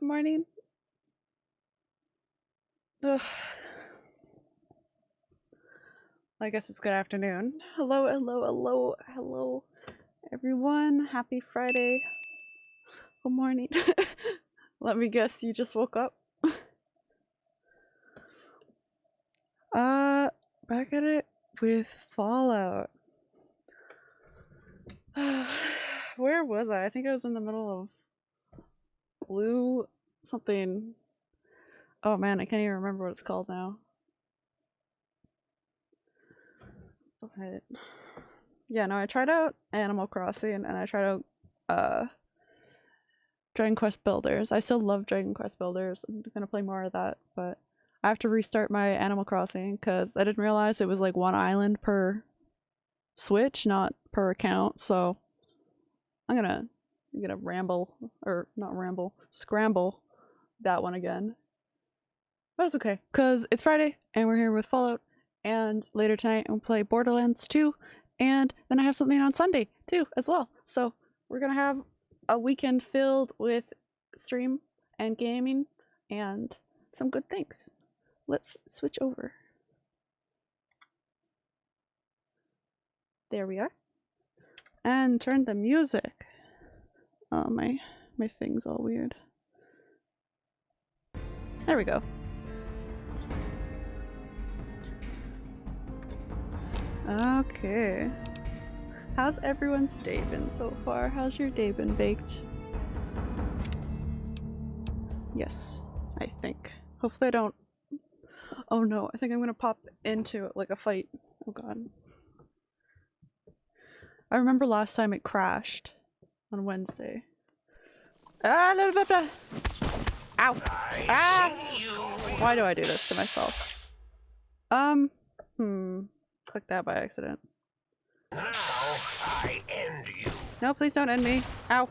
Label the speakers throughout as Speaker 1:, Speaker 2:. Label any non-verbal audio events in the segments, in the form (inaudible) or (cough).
Speaker 1: Good morning. Ugh. I guess it's good afternoon. Hello, hello, hello, hello, everyone. Happy Friday. Good morning. (laughs) Let me guess, you just woke up? (laughs) uh, back at it with Fallout. (sighs) Where was I? I think I was in the middle of blue something. Oh man, I can't even remember what it's called now. But yeah, no, I tried out Animal Crossing and I tried out uh Dragon Quest Builders. I still love Dragon Quest Builders. I'm gonna play more of that, but I have to restart my Animal Crossing because I didn't realize it was like one island per Switch, not per account. So I'm gonna I'm gonna ramble or not ramble, scramble that one again. But it's okay because it's Friday and we're here with Fallout. And later tonight we'll play Borderlands 2 and then I have something on Sunday too as well. So we're gonna have a weekend filled with stream and gaming and some good things. Let's switch over. There we are. And turn the music. Oh my my thing's all weird. There we go. Okay. How's everyone's day been so far? How's your day been baked? Yes, I think. Hopefully I don't... Oh no, I think I'm gonna pop into like a fight. Oh god. I remember last time it crashed on Wednesday. Ah, blah, blah, blah. Ow! Ah! Why do I do this to myself? Um, hmm. Click that by accident.
Speaker 2: Now I end you.
Speaker 1: No, please don't end me. Ow.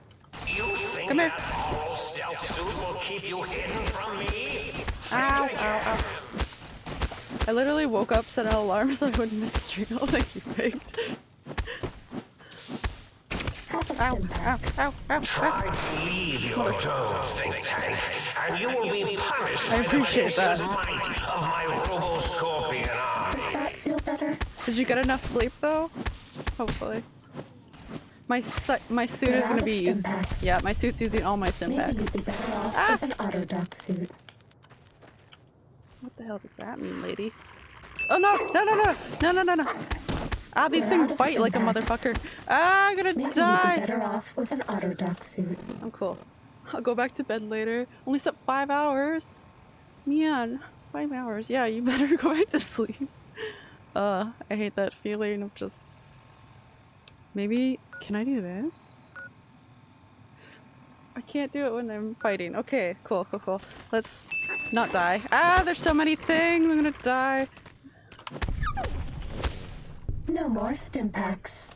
Speaker 2: You think
Speaker 1: Come here.
Speaker 2: that suit will keep you from me?
Speaker 1: Ow, ow, ow. I literally woke up, set an alarm (laughs) so I wouldn't miss stream. (laughs) Thank you, baked. Ow, ow, ow, ow, ow.
Speaker 2: Try to leave your dome, think tank, and you will be punished
Speaker 1: I
Speaker 2: by
Speaker 1: appreciate
Speaker 2: the
Speaker 1: that.
Speaker 2: might of my Robo-Scorpion army.
Speaker 3: Does that feel better?
Speaker 1: Did you get enough sleep though? Hopefully. My su my suit is
Speaker 3: We're
Speaker 1: gonna be
Speaker 3: stim
Speaker 1: using-
Speaker 3: packs.
Speaker 1: Yeah, my suit's using all my stim
Speaker 3: Maybe
Speaker 1: packs.
Speaker 3: you'd be better off
Speaker 1: Ah!
Speaker 3: with an auto duck suit.
Speaker 1: What the hell does that mean, lady? Oh no! No no no! No no no no! Ah, these
Speaker 3: We're
Speaker 1: things bite like a motherfucker. Ah, I'm gonna
Speaker 3: Maybe you'd be better off with an auto duck suit.
Speaker 1: I'm cool. I'll go back to bed later. Only slept five hours. Man, five hours. Yeah, you (laughs) better go back to sleep. Uh, I hate that feeling of just. Maybe. Can I do this? I can't do it when I'm fighting. Okay, cool, cool, cool. Let's not die. Ah, there's so many things. I'm gonna die.
Speaker 3: No more stim packs.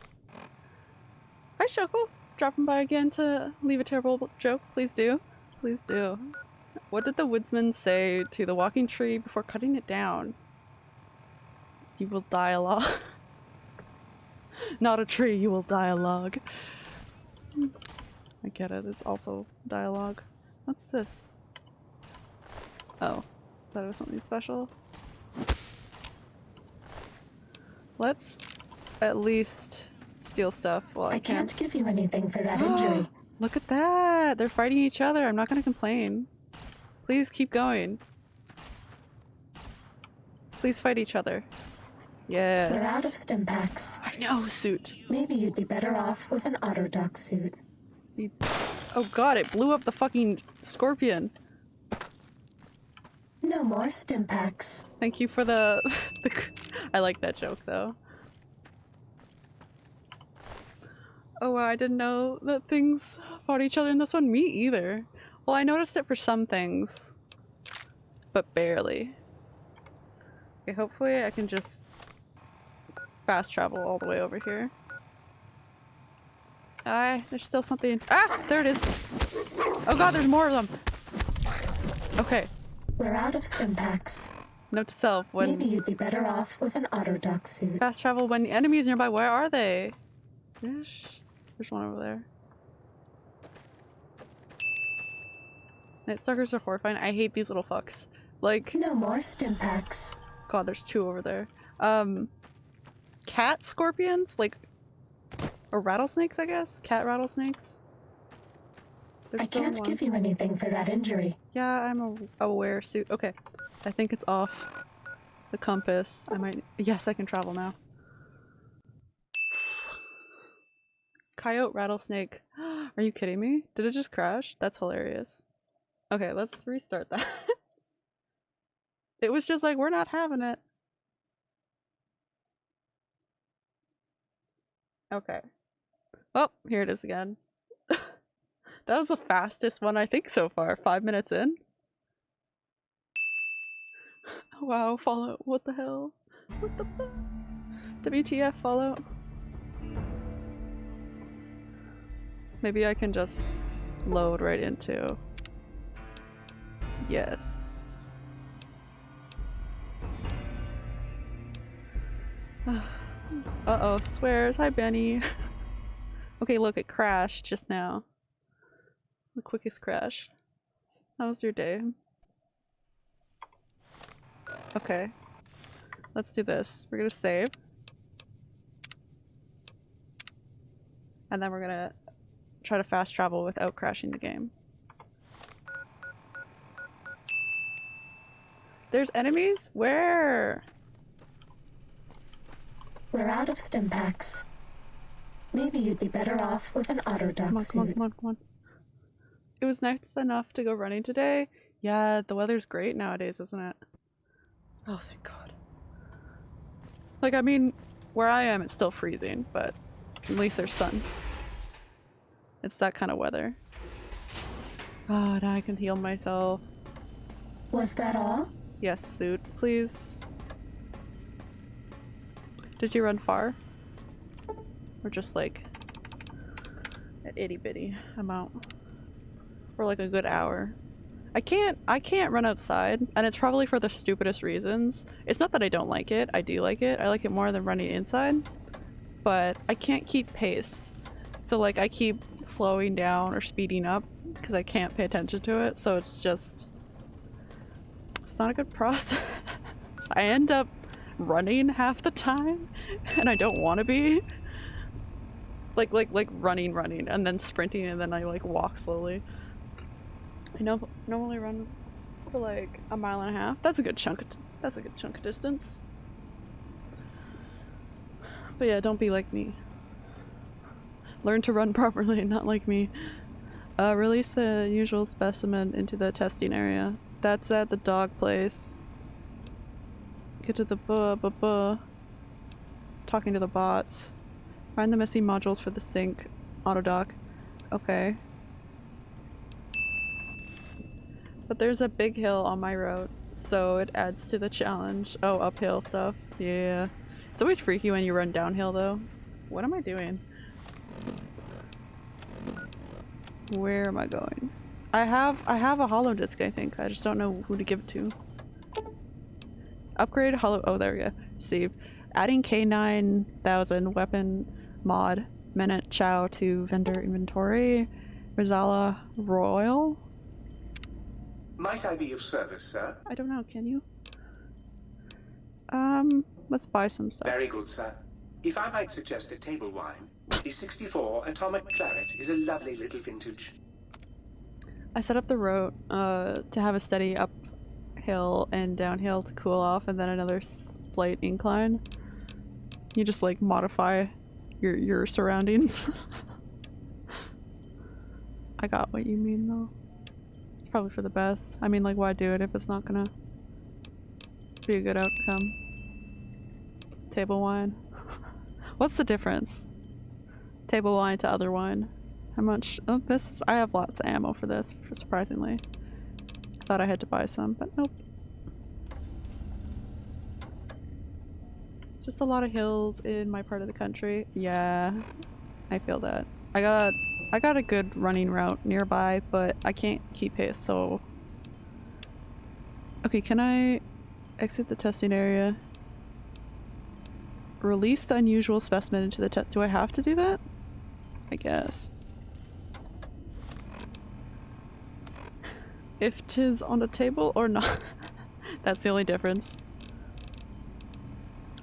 Speaker 1: Hi, Shoko. Dropping by again to leave a terrible joke. Please do. Please do. What did the woodsman say to the walking tree before cutting it down? You will die a log. (laughs) Not a tree, you will die a log. I get it, it's also dialogue. What's this? Oh, it was something special. Let's at least steal stuff while I,
Speaker 3: I
Speaker 1: can.
Speaker 3: can't give you anything for that injury. (gasps)
Speaker 1: Look at that! They're fighting each other. I'm not gonna complain. Please keep going. Please fight each other. Yes.
Speaker 3: We're out of stim packs.
Speaker 1: I know, suit.
Speaker 3: Maybe you'd be better off with an auto duck suit.
Speaker 1: Oh god, it blew up the fucking scorpion.
Speaker 3: No more stim packs.
Speaker 1: Thank you for the. (laughs) I like that joke though. Oh wow, I didn't know that things fought each other in this one. Me either. Well, I noticed it for some things, but barely. Okay, hopefully I can just fast travel all the way over here. Ah, there's still something. Ah, there it is. Oh god, there's more of them. Okay,
Speaker 3: We're out of stim packs.
Speaker 1: note to self: when
Speaker 3: Maybe you'd be better off with an auto duck suit.
Speaker 1: Fast travel when the enemy is nearby. Where are they? There's, there's one over there. Night stalkers are horrifying. I hate these little fucks. Like,
Speaker 3: No more stim packs.
Speaker 1: God, there's two over there. Um, cat scorpions, like, or rattlesnakes, I guess. Cat rattlesnakes. There's
Speaker 3: I can't give you anything for that injury.
Speaker 1: Yeah, I'm a aware suit. Okay, I think it's off. The compass. I might. Yes, I can travel now. (sighs) Coyote rattlesnake. (gasps) Are you kidding me? Did it just crash? That's hilarious. Okay, let's restart that. (laughs) it was just like, we're not having it. Okay. Oh, here it is again. That was the fastest one I think so far. Five minutes in. (laughs) Wow, Fallout. What the hell? What the fuck? WTF, Fallout? Maybe I can just load right into. Yes. (sighs) uh oh, swears. Hi, Benny. (laughs) okay, look, it crashed just now. The quickest crash. How was your day? Okay. Let's do this. We're gonna save. And then we're gonna try to fast travel without crashing the game. There's enemies? Where?
Speaker 3: We're out of stim packs. Maybe you'd be better off with an auto
Speaker 1: Come
Speaker 3: dock
Speaker 1: on, come on, come on, come on. It was nice enough to go running today. Yeah, the weather's great nowadays, isn't it? Oh, thank God. Like, I mean, where I am, it's still freezing, but at least there's sun. It's that kind of weather. Oh, now I can heal myself.
Speaker 3: Was that all?
Speaker 1: Yes, suit, please. Did you run far? Or just like an itty bitty amount? For like a good hour? I can't I can't run outside and it's probably for the stupidest reasons. It's not that I don't like it, I do like it. I like it more than running inside. But I can't keep pace. So like I keep slowing down or speeding up because I can't pay attention to it. So it's just it's not a good (laughs) process. I end up running half the time (laughs) and I don't want to be. Like like like running running and then sprinting and then I like walk slowly. I know normally run for like a mile and a half. That's a good chunk of that's a good chunk of distance. But yeah, don't be like me. Learn to run (laughs) properly, not like me. Uh, release the usual specimen into the testing area. That's at the dog place. Get to the buh buh buh. Talking to the bots. Find the missing modules for the Sink auto doc. Okay. But there's a big hill on my road, so it adds to the challenge. Oh, uphill stuff. Yeah. It's always freaky when you run downhill though. What am I doing? Where am I going? I have I have a holodisk I think. I just don't know who to give it to. Upgrade hollow oh there we go. Save. Adding K9000 weapon mod Minute Chow to vendor inventory. Rizala Royal?
Speaker 4: Might I be of service, sir?
Speaker 1: I don't know, can you? Um, let's buy some stuff.
Speaker 4: Very good, sir. If I might suggest a table wine, the 64 Atomic Claret is a lovely little vintage.
Speaker 1: I set up the road uh, to have a steady uphill and downhill to cool off and then another slight incline. You just like modify your your surroundings. (laughs) I got what you mean though. Probably for the best. I mean like why do it if it's not gonna be a good outcome. Table wine. (laughs) What's the difference? Table wine to other wine. How much? Oh, this is, I have lots of ammo for this, surprisingly. I thought I had to buy some, but nope. Just a lot of hills in my part of the country. Yeah, I feel that. I got I got a good running route nearby, but I can't keep pace, so... Okay, can I exit the testing area? Release the unusual specimen into the test- do I have to do that? I guess. if tis on the table or not. (laughs) That's the only difference.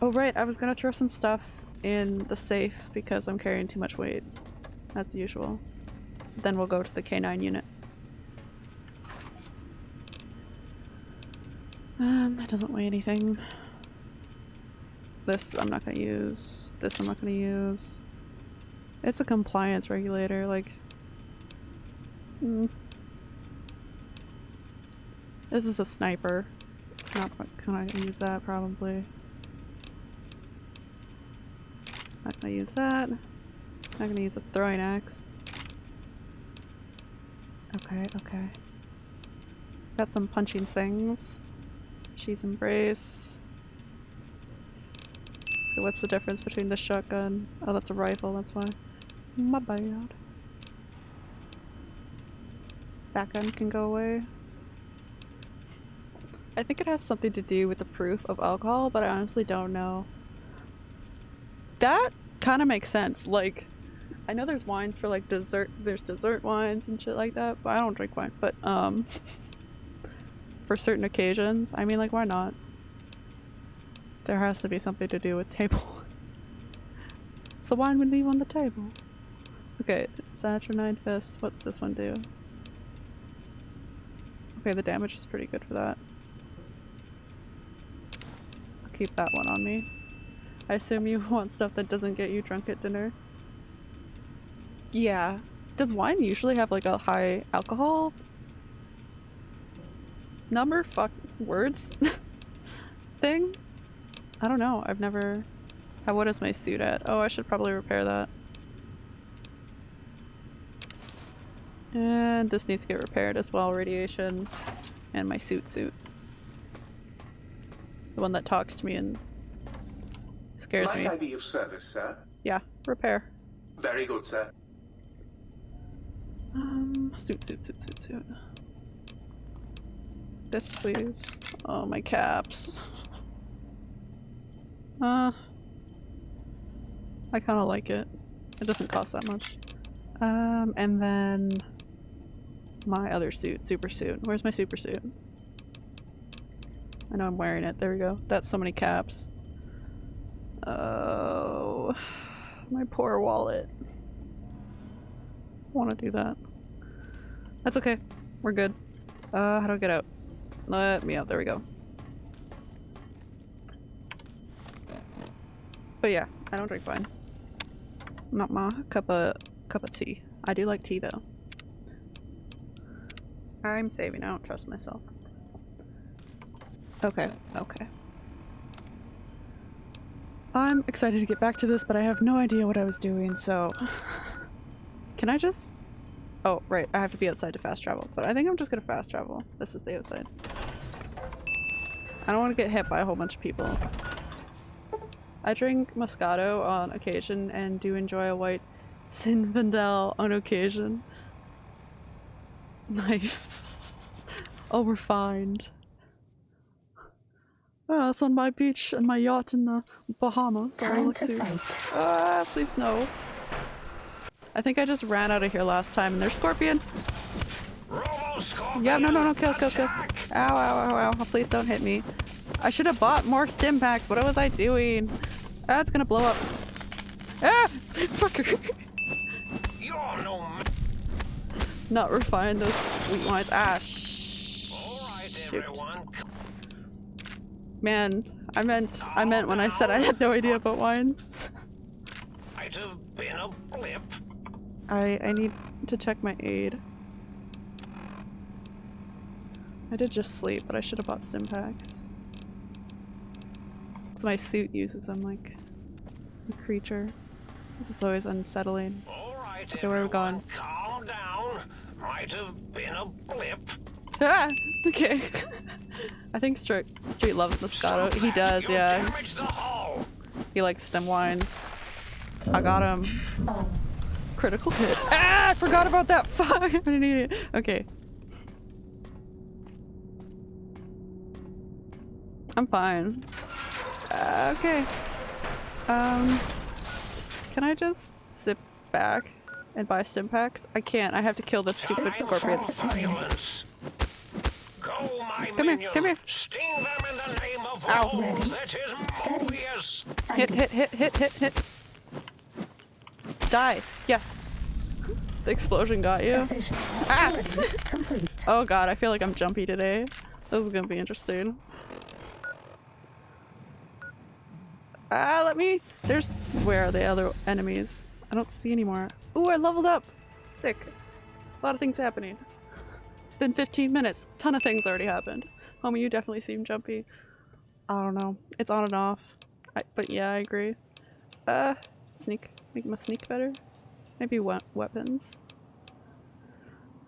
Speaker 1: Oh right, I was gonna throw some stuff in the safe because I'm carrying too much weight. As usual. Then we'll go to the K9 unit. Um, that doesn't weigh anything. This I'm not gonna use. This I'm not gonna use. It's a compliance regulator, like... Mm. This is a sniper. Not gonna use that probably. Not gonna use that. Not gonna use a throwing axe. Okay, okay. Got some punching things. She's embrace. What's the difference between the shotgun? Oh, that's a rifle, that's why. My bad. That gun can go away. I think it has something to do with the proof of alcohol, but I honestly don't know. That kind of makes sense. Like, I know there's wines for like dessert, there's dessert wines and shit like that, but I don't drink wine. But, um, (laughs) for certain occasions, I mean, like, why not? There has to be something to do with table. (laughs) so wine we leave on the table. Okay, Saturnite Fist. What's this one do? Okay, the damage is pretty good for that. I'll keep that one on me. I assume you (laughs) want stuff that doesn't get you drunk at dinner. Yeah. Does wine usually have like a high alcohol number? Fuck words? (laughs) thing? I don't know. I've never... How, what is my suit at? Oh, I should probably repair that. And this needs to get repaired as well, radiation. And my suit suit. The one that talks to me and scares
Speaker 4: Might
Speaker 1: me.
Speaker 4: I be of service, sir?
Speaker 1: Yeah, repair.
Speaker 4: Very good, sir.
Speaker 1: Um, suit, suit, suit, suit, suit. This, please. Oh, my caps. Uh, I kind of like it. It doesn't cost that much. Um, and then my other suit, super suit. Where's my super suit? I know I'm wearing it. There we go. That's so many caps. Oh, my poor wallet. Want to do that? That's okay. We're good. Uh, how do I get out? Let me out. There we go. But yeah, I don't drink wine. Not my cup of cup of tea. I do like tea though. I'm saving. I don't trust myself. Okay. Okay. I'm excited to get back to this, but I have no idea what I was doing, so... (sighs) Can I just... Oh, right, I have to be outside to fast travel, but I think I'm just gonna fast travel. This is the outside. I don't want to get hit by a whole bunch of people. I drink Moscato on occasion and do enjoy a white Zinfandel on occasion. Nice. All (laughs) refined. Oh, it's on my beach and my yacht in the Bahamas.
Speaker 3: Time to
Speaker 1: to-
Speaker 3: fight.
Speaker 1: Ah, please no. I think I just ran out of here last time and there's Scorpion. Yeah, no, no, no, kill, kill, kill. Ow, ow, ow, ow. Please don't hit me. I should have bought more stim packs. What was I doing? Ah, it's gonna blow up. Ah! (laughs) Fucker.
Speaker 2: You're no
Speaker 1: Not refined those sweet wines. Ah, sh-
Speaker 2: everyone.
Speaker 1: Man, I meant, I meant when I said I had no idea about wines. (laughs)
Speaker 2: Might have been a blip.
Speaker 1: I, I need to check my aid. I did just sleep, but I should have bought stim packs. 'Cause My suit uses them like a creature. This is always unsettling.
Speaker 2: All right,
Speaker 1: Okay, where are we
Speaker 2: everyone,
Speaker 1: going?
Speaker 2: calm down. Might have been a blip. (laughs)
Speaker 1: Ah! Okay. I think Street, Street loves Moscato. He does,
Speaker 2: You
Speaker 1: yeah.
Speaker 2: damaged the hull.
Speaker 1: He likes stem wines. I got him. Critical hit. Ah! I forgot about that. (laughs) Fuck! I'm an idiot. Okay. I'm fine. Uh, okay. Um, can I just zip back and buy stim packs? I can't. I have to kill this stupid
Speaker 3: Just
Speaker 1: scorpion.
Speaker 3: try.
Speaker 2: Violence. my
Speaker 1: Come here, come here.
Speaker 2: Sting them in the name of
Speaker 1: Ow.
Speaker 2: all
Speaker 3: Ready?
Speaker 2: that is
Speaker 3: Steady.
Speaker 2: Mobius.
Speaker 1: Hit, hit, hit, hit, hit, hit. Die. Yes. The explosion got you. Ah. Oh god, I feel like I'm jumpy today. This is gonna be interesting. Ah, let me. There's. Where are the other enemies? I don't see anymore. Ooh, I leveled up! Sick. A lot of things happening. Been 15 minutes. Ton of things already happened. Homie, you definitely seem jumpy. I don't know. It's on and off. I, but yeah, I agree. Uh, sneak. Make my sneak better. Maybe we weapons.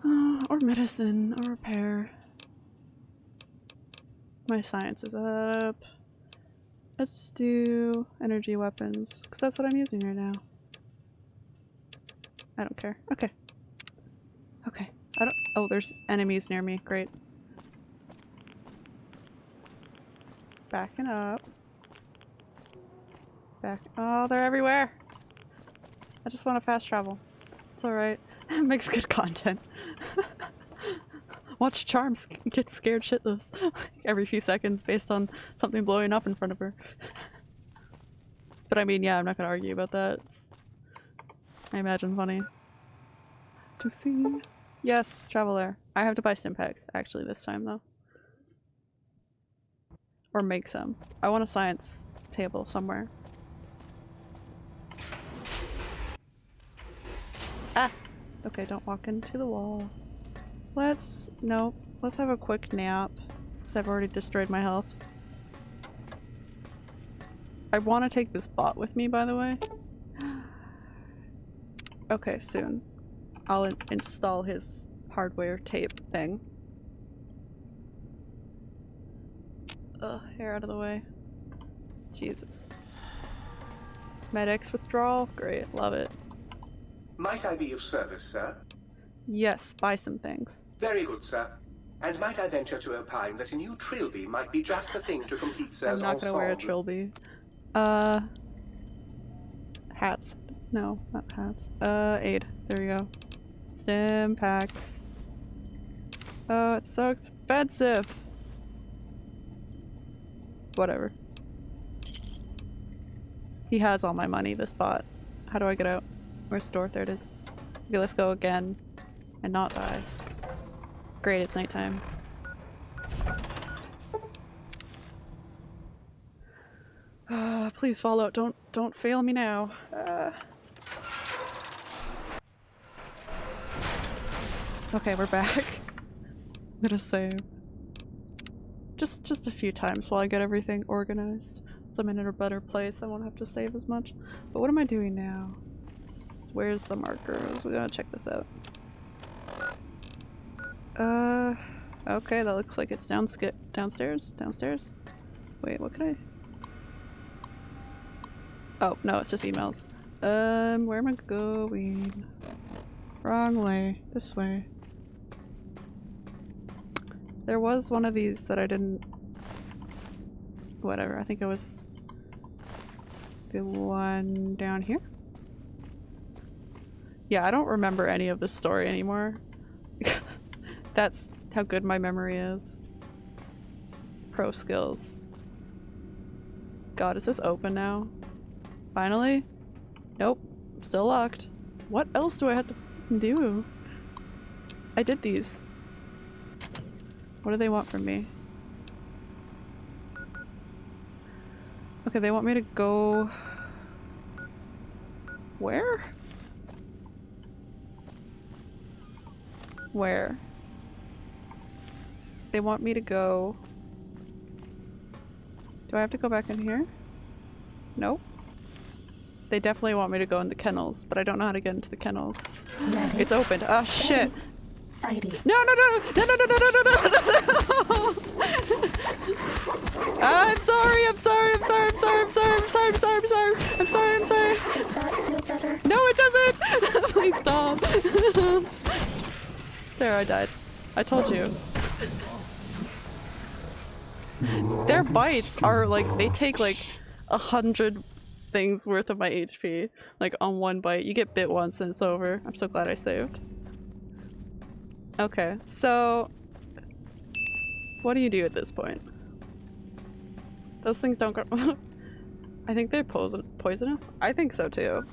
Speaker 1: Uh, or medicine, or repair. My science is up. Let's do energy weapons, because that's what I'm using right now. I don't care. Okay. Okay. I don't- oh, there's enemies near me. Great. Backing up. Back- oh, they're everywhere! I just want to fast travel. It's alright. (laughs) It makes good content. (laughs) Watch Charms (laughs) get scared shitless every few seconds based on something blowing up in front of her. but I mean, yeah, I'm not gonna argue about that. It's, I imagine funny. To see. Yes, travel there. I have to buy stim packs, actually, this time though. Or make some. I want a science table somewhere. Ah! (laughs) Okay, don't walk into the wall. Let's... no. Let's have a quick nap. Because I've already destroyed my health. I want to take this bot with me, by the way. (gasps) Okay, soon. I'll in install his hardware tape thing. Ugh, hair out of the way. Jesus. Med-X withdrawal? Great, love it.
Speaker 4: Might I be of service, sir?
Speaker 1: Yes, buy some things.
Speaker 4: Very good, sir. And might I venture to opine that a new trilby might be just the thing to complete Sir's I'm
Speaker 1: not gonna wear a trilby. Uh, hats. No, not hats. Uh, aid. There we go. Stim packs. Oh, it's so expensive. Whatever. He has all my money, this bot. How do I get out? Where's the door? There it is. Okay, let's go again. And not die. Great, it's nighttime. Uh, please Fallout, don't don't fail me now. Uh. Okay, we're back. (laughs) I'm gonna save. Just just a few times while I get everything organized. So I'm in a better place. I won't have to save as much. But what am I doing now? Where's the markers? We gotta check this out. Uh, okay, that looks like it's down downstairs. Downstairs. Wait, what can I? Oh, no, it's just emails. Um, where am I going? Wrong way. This way. There was one of these that I didn't... Whatever, I think it was... The one down here? Yeah, I don't remember any of the story anymore. (laughs) That's how good my memory is. Pro skills. God, is this open now? Finally? Nope. Still locked. What else do I have to do? I did these. What do they want from me? Okay, they want me to go... Where? Where? They want me to go... Do I have to go back in here? Nope. They definitely want me to go in the kennels, but I don't know how to get into the kennels.
Speaker 3: Ready?
Speaker 1: It's opened. Oh shit!
Speaker 3: Fighting.
Speaker 1: No no no no no no no no no no no! Ah, I'm sorry, I'm sorry, I'm sorry, I'm sorry, I'm sorry, I'm sorry, I'm sorry, I'm sorry, I'm sorry, I'm sorry.
Speaker 3: Does that feel better?
Speaker 1: No, it doesn't! Please stop. There, I died. I told you. Their bites are like, they take like a hundred things worth of my HP. Like on one bite. You get bit once and it's over. I'm so glad I saved. Okay, so... What do you do at this point? Those things don't go- (laughs) I think they're poison poisonous? I think so too.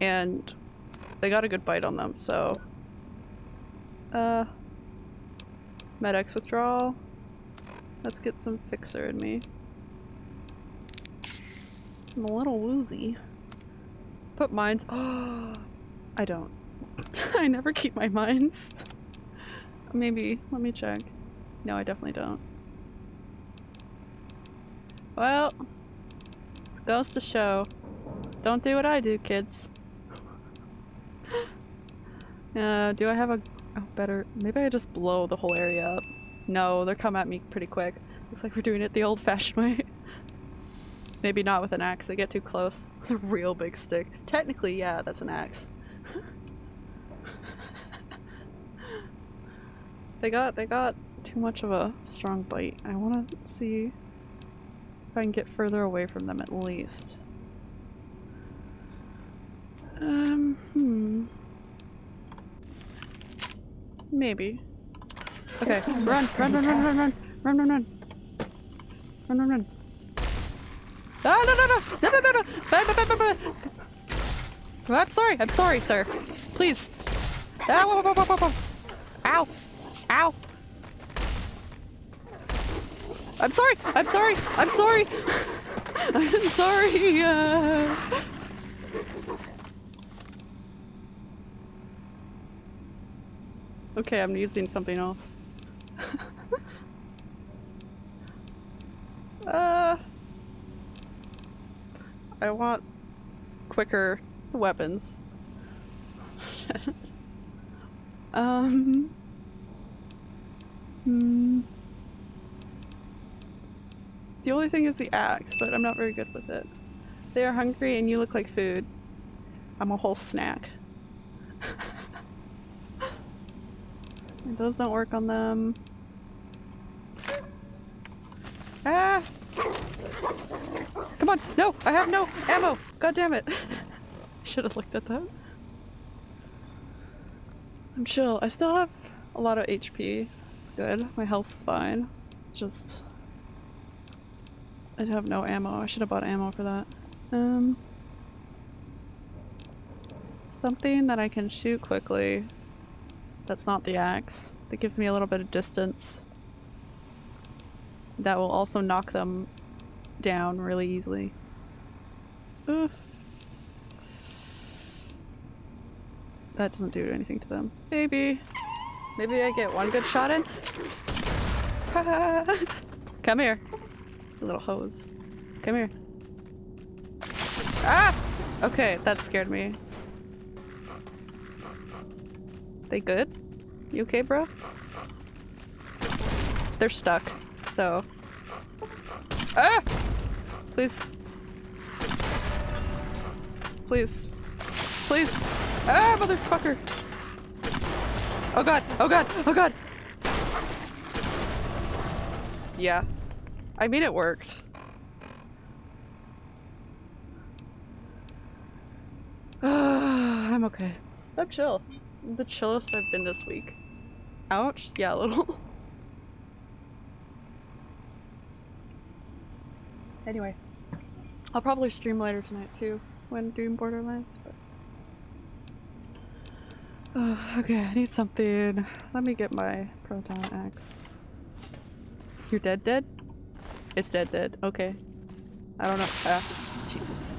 Speaker 1: And they got a good bite on them, so... Uh... Med-X withdrawal. Let's get some fixer in me. I'm a little woozy. Put mines- Oh, (gasps) I don't. (laughs) I never keep my mines. (laughs) Maybe. Let me check. No, I definitely don't. Well, it goes to show. Don't do what I do, kids. (laughs) uh, do I have a oh, better? Maybe I just blow the whole area up. No, they're coming at me pretty quick. Looks like we're doing it the old-fashioned (laughs) way. Maybe not with an axe. They get too close. A real big stick. Technically, yeah, that's an axe. (laughs) they got they got too much of a strong bite. I want to see if I can get further away from them at least. Um, hmm. Maybe. Okay, run, run, run, run, run, run, run, run, run, run, run, run. Ah, no, no, no, no, no, no, no! Bye, bye, bye, bye, bye. I'm sorry, I'm sorry, sir. Please. Ah, whoa, whoa, whoa, whoa, whoa. Ow! Ow! I'm sorry! I'm sorry! I'm sorry! (laughs) I'm sorry! Uh... Okay, I'm using something else. (laughs) uh, I want quicker weapons. (laughs) um. Hmm. The only thing is the axe, but I'm not very good with it. They are hungry and you look like food. I'm a whole snack. (laughs) Those don't work on them. Ah! Come on! No! I have no ammo! God damn it! (laughs) Should have looked at that. I'm chill. I still have a lot of HP. It's good. My health's fine. Just... I'd have no ammo. I should have bought ammo for that. Um... Something that I can shoot quickly. That's not the axe. That gives me a little bit of distance. That will also knock them down really easily. Ugh. That doesn't do anything to them. Maybe. Maybe I get one good shot in? (laughs) Come here. Little hose. Come here. Ah! Okay, that scared me. They good? You okay, bro? They're stuck, so. Ah! Please. Please. Please. Ah, motherfucker! Oh god! Oh god! Oh god! Yeah. I mean, it worked. (sighs) I'm okay. I'm chill. The chillest I've been this week. Ouch. Yeah, a little. anyway. I'll probably stream later tonight too when doing Borderlands, but. Oh, okay, I need something. Let me get my proton axe. You're dead, dead? It's dead, dead. Okay. I don't know. Ah, Jesus.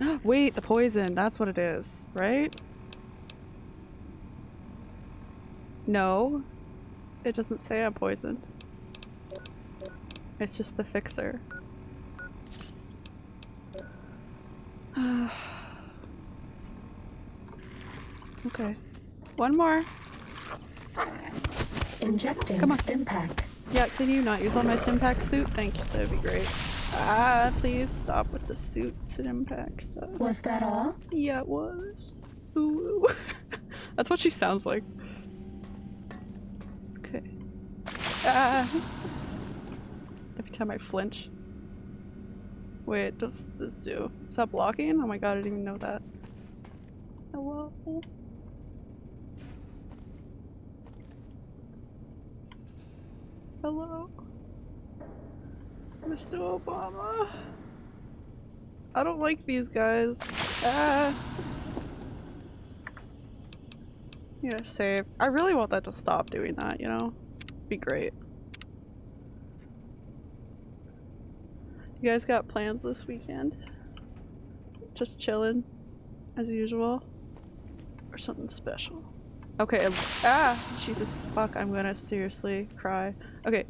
Speaker 1: (gasps) Wait, the poison. That's what it is, right? No. It doesn't say I'm poisoned. It's just the fixer. (sighs) okay. One more.
Speaker 3: Injecting
Speaker 1: Come on.
Speaker 3: stim pack.
Speaker 1: Yeah, can you not use all my Stimpack suit? Thank you, that'd be great. Ah, please stop with the suit Stimpack stuff.
Speaker 3: Was that all?
Speaker 1: Yeah, it was. Ooh. (laughs) That's what she sounds like. Okay. Ah. (laughs) Every time I flinch. Wait, does this do? Is that blocking? Oh my god, I didn't even know that. Hello? Hello? Mr. Obama? I don't like these guys. Ah. Yeah, save. I really want that to stop doing that, you know? Be great. You guys got plans this weekend? Just chilling, as usual? Or something special? Okay, um, ah! Jesus fuck, I'm gonna seriously cry. Okay,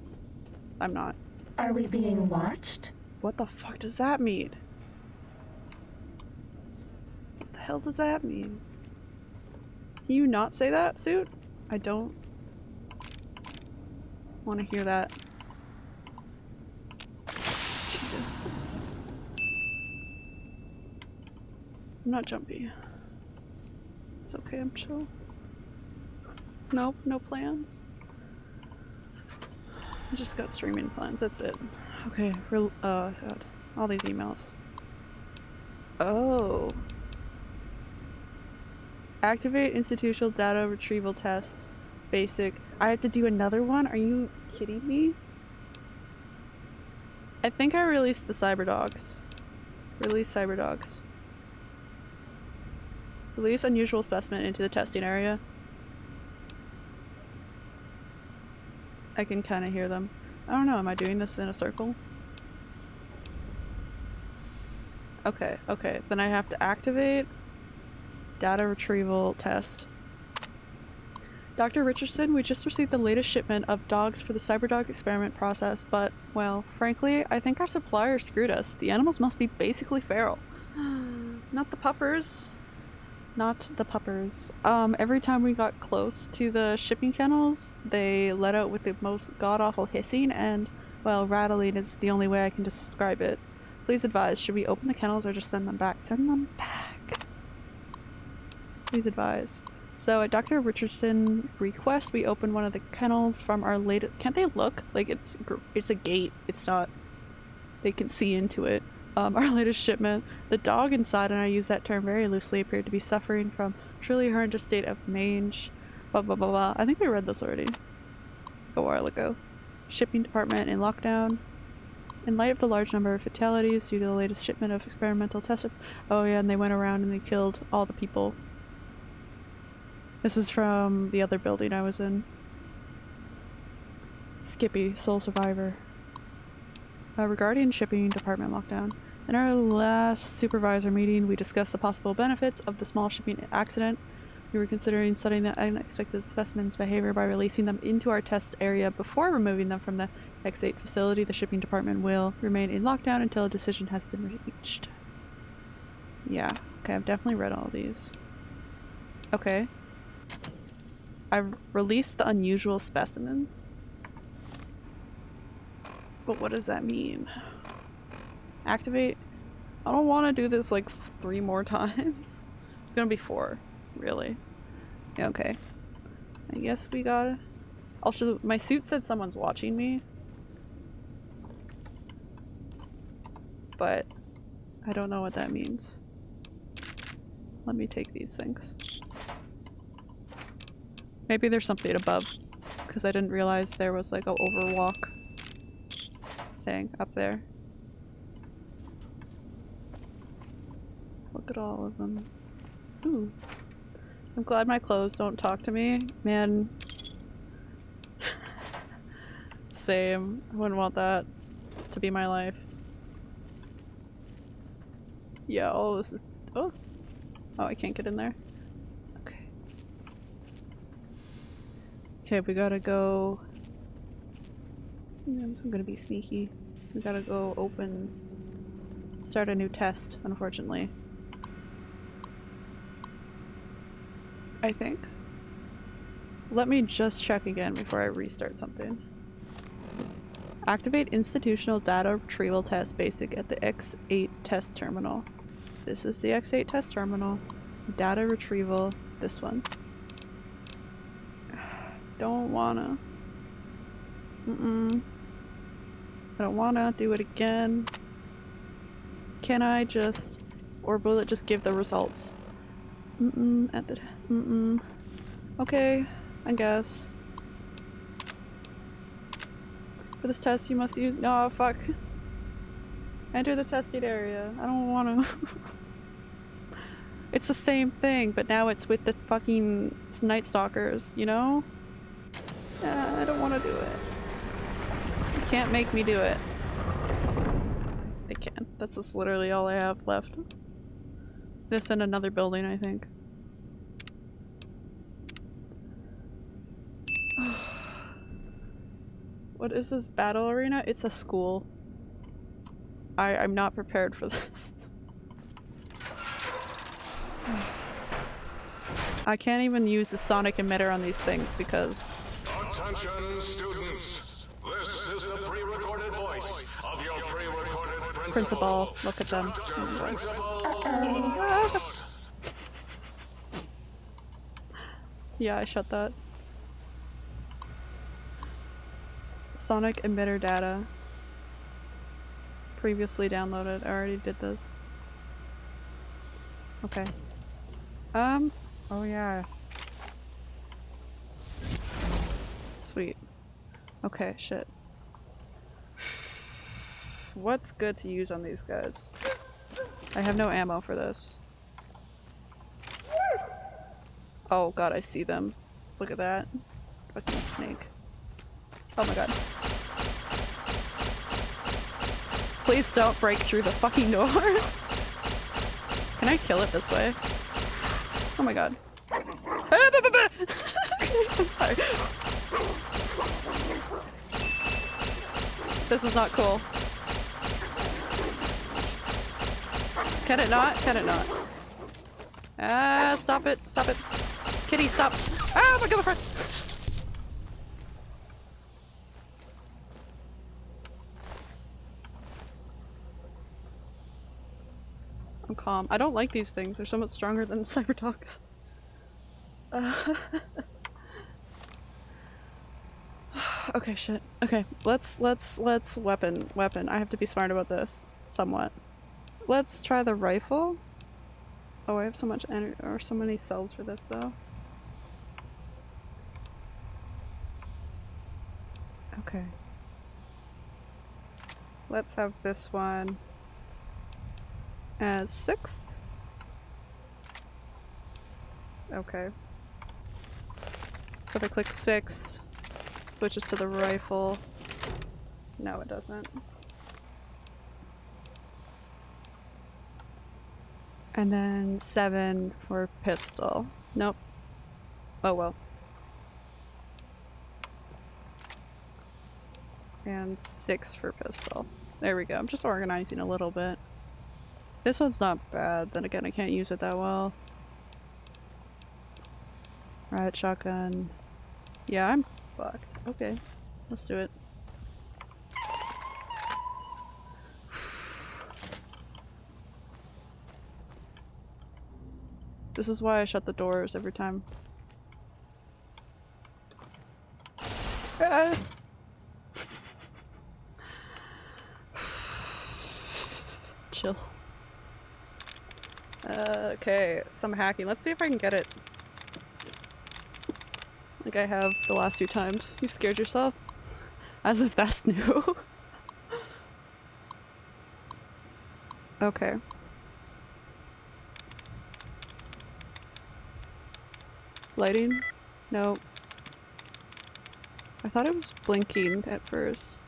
Speaker 1: I'm not.
Speaker 3: Are we being watched?
Speaker 1: What the fuck does that mean? What the hell does that mean? Can you not say that, suit? I don't want to hear that. Jesus. I'm not jumpy. It's okay, I'm chill. Nope, no plans. I just got streaming plans, that's it. Okay, uh, God. All these emails. Oh. Activate institutional data retrieval test. Basic. I have to do another one? Are you kidding me? I think I released the cyber dogs. Release cyber dogs. Release unusual specimen into the testing area. I can kind of hear them. I don't know, am I doing this in a circle? Okay, okay, then I have to activate data retrieval test. Dr. Richardson, we just received the latest shipment of dogs for the CyberDog experiment process, but, well, frankly, I think our supplier screwed us. The animals must be basically feral. (gasps) Not the puppers. Not the puppers. Um, every time we got close to the shipping kennels, they let out with the most god-awful hissing and, well, rattling is the only way I can describe it. Please advise, should we open the kennels or just send them back? Send them back. Please advise. So at Dr. Richardson request, we open one of the kennels from our latest- can't they look? Like it's, it's a gate, it's not, they can see into it. Um, (laughs) our latest shipment, the dog inside, and I use that term very loosely, appeared to be suffering from truly horrendous state of mange, blah blah blah blah. I think we read this already a while ago. Shipping department in lockdown. In light of the large number of fatalities due to the latest shipment of experimental test Oh yeah, and they went around and they killed all the people. This is from the other building I was in. Skippy, sole survivor. Uh, regarding shipping department lockdown. In our last supervisor meeting, we discussed the possible benefits of the small shipping accident. We were considering studying the unexpected specimens' behavior by releasing them into our test area before removing them from the X8 facility. The shipping department will remain in lockdown until a decision has been reached. Yeah, okay, I've definitely read all these. Okay. I've released the unusual specimens. But what does that mean? Activate? I don't want to do this like three more (laughs) times. It's gonna be four, really. Okay. I guess we gotta... Also, my suit said someone's watching me. But I don't know what that means. Let me take these things. Maybe there's something above, because I didn't realize there was like a overwalk thing up there. Look at all of them. Ooh. I'm glad my clothes don't talk to me. Man. (laughs) Same. I wouldn't want that to be my life. Yeah, all this is- oh. Oh, I can't get in there. Okay, we gotta go... I'm gonna be sneaky. We gotta go open... Start a new test, unfortunately. I think. Let me just check again before I restart something. Activate institutional data retrieval test basic at the X8 test terminal. This is the X8 test terminal. Data retrieval, this one. Don't wanna. Mm-mm. I don't wanna do it again. Can I just, or will it just give the results? Mm-mm, at the, mm-mm. Okay, I guess. For this test, you must use. No, fuck. Enter the tested area. I don't want to. (laughs) it's the same thing, but now it's with the fucking Night Stalkers, you know? I don't want to do it. You can't make me do it. I can't. That's just literally all I have left. This and another building, I think. (sighs) what is this battle arena? It's a school. I I'm not prepared for (laughs) this. (sighs) I can't even use the sonic emitter on these things because
Speaker 5: Attention, students. This is the pre-recorded voice of your pre-recorded principal.
Speaker 1: principal, look at them. (laughs) Yeah, I shut that. Sonic emitter data. Previously downloaded. I already did this. Okay. Um, oh yeah. Sweet. Okay, shit. What's good to use on these guys? I have no ammo for this. Oh god, I see them. Look at that. Fucking snake. Oh my god. Please don't break through the fucking door. (laughs) Can I kill it this way? Oh my god. (laughs) I'm sorry. This is not cool. Can it not? Can it not? Ah, stop it. Stop it. Kitty, stop. Ah, my girlfriend! I'm calm. I don't like these things. They're so much stronger than (laughs) Cyberdogs. Uh, (laughs) (sighs) okay, shit. Okay, let's let's let's weapon weapon. I have to be smart about this somewhat. Let's try the rifle. Oh, I have so much energy or so many cells for this though. Okay. Let's have this one as six. Okay. So I click six, switches to the rifle. No, it doesn't. And then seven for pistol. Nope. Oh well. And six for pistol. There we go. I'm just organizing a little bit. This one's not bad. Then again, I can't use it that well. Riot shotgun. Yeah, I'm fucked. Okay. Let's do it. This is why I shut the doors every time. Ah. Chill. Uh, okay, some hacking. Let's see if I can get it. Like I have the last few times. You scared yourself? As if that's (laughs) new. okay. Lighting? No. I thought it was blinking at first.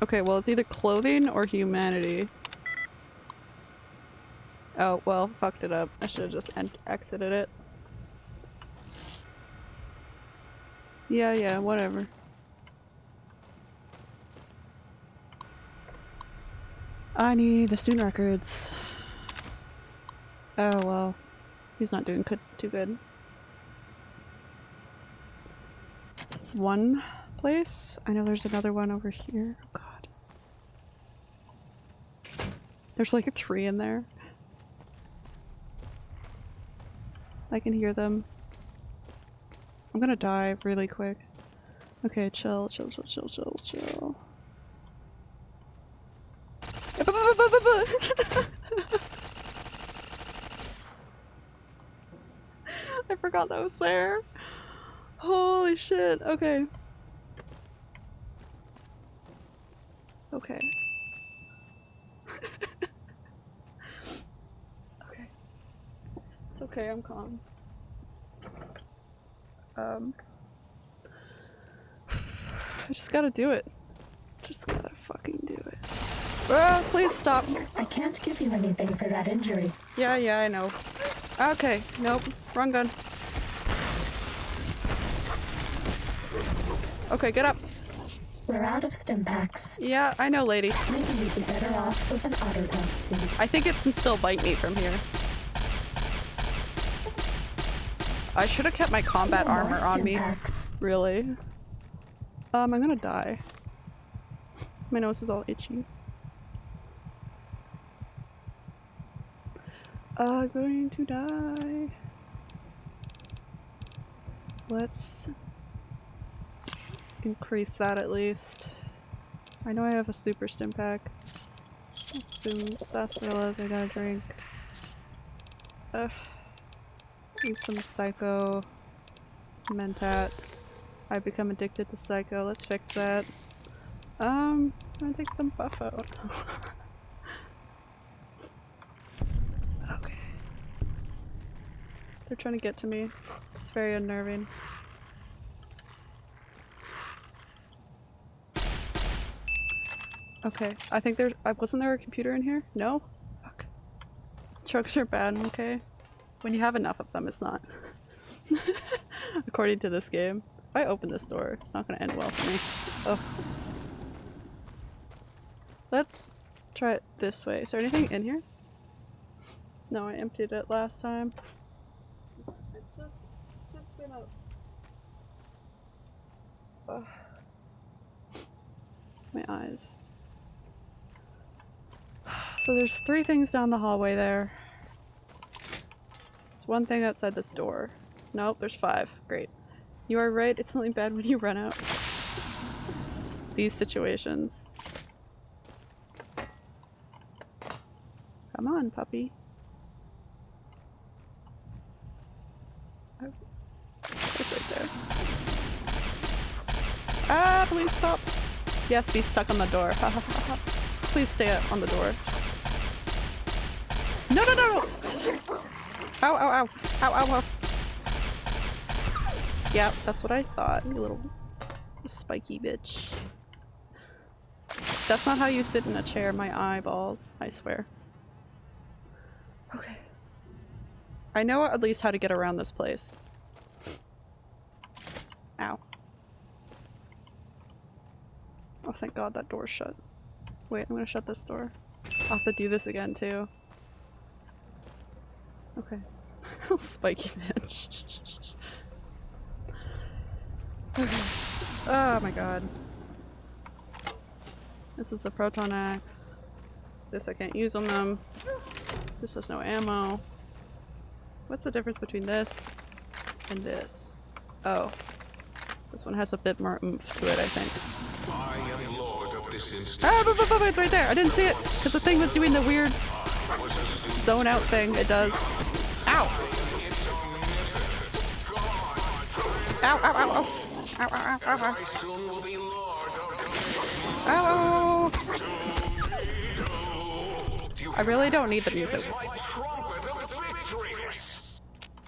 Speaker 1: Okay, well it's either clothing or humanity. Oh, well, fucked it up. I should have just exited it. Yeah, yeah, whatever. I need the student records. Oh well. He's not doing good, too good. It's one place. I know there's another one over here. Oh god. There's like a three in there. I can hear them. I'm gonna die really quick. Okay, chill, chill, chill, chill, chill, chill. (laughs) I forgot that was there. Holy shit, okay. Okay. (laughs) okay. It's okay, I'm calm. Um. (sighs) I just gotta do it. Just gotta fucking do it. Ah, please stop.
Speaker 3: I can't give you anything for that injury.
Speaker 1: Yeah, yeah, I know. Okay, nope. Wrong gun. Okay, get up.
Speaker 3: We're out of stim packs.
Speaker 1: Yeah, I know, lady.
Speaker 3: Maybe you'd be better off with an suit.
Speaker 1: I think it can still bite me from here. I should have kept my combat armor on me. Really? Um, I'm gonna die. My nose is all itchy. Uh, going to die. Let's increase that at least. I know I have a super stim pack. Some sarsaparillas I gotta drink. Ugh. Some psycho mentats. I've become addicted to psycho. Let's check that. Um, I'm gonna take some Buffout. okay. They're trying to get to me. It's very unnerving. Okay, I think there's- wasn't there a computer in here? No? Fuck. Trucks are bad, okay? When you have enough of them, it's not. (laughs) According to this game. If I open this door, it's not gonna end well for me. Ugh. Let's try it this way. Is there anything in here? No, I emptied it last time. It's just, it's just been a... Ugh. My eyes. So there's three things down the hallway there. One thing outside this door. Nope, there's five. Great. You are right, it's only bad when you run out. These situations. Come on, puppy. Oh. It's right there. Ah, please stop. Yes, be stuck on the door. Please stay on the door. No, no, no! (laughs) Ow, ow, ow. Ow, ow, ow. Yeah, that's what I thought, you little spiky bitch. That's not how you sit in a chair, my eyeballs, I swear. Okay. I know at least how to get around this place. Ow. Oh, thank god that door's shut. Wait, I'm gonna shut this door. I'll have to do this again, too. Okay. (laughs) Spiky bitch. okay. Oh my god. This is the proton axe. This I can't use on them. This has no ammo. What's the difference between this and this? Oh. This one has a bit more oomph to it, I think.
Speaker 5: I am lord of this instant.
Speaker 1: Ah, but, but, but, it's right there. I didn't see it because the thing was doing the weird zone out thing. It does. Ow! Ow, ow, ow, ow. Ow, ow, ow, ow, ow. Ow! I really don't need the music.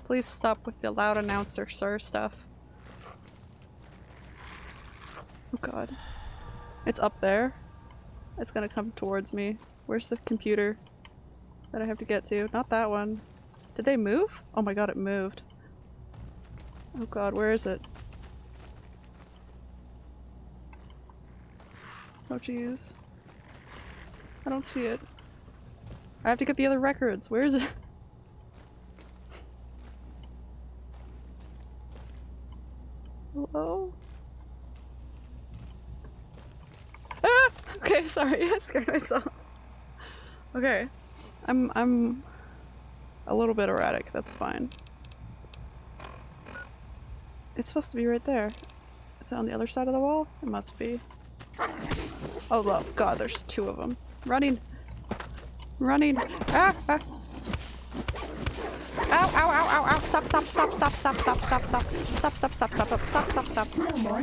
Speaker 1: Please stop with the loud announcer sir stuff. Oh god. It's up there. It's gonna come towards me. Where's the computer that I have to get to? Not that one. Did they move? Oh my god, it moved. Oh god, where is it? Oh jeez. I don't see it. I have to get the other records. Where is it? (laughs) Hello? Ah! Okay, (laughs) sorry, I scared myself. Okay. I'm I'm a little bit erratic, that's fine. It's supposed to be right there. Is it on the other side of the wall? It must be. Oh well, god, there's two of them. Running! Running! Ah! ah. Ow, ow, ow, ow, ow, stop, stop, stop, stop, stop, stop, stop, stop, stop, stop, stop, stop, stop, stop, stop, stop.
Speaker 3: No.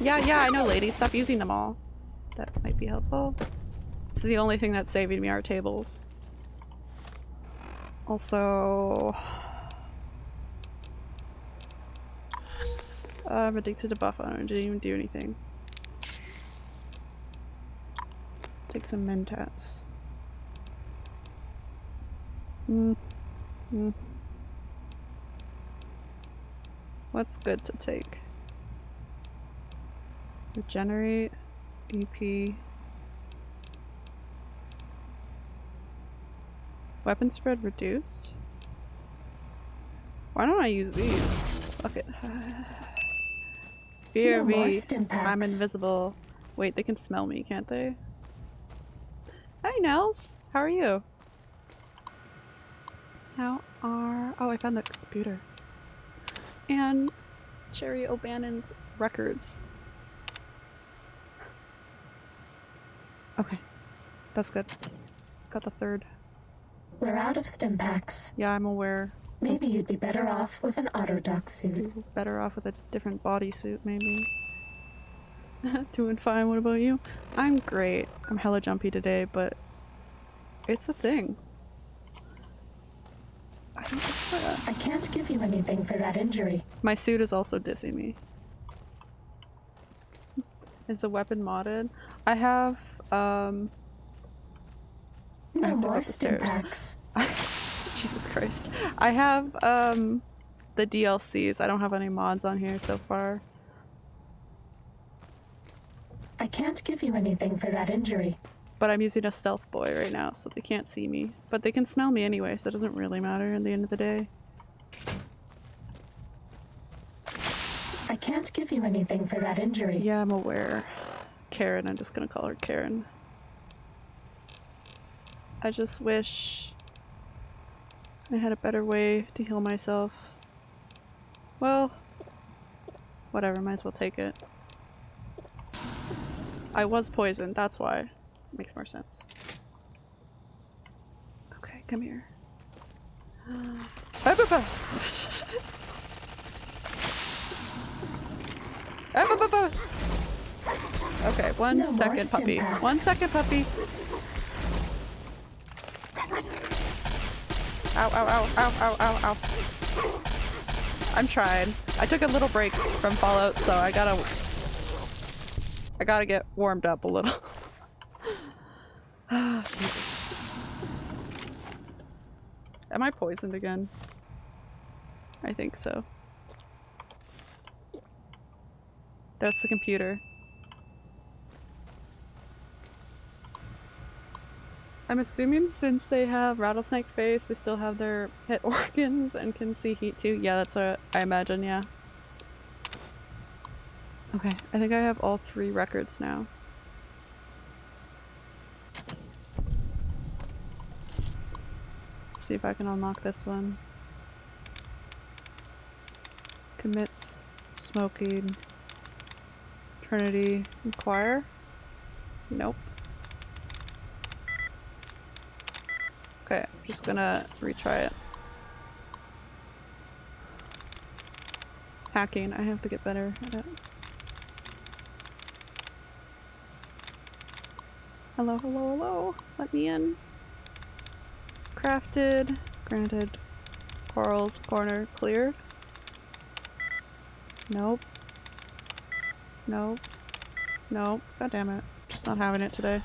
Speaker 1: Yeah, yeah, I know, lady. Stop using them all. That might be helpful. This is the only thing that's saving me are tables. Also... I'm addicted to buff I. Didn't even do anything. Take some mentats. Mm. Mm. What's good to take? Regenerate, EP. Weapon spread reduced? Why don't I use these? Fuck it. (sighs)
Speaker 3: No
Speaker 1: me. I'm invisible. Wait, they can smell me, can't they? Hi, Nels. How are you? How are... Oh, I found the computer. And Cherry O'Bannon's records. Okay. That's good. Got the third.
Speaker 3: We're out of stim packs.
Speaker 1: Yeah, I'm aware.
Speaker 3: Maybe you'd be better off with an autodoc suit.
Speaker 1: Better off with a different bodysuit, maybe. (laughs) Doing fine, what about you? I'm great. I'm hella jumpy today, but it's a thing. I don't.
Speaker 3: I can't give you anything for that injury.
Speaker 1: My suit is also dissing me. Is the weapon modded? I have, um, I
Speaker 3: No
Speaker 1: have
Speaker 3: more
Speaker 1: up the
Speaker 3: stim
Speaker 1: stairs. (laughs) Jesus Christ. I have, um, the DLCs. I don't have any mods on here so far.
Speaker 3: I can't give you anything for that injury.
Speaker 1: But I'm using a stealth boy right now, so they can't see me. But they can smell me anyway, so it doesn't really matter in the end of the day.
Speaker 3: I can't give you anything for that injury.
Speaker 1: Yeah, I'm aware. Karen, I'm just gonna call her Karen. I just wish I had a better way to heal myself. Well, whatever, might as well take it. I was poisoned, that's why. Makes more sense. Okay, come here. Ah. Ah, bah, bah. Okay, one
Speaker 3: No
Speaker 1: second, puppy. One second, puppy. Ow, ow, ow, ow, ow, ow, ow. I'm trying. I took a little break from Fallout, so I gotta... I gotta get warmed up a little. (laughs) Ah, Am I poisoned again? I think so. That's the computer. I'm assuming since they have rattlesnake face, they still have their pet (laughs) organs and can see heat too. Yeah, that's what I imagine, yeah. Okay, I think I have all three records now. see if I can unlock this one. Commits, smoking, Trinity, inquire. Nope. Okay, I'm just gonna retry it. Hacking, I have to get better at it. Hello, hello, hello. Let me in. Crafted. Granted. Corals, corner, cleared. Nope. Nope. Nope. God damn it. Just not having it today.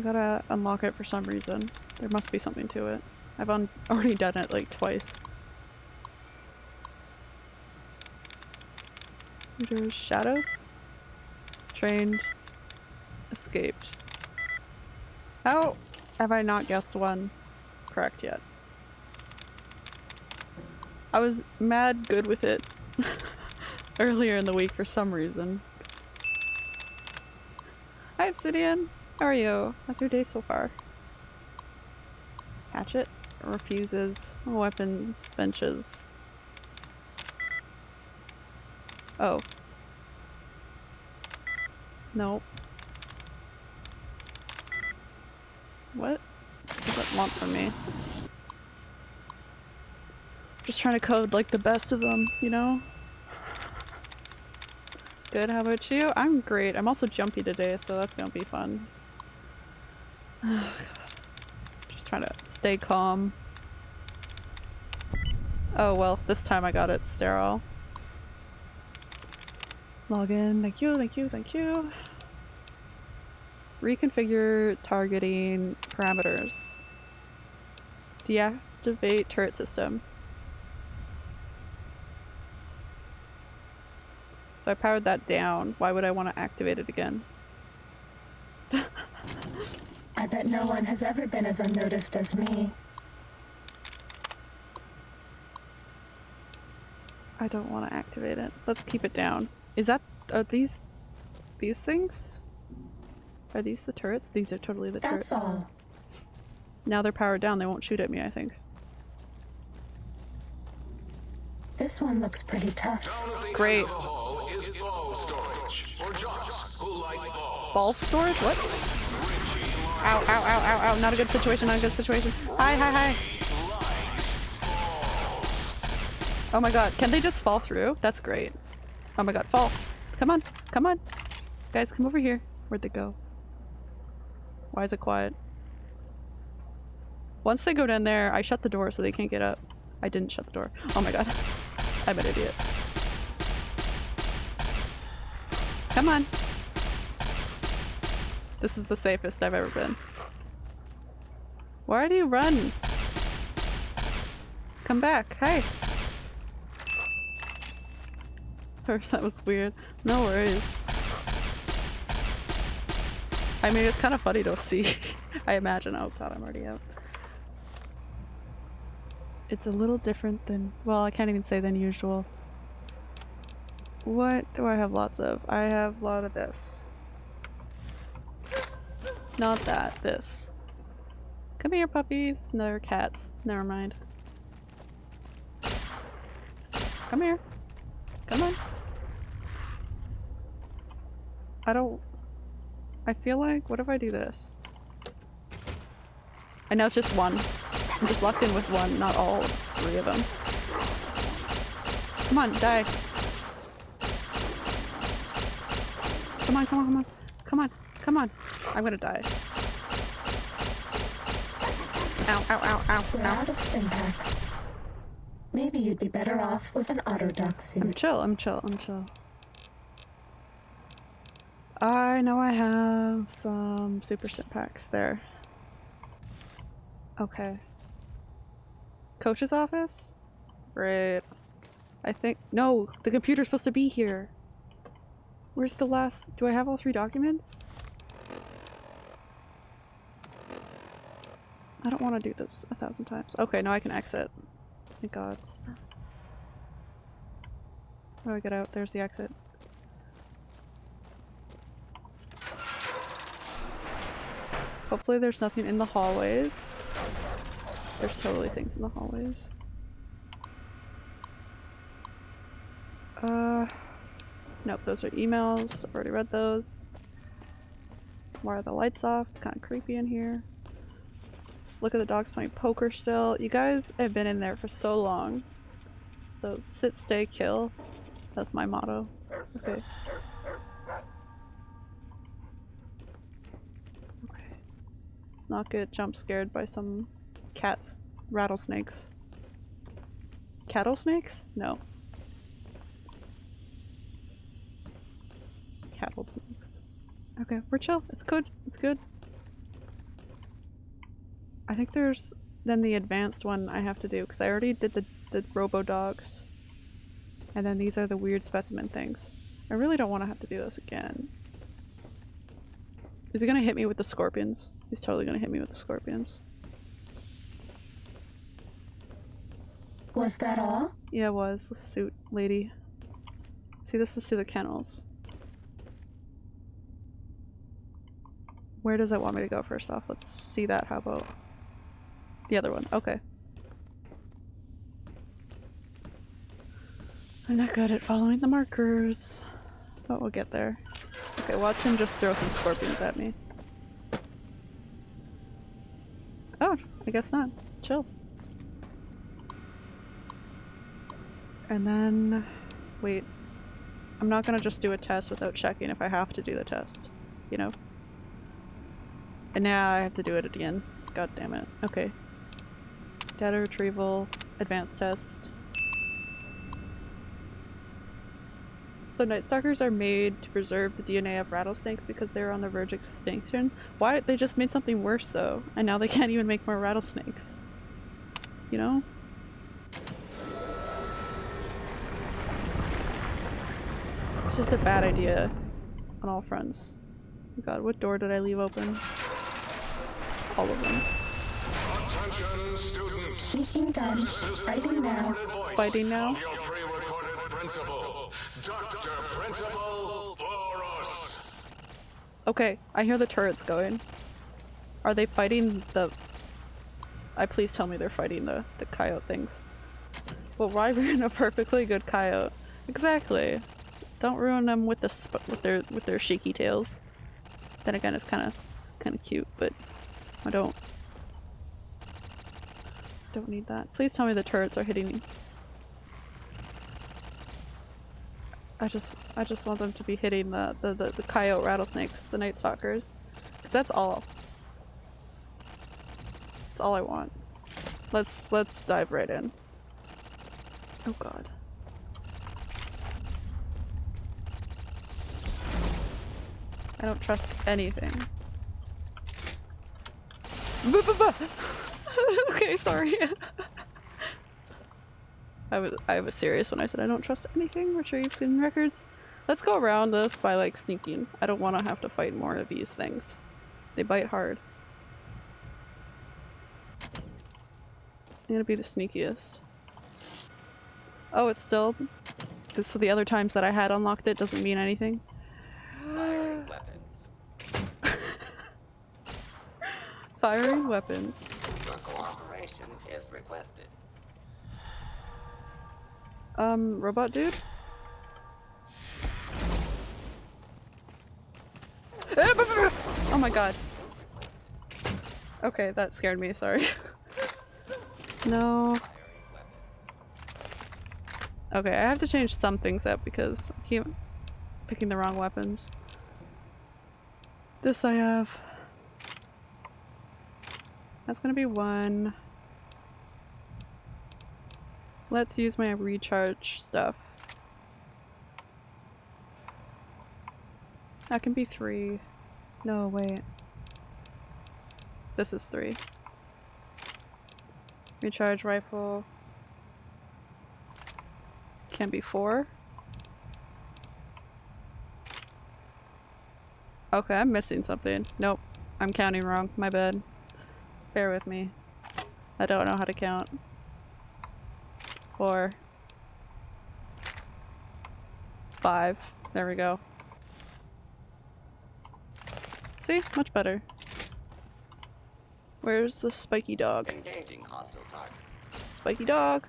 Speaker 1: Gotta unlock it for some reason. There must be something to it. I've (laughs) already done it like twice. There's shadows. Trained. Escaped. How have I not guessed one correct yet? I was mad good with it (laughs) earlier in the week for some reason. Hi Obsidian! How are you? How's your day so far? Hatchet refuses weapons benches. Oh. Nope. What does it want from me? Just trying to code like the best of them, you know? Good, how about you? I'm great. I'm also jumpy today, so that's gonna be fun. Oh, Just trying to stay calm. Oh well, this time I got it sterile. Log in. Thank you, thank you, thank you. Reconfigure targeting parameters. Deactivate turret system. So I powered that down. Why would I want to activate it again? (laughs)
Speaker 3: I bet no one has ever been as unnoticed as me.
Speaker 1: I don't want to activate it. Let's keep it down. Is that- are these- these things? Are these the turrets? These are totally the turrets.
Speaker 3: That's all.
Speaker 1: Now they're powered down, they won't shoot at me, I think.
Speaker 3: This one looks pretty tough.
Speaker 5: Down at the
Speaker 1: Great.
Speaker 5: end of the hall is ball storage for jocks who like balls.
Speaker 1: Ball storage? What? Ow, ow, ow, ow, ow. Not a good situation, not a good situation. Hi, hi, hi. Oh my god, can they just fall through? That's great. Oh my god, fall. Come on, come on. Guys, come over here. Where'd they go? Why is it quiet? Once they go down there, I shut the door so they can't get up. I didn't shut the door. Oh my god. (laughs) I'm an idiot. Come on. This is the safest I've ever been. Why do you run? Come back. Hey. (laughs) First, that was weird. No worries. I mean, it's kind of funny to see. (laughs) I imagine. Oh god, I'm already out. It's a little different than- well, I can't even say than usual. What do I have lots of? I have a lot of this. Not that, this. Come here, puppies. No, cats. Never mind. Come here. Come on. I don't... I feel like, what if I do this? I know it's just one. I'm just locked in with one, not all three of them. Come on, die. Come on, come on, come on. Come on, come on. I'm gonna die. Ow, ow, ow, ow,
Speaker 3: We're
Speaker 1: ow.
Speaker 3: out of Stimpaks. Maybe you'd be better off with an autodoc
Speaker 1: I'm chill, I'm chill, I'm chill. I know I have some super packs there. Okay. Coach's office? Great. I think- no! The computer's supposed to be here! Where's the last- do I have all three documents? I don't want to do this a thousand times. Okay, now I can exit. Thank god. How do I get out? There's the exit. Hopefully there's nothing in the hallways. There's totally things in the hallways. Uh, nope, those are emails. I've already read those. Why are the lights off? It's kind of creepy in here. Let's look at the dogs playing poker still. You guys have been in there for so long. So sit, stay, kill. That's my motto. Okay. Okay. Let's not get jump scared by some cats, rattlesnakes. Cattle snakes? No. Cattle snakes. Okay, we're chill. It's good. It's good. I think there's then the advanced one I have to do because I already did the, the robo dogs. And then these are the weird specimen things. I really don't want to have to do this again. Is he gonna hit me with the scorpions? He's totally gonna hit me with the scorpions.
Speaker 3: Was that all?
Speaker 1: Yeah, it was. Suit lady. See, this is to the kennels. Where does it want me to go first off? Let's see that. How about the other one? Okay. I'm not good at following the markers, but we'll get there. Okay, watch him just throw some scorpions at me. Oh, I guess not. Chill. And then, wait. I'm not gonna just do a test without checking if I have to do the test. You know? And now I have to do it again. God damn it. Okay. Data retrieval, advanced test. So night stalkers are made to preserve the DNA of rattlesnakes because they're on the verge of extinction. Why? They just made something worse though, and now they (laughs) can't even make more rattlesnakes. You know? It's just a bad idea on all fronts. God, what door did I leave open? All of them.
Speaker 5: Attention, students.
Speaker 3: Sneaking done.
Speaker 5: This is the
Speaker 3: Fighting now.
Speaker 1: Fighting now?
Speaker 5: Your pre-recorded principal, Dr. Principal Borous.
Speaker 1: Okay, I hear the turrets going. Are they fighting the... I please tell me they're fighting the, the coyote things. Well, why (laughs) ruin a perfectly good coyote? Exactly. Don't ruin them with the sp with their with their shaky tails. Then again, it's kind of kind of cute, but I don't don't need that. Please tell me the turrets are hitting. Me. I just I just want them to be hitting the the the, the coyote rattlesnakes, the night stalkers, that's all. That's all I want. Let's let's dive right in. Oh god. I don't trust anything. (laughs) (laughs) okay, sorry. (laughs) I was I was serious when I said I don't trust anything. Retrieve student records. Let's go around this by like sneaking. I don't want to have to fight more of these things. They bite hard. I'm gonna be the sneakiest. Oh, it's still. So the other times that I had unlocked it doesn't mean anything.
Speaker 6: Firing weapons. (laughs)
Speaker 1: Firing weapons.
Speaker 6: Cooperation is requested.
Speaker 1: Um, robot dude? Oh my god. Okay, that scared me, sorry. (laughs) no. Okay, I have to change some things up because I keep picking the wrong weapons. This I have. That's gonna be one. Let's use my recharge stuff. That can be three. No, wait. This is three. Recharge rifle. Can be four. Okay, I'm missing something. Nope. I'm counting wrong. My bad. Bear with me. I don't know how to count. Four. Five. There we go. See? Much better. Where's the spiky dog?
Speaker 6: Engaging hostile target.
Speaker 1: Spiky dog.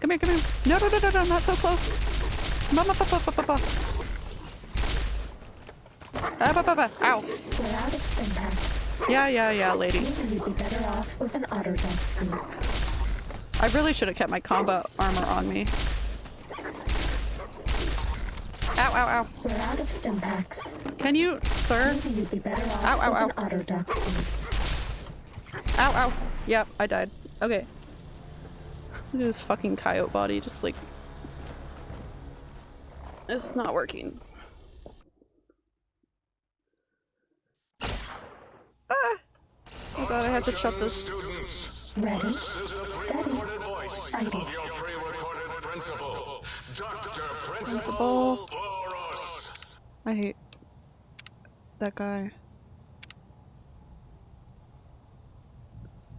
Speaker 1: Come here, come here. No, no, no, no, no, not so close. Mama, papa, papa, papa. Ah, ba, ba, ba. Ow.
Speaker 3: We're out of.
Speaker 1: Yeah, yeah, yeah, lady.
Speaker 3: You'd be better off with an Autodoc suit.
Speaker 1: I really should have kept my combat armor on me. Ow, ow, ow.
Speaker 3: We're out of stim packs.
Speaker 1: Can you, sir?
Speaker 3: Maybe you'd be better off
Speaker 1: Ow, ow,
Speaker 3: with an Autodoc suit.
Speaker 1: Ow, ow. Yep, I died. Okay. Look at this fucking coyote body, just like... It's not working. Ah! Oh god, I have to shut this.
Speaker 5: Students,
Speaker 3: Ready?
Speaker 5: this is the
Speaker 3: Steady.
Speaker 5: voice
Speaker 3: Fighting.
Speaker 5: of your pre-recorded principal, Dr.
Speaker 1: Principal.
Speaker 5: Principal Borous.
Speaker 1: I hate that guy.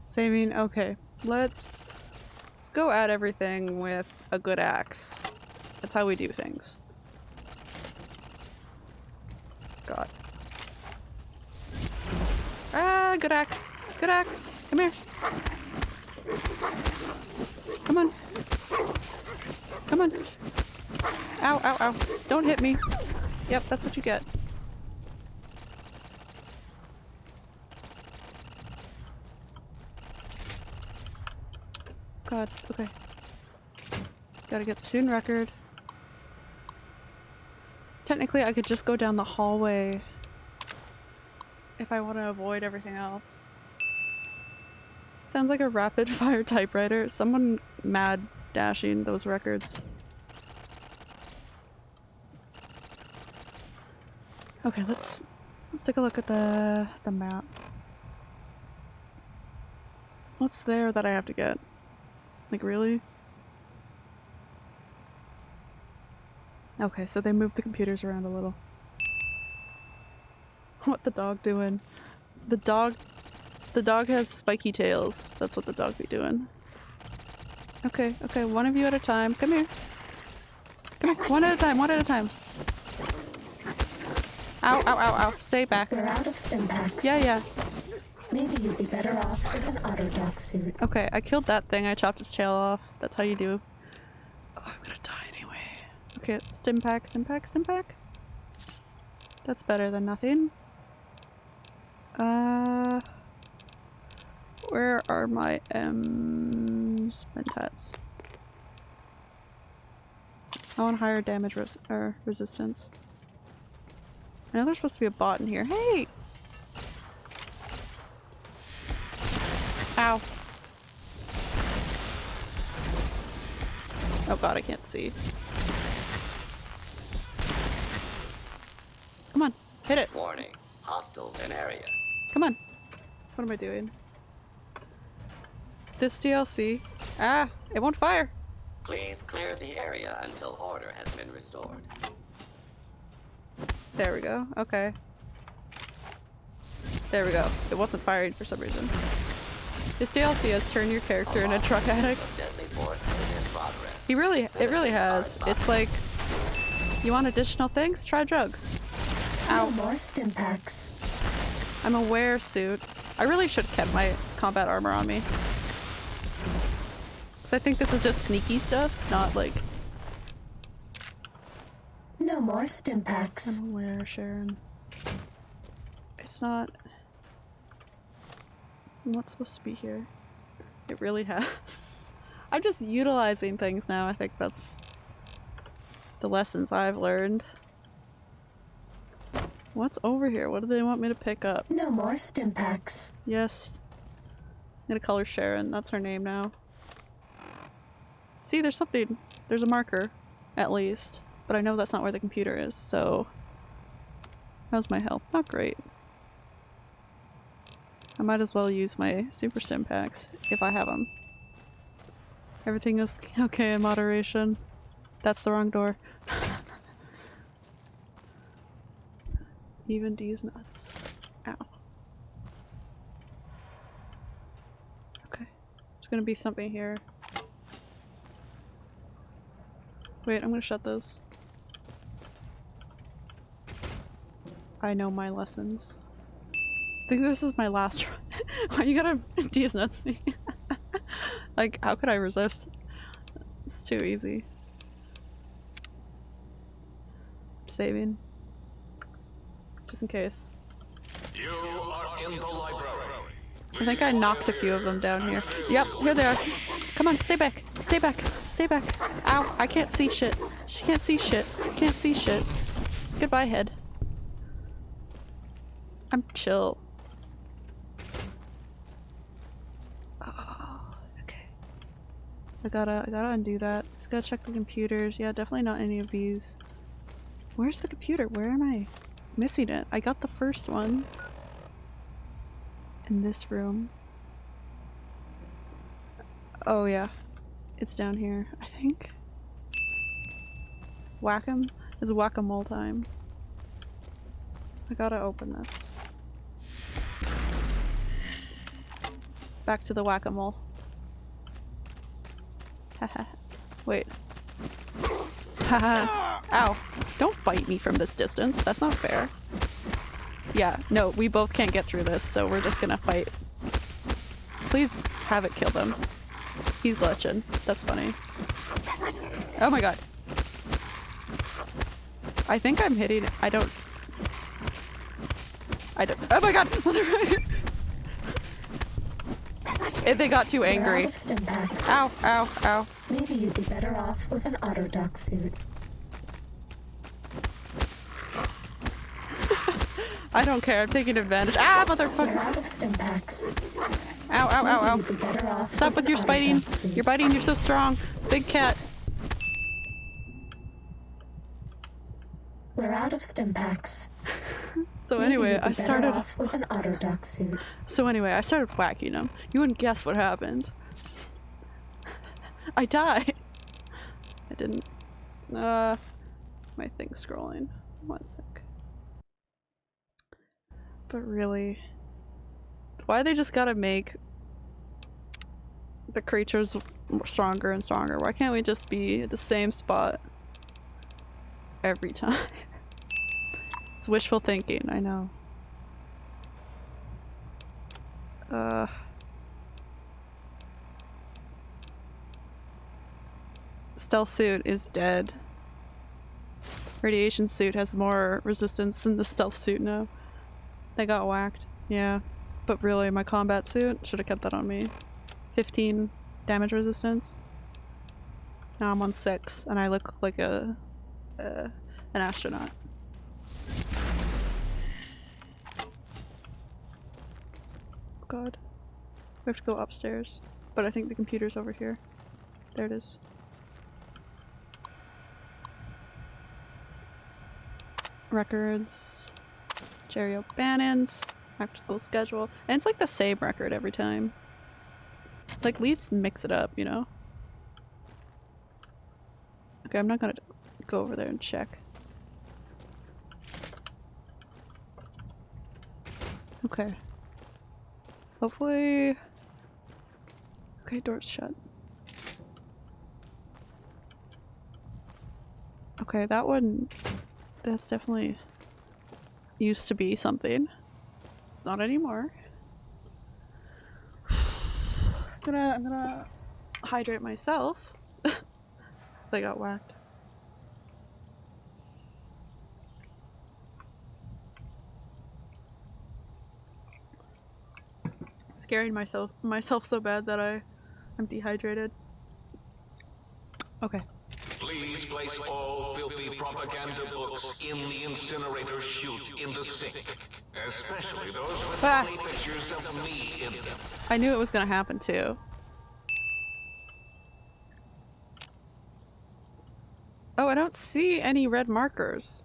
Speaker 1: Saving, okay. Let's let's go at everything with a good axe. That's how we do things. God. Ah, good axe. Good axe. Come here. Come on. Come on. Ow, ow, ow. Don't hit me. Yep, that's what you get. God, okay. Gotta get the student record. Technically, I could just go down the hallway if I want to avoid everything else. Sounds like a rapid (laughs) fire typewriter. Someone mad dashing those records. Okay, let's let's take a look at the the map. What's there that I have to get? Like really? Okay, so they moved the computers around a little. (laughs) What the dog doing? The dog the dog has spiky tails. That's what the dog be doing. Okay, okay, one of you at a time. Come here. Come here, one at a time, one at a time. Ow, ow, ow, ow. Stay back.
Speaker 3: We're out of stim packs.
Speaker 1: Yeah, yeah.
Speaker 3: Maybe you'd be better off with an Autodoc suit.
Speaker 1: Okay, I killed that thing. I chopped its tail off. That's how you do. Oh, I'm gonna die anyway. Okay, stim pack, stim pack, stim pack. That's better than nothing. Uh, where are my um, M's mentats? I want higher damage res or resistance. I know there's supposed to be a bot in here. Hey! Ow. Oh god, I can't see. Come on, hit it.
Speaker 6: Warning. Hostiles in area.
Speaker 1: Come on. What am I doing? This DLC. Ah, it won't fire.
Speaker 6: Please clear the area until order has been restored.
Speaker 1: There we go. Okay. There we go. It wasn't firing for some reason. This DLC has turned your character into a truck addict.
Speaker 6: Of deadly force is in progress.
Speaker 1: He really, it really has. It's like, you want additional things? Try drugs.
Speaker 3: No
Speaker 1: Ow.
Speaker 3: more stim packs.
Speaker 1: I'm a wear suit. I really should have kept my combat armor on me. I think this is just sneaky stuff, not like
Speaker 3: No more stim packs.
Speaker 1: I'm aware, Sharon. It's not. Not supposed to be here? It really has. (laughs) I'm just utilizing things now. I think that's the lessons I've learned. What's over here? What do they want me to pick up?
Speaker 3: No more stim packs.
Speaker 1: Yes. I'm gonna call her Sharon. That's her name now. See, there's something. There's a marker, at least. But I know that's not where the computer is, so... How's my health? Not great. I might as well use my super stim packs, if I have them. Everything is (laughs) okay in moderation. That's the wrong door. (laughs) Even D's nuts. Ow. Okay. There's gonna be something here. Wait, I'm gonna shut this. I know my lessons. I think this is my last run. (laughs) Why you gotta (laughs) D's nuts me? (laughs) like, how could I resist? It's too easy. Saving. Just in case.
Speaker 5: You are in the library.
Speaker 1: I think I knocked a few of them down here. Yep, here they are. Come on, stay back. Stay back. Stay back. Ow, I can't see shit. She can't see shit. Can't see shit. Goodbye, head. I'm chill. Oh, okay. I gotta, I gotta undo that. Just gotta check the computers. Yeah, definitely not any of these. Where's the computer? Where am I missing it? I got the first one in this room. Oh yeah, it's down here, I think. Whack-em is whack-a-mole time. I gotta open this. Back to the whack-a-mole. Haha. Wait. Haha. Ow. Don't bite me from this distance. That's not fair. Yeah, no, we both can't get through this, so we're just gonna fight. Please have it kill them. He's glitching. That's funny. Oh my god. I think I'm hitting- I don't- I don't- Oh my god! (laughs) If they got too angry.
Speaker 3: of stim packs.
Speaker 1: Ow, ow, ow.
Speaker 3: Maybe you'd be better off with an Autodoc suit. (laughs)
Speaker 1: I don't care. I'm taking advantage. Ah, motherfucker!
Speaker 3: out of stim packs.
Speaker 1: Ow, ow, ow, ow.
Speaker 3: You'd be better off
Speaker 1: Stop with your spiting. You're biting. You're so strong. Big cat.
Speaker 3: We're out of Stimpaks. (laughs)
Speaker 1: So anyway, I started.
Speaker 3: off with an Autodoc suit.
Speaker 1: So anyway, I started whacking him. You wouldn't guess what happened. (laughs) I died. I didn't. Uh, my thing's scrolling. One sec. But really, why they just gotta make the creatures stronger and stronger? Why can't we just be at the same spot every time? (laughs) it's wishful thinking. I know. Uh. Stealth suit is dead. Radiation suit has more resistance than the stealth suit now. They got whacked. Yeah. But really, my combat suit should have kept that on me. 15 damage resistance. Now I'm on 6, and I look like a, an astronaut. God. We have to go upstairs. But I think the computer's over here. There it is. Records. Jerry O'Bannon's. After school schedule. And it's like the same record every time. Like, at least mix it up, you know? Okay, I'm not gonna go over there and check. Okay. Hopefully... Okay, door's shut. Okay, that one... That's definitely... Used to be something. It's not anymore. (sighs) I'm gonna- I'm gonna hydrate myself. (laughs) I got whacked. Scaring myself myself so bad that I I'm dehydrated. Okay.
Speaker 5: Please place all filthy propaganda in the incinerator chute in the sink. Especially those with
Speaker 1: Ah.
Speaker 5: pictures of me in them.
Speaker 1: I knew it was gonna happen too. Oh, I don't see any red markers.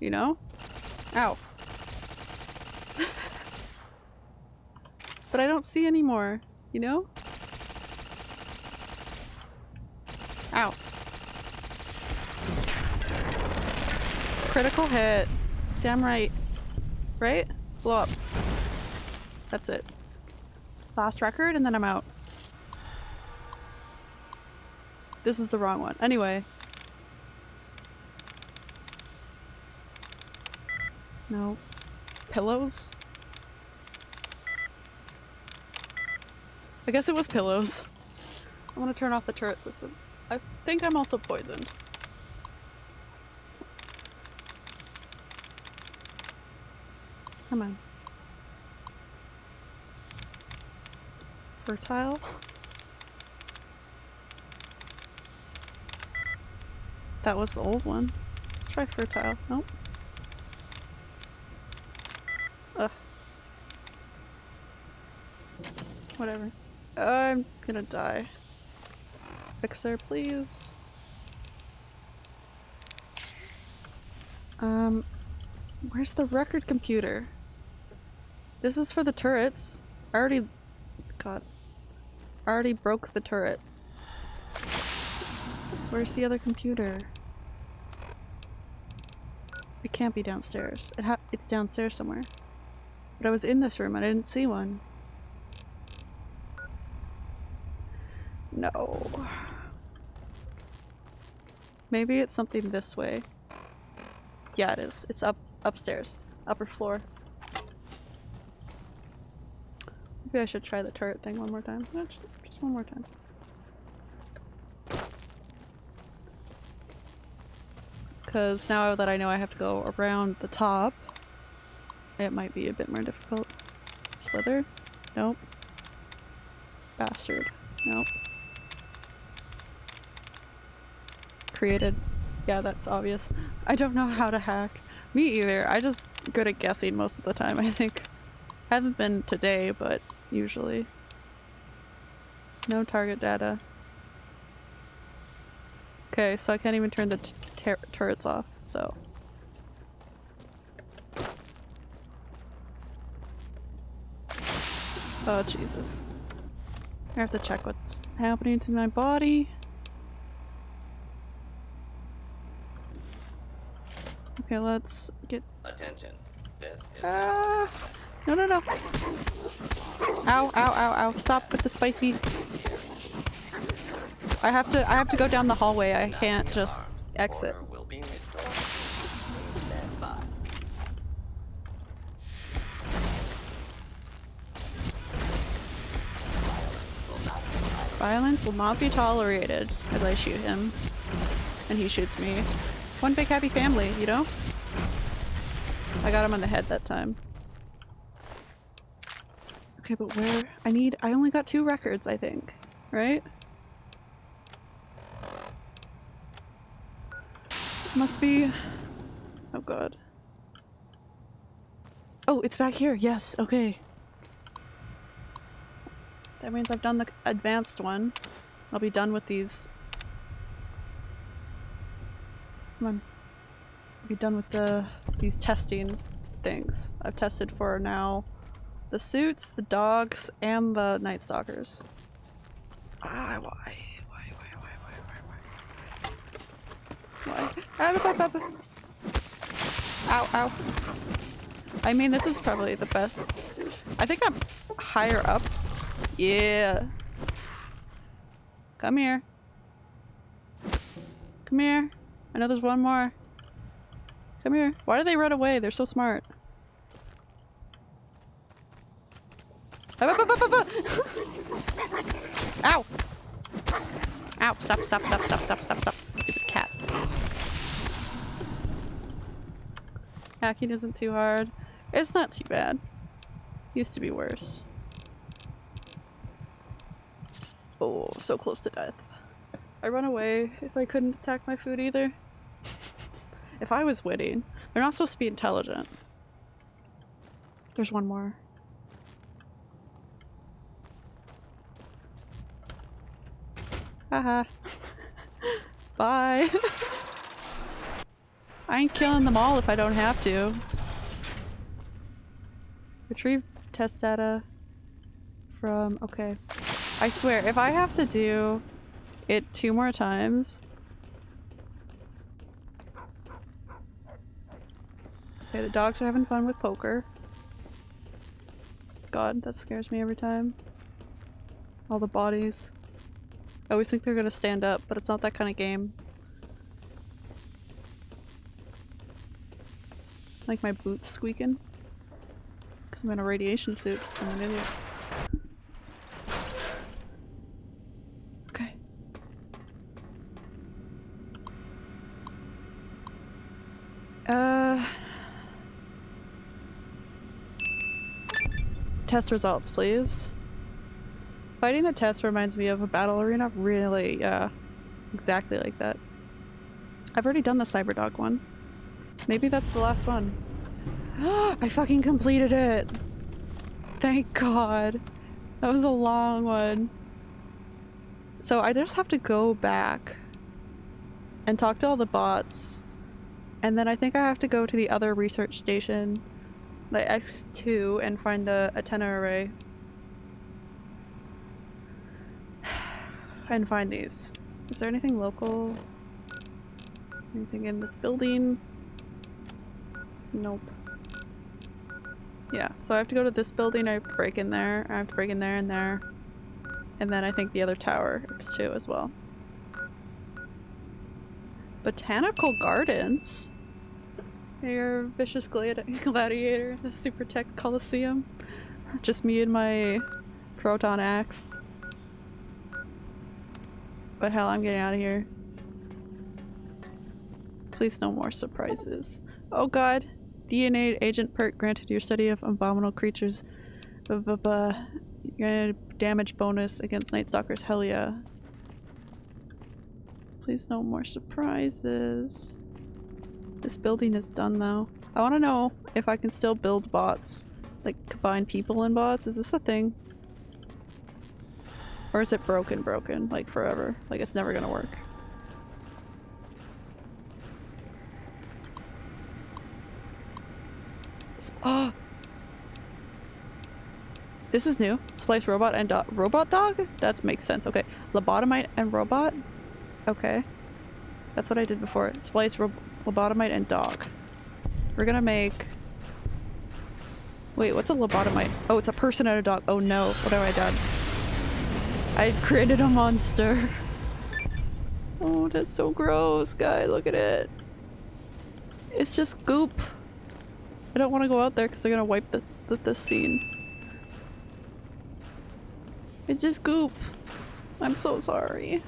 Speaker 1: You know? Ow. (laughs) but I don't see any more. You know? Ow. Critical hit. Damn right. Right? Blow up. That's it. Last record, and then I'm out. This is the wrong one. Anyway. No. Pillows? I guess it was pillows. I want to turn off the turret system. I think I'm also poisoned. Come on. Fertile? That was the old one. Let's try fertile. Nope. Ugh. Whatever. I'm gonna die. Fixer, please. Um, where's the record computer? This is for the turrets. I already, God, I already broke the turret. Where's the other computer? It can't be downstairs. It it's downstairs somewhere. But I was in this room and I didn't see one. No. Maybe it's something this way. Yeah, it is. It's up upstairs. Upper floor. Maybe I should try the turret thing one more time. Just one more time. Because now that I know I have to go around the top, it might be a bit more difficult. Slither? Nope. Bastard. Nope. Created. Yeah, that's obvious. I don't know how to hack. Me either. I just good at guessing most of the time, I think. Haven't been today, but usually. No target data. Okay, so I can't even turn the tur- turrets off, so. Oh, Jesus. I have to check what's happening to my body. Okay, let's get.
Speaker 6: Attention. This is
Speaker 1: Ah! No, no, no! Ow, ow, ow, ow! Stop with the spicy. I have to. I have to go down the hallway. I can't just exit.
Speaker 6: order will be restored. By.
Speaker 1: Violence will not be tolerated as I shoot him. And he shoots me. One big happy family, you know? I got him on the head that time. Okay, but where? I need- I only got two records, I think. Right? Must be- Oh god. Oh, it's back here! Yes, okay. That means I've done the advanced one. I'll be done with these. Come on. Be done with the these testing things. I've tested for now the suits, the dogs, and the night stalkers. Ah, why? Why, why, why, why, why, why? Why? Ah. Ow, ow. I mean, this is probably the best. I think I'm higher up yeah. Come here. Come here. I know there's one more. Come here. Why do they run away? They're so smart. Ow! Ow! Stop, stop, stop, stop, stop, stop, stop. Stupid cat. Hacking isn't too hard. It's not too bad. Used to be worse. Oh, so close to death. I run away if I couldn't attack my food either. If I was witty. They're not supposed to be intelligent. There's one more. Haha. (laughs) Bye. (laughs) I ain't killing them all if I don't have to. Retrieve test data from- okay. I swear, if I have to do it two more times. Okay, the dogs are having fun with poker. God, that scares me every time. All the bodies. I always think they're gonna stand up, but it's not that kind of game. Like my boots squeaking. Because I'm in a radiation suit, I'm an idiot. Okay. Uh. Test results, please. Fighting the test reminds me of a battle arena. Really, yeah. Exactly like that. I've already done the Cyberdog one. Maybe that's the last one. (gasps) I fucking completed it! Thank god. That was a long one. So I just have to go back and talk to all the bots. And then I think I have to go to the other research station, like X2, and find the antenna array. (sighs) And find these. Is there anything local? Anything in this building? Nope. Yeah, so I have to go to this building, I have to break in there, I have to break in there and there. And then I think the other tower, X2 as well. Botanical Gardens? Your vicious gladi (laughs) gladiator, the Super Tech Coliseum. Just me and my proton axe. But hell, I'm getting out of here. Please no more surprises. Oh god. DNAgent perk granted your study of abominable creatures. You're gonna damage bonus against Night Stalkers. Hell yeah. Please no more surprises. This building is done though. I want to know if I can still build bots. Like, combine people and bots. Is this a thing? Or is it broken broken? Like, forever? Like, it's never gonna work. Oh! (gasps) This is new. Splice robot and do- robot dog? That makes sense. Okay. Lobotomite and robot? Okay. That's what I did before. Splice, ro lobotomite, and dog. We're gonna make... Wait, what's a lobotomite? Oh, it's a person and a dog. Oh no, what have I done? I created a monster. (laughs) Oh, that's so gross, guy. Look at it. It's just goop. I don't want to go out there because they're gonna wipe the, the, the scene. It's just goop. I'm so sorry.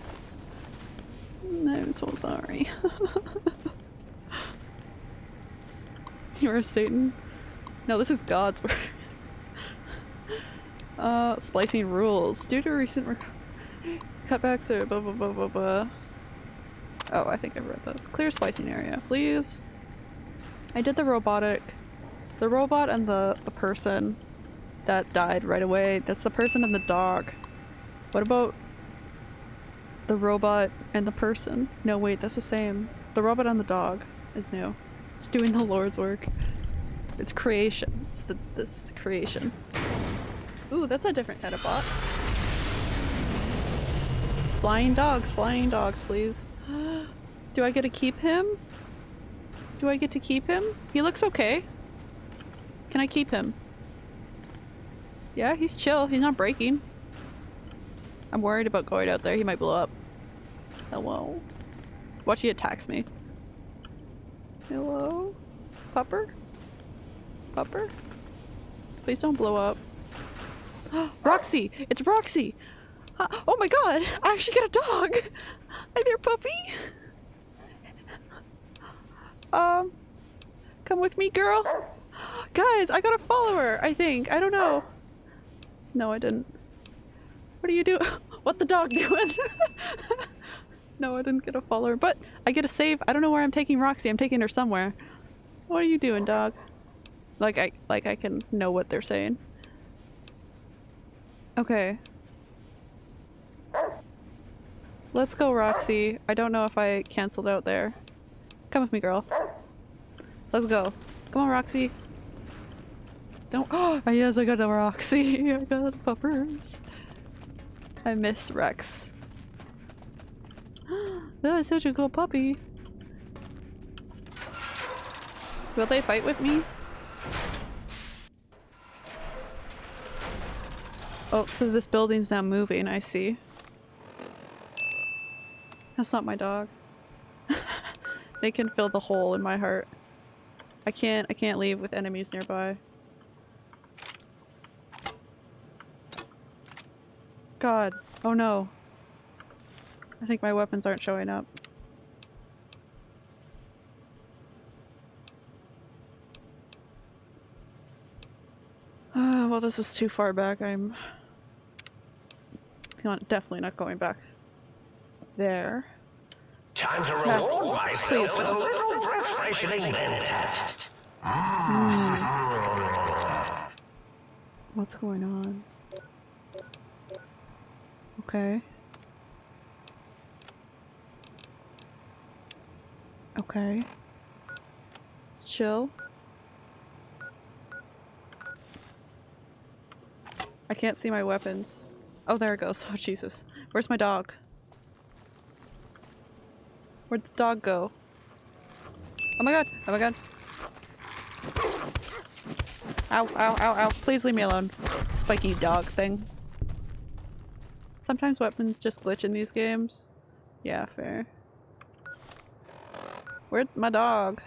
Speaker 1: I'm so sorry. (laughs) (laughs) You're a Satan? No, this is God's word. (laughs) uh, splicing rules. Due to recent cutbacks or blah blah blah blah blah. Oh, I think I read this. Clear splicing area, please. I did the robotic, the robot and the, the person that died right away. That's the person and the dog. What about the robot and the person? No, wait, that's the same. The robot and the dog is new. Doing the Lord's work. It's creation. It's the this creation. Ooh, that's a different kind of bot. Flying dogs, flying dogs, please. (gasps) Do I get to keep him? Do I get to keep him? He looks okay. Can I keep him? Yeah, he's chill. He's not breaking. I'm worried about going out there. He might blow up. Hello? Watch he attacks me. Hello? Pupper? Pupper? Please don't blow up. (gasps) Roxy! It's Roxy! Uh, oh my god! I actually got a dog! Hi there, puppy! Um, come with me, girl. Guys, I got a follower, I think. I don't know. No, I didn't. What are you doing? (laughs) What the dog doing? (laughs) no, I didn't get a follower, but I get a save. I don't know where I'm taking Roxy. I'm taking her somewhere. What are you doing, dog? Like I like I can know what they're saying. Okay. Let's go, Roxy. I don't know if I canceled out there. Come with me, girl. Let's go. Come on, Roxy. Don't- Oh, yes, I got a Roxy. I got puppers. I miss Rex. That is such a cool puppy. Will they fight with me? Oh, so this building's now moving, I see. That's not my dog. (laughs) they can fill the hole in my heart. I can't- I can't leave with enemies nearby. God. Oh no. I think my weapons aren't showing up. Uh, well, this is too far back. I'm not, definitely not going back there.
Speaker 2: Time to reward
Speaker 1: Please
Speaker 2: myself with a little breath-freshening mentat.
Speaker 1: What's going on? Okay. Okay. Chill. I can't see my weapons. Oh, there it goes. (laughs) Oh, Jesus. Where's my dog? Where'd the dog go? Oh my god! Oh my god! Ow, ow, ow, ow. Please leave me alone. Spiky dog thing. Sometimes weapons just glitch in these games. Yeah, fair. Where's my dog?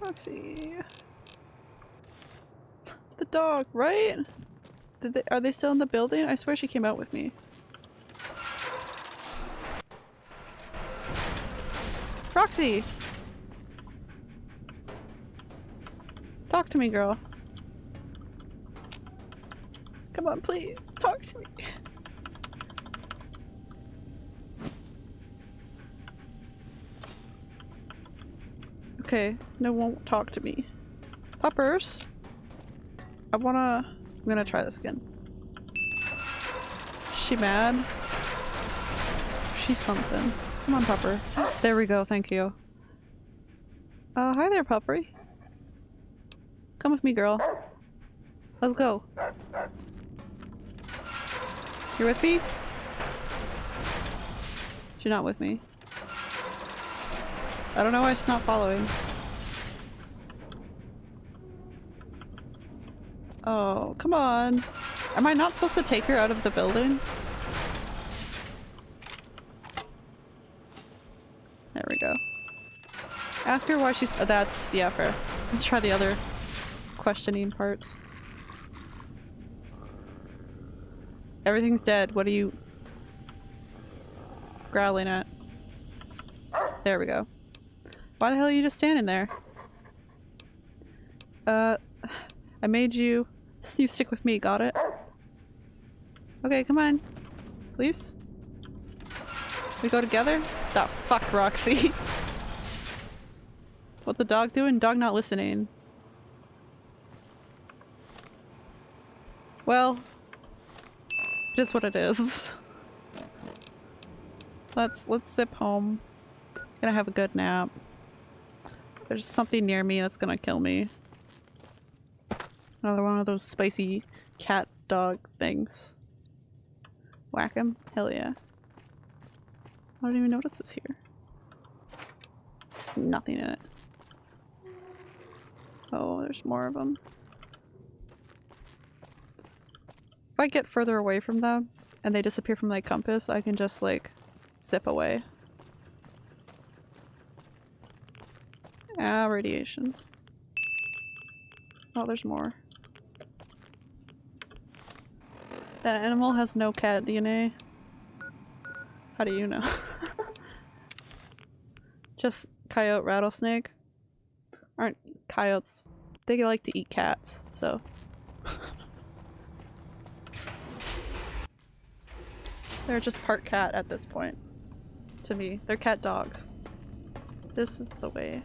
Speaker 1: Roxy. The dog, right? They, are they still in the building? I swear she came out with me. Roxy! Talk to me, girl. Come on, please. Talk to me. Okay, no won't talk to me. Puppers! I wanna- I'm gonna try this again. She mad? She's something. Come on, Pupper. There we go, thank you. Uh, hi there, Puppery. Come with me, girl. Let's go. You're with me? She's not with me. I don't know why she's not following. Oh, come on. Am I not supposed to take her out of the building? There we go. Ask her why she's- oh, that's- yeah, fair. Let's try the other questioning parts. Everything's dead. What are you growling at? There we go. Why the hell are you just standing there? Uh, I made you. You stick with me, got it? Okay, come on. Please? We go together? The fuck, Roxy. (laughs) what the dog doing? Dog not listening. Well, it is what it is. (laughs) Let's let's zip home. Gonna have a good nap. There's something near me that's gonna kill me. Another one of those spicy cat dog things. Whack him? Hell yeah. I don't even notice it's here. There's nothing in it. Oh, there's more of them. If I get further away from them and they disappear from my compass, I can just like zip away. Ah, radiation. Oh, there's more. That animal has no cat DNA. How do you know? (laughs) Just coyote rattlesnake. Aren't coyotes? They like to eat cats, so. (laughs) They're just part cat at this point. To me. They're cat dogs. This is the way.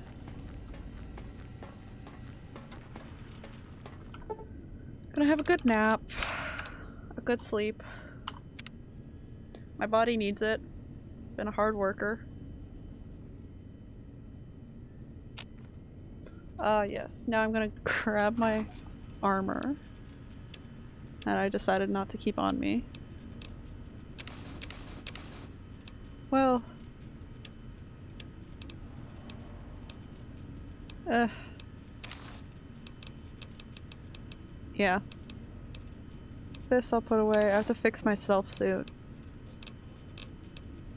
Speaker 1: Gonna have a good nap. A good sleep. My body needs it. Been a hard worker. Ah, yes. Now I'm gonna (laughs) grab my armor. That I decided not to keep on me. Well. Uh. Yeah. This I'll put away. I have to fix my self suit.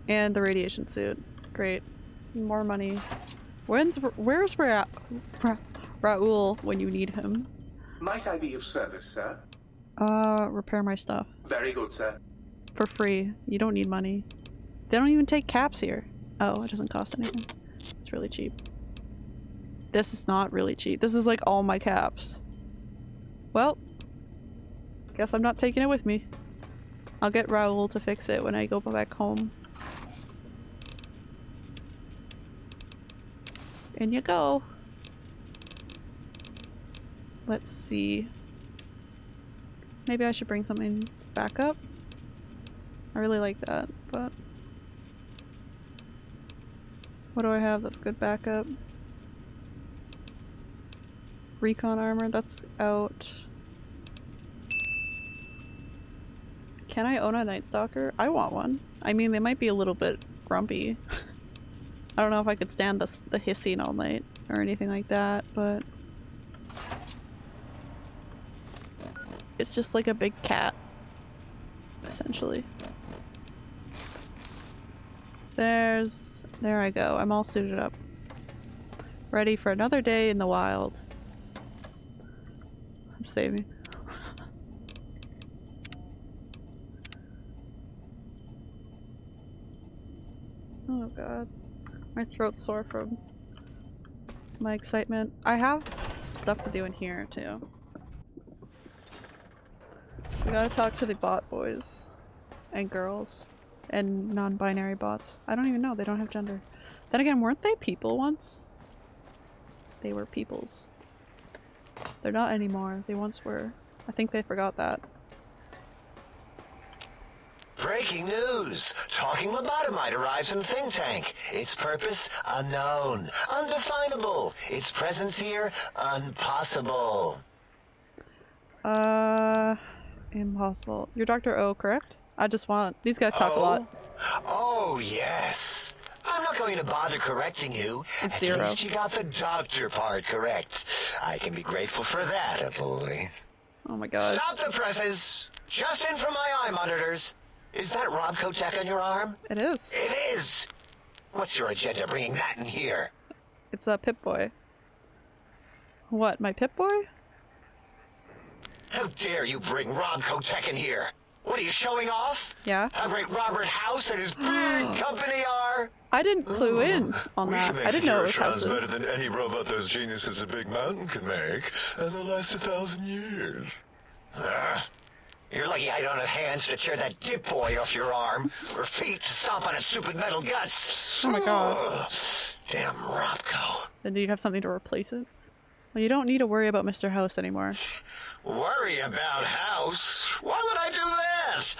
Speaker 1: And the radiation suit. Great. More money. When's where's Ra Ra Raoul when you need him?
Speaker 4: Might I be of service, sir?
Speaker 1: Uh, repair my stuff.
Speaker 4: Very good, sir.
Speaker 1: For free. You don't need money. They don't even take caps here. Oh, it doesn't cost anything. It's really cheap. This is not really cheap. This is like all my caps. Well, guess I'm not taking it with me. I'll get Raoul to fix it when I go back home. In you go. Let's see. Maybe I should bring something back up. I really like that, but... What do I have that's good backup? Recon armor, that's out. Can I own a Night Stalker? I want one. I mean, they might be a little bit grumpy. (laughs) I don't know if I could stand the, the hissing all night or anything like that, but... It's just like a big cat, essentially. There's... There I go. I'm all suited up. Ready for another day in the wild. Saving. (laughs) oh god. My throat's sore from my excitement. I have stuff to do in here too. We gotta talk to the bot boys and girls and non-binary bots. I don't even know. They don't have gender. Then again, weren't they people once? they were peoples. They're not anymore. They once were. I think they forgot that.
Speaker 2: Breaking news! Talking lobotomite arrives in Think Tank. Its purpose unknown, undefinable. Its presence here impossible.
Speaker 1: Uh, impossible. You're Dr. O, correct? I just want. These guys talk a lot.
Speaker 2: Oh yes. I'm not going to bother correcting you.
Speaker 1: It's
Speaker 2: At
Speaker 1: zero.
Speaker 2: least you got the doctor part correct. I can be grateful for that, at least.
Speaker 1: Oh my god.
Speaker 2: Stop the presses! Just in from my eye monitors. Is that RobCo tech on your arm?
Speaker 1: It is.
Speaker 2: It is! What's your agenda bringing that in here?
Speaker 1: It's a Pip Boy. What, my Pip Boy?
Speaker 2: How dare you bring RobCo tech in here? What are you showing off?
Speaker 1: Yeah.
Speaker 2: How great Robert House and his (gasps) big company are?
Speaker 1: I didn't clue in on that. I didn't know it was
Speaker 7: Trons better than any robot those geniuses at Big Mountain could make, and they'll last a thousand years.
Speaker 2: Ugh. You're lucky I don't have hands to tear that Pip Boy off your arm, or feet to stomp on its stupid metal guts.
Speaker 1: Oh my God.
Speaker 2: Damn Robco.
Speaker 1: Then do you have something to replace it? Well, you don't need to worry about Mr. House anymore.
Speaker 2: Worry about House? Why would I do that?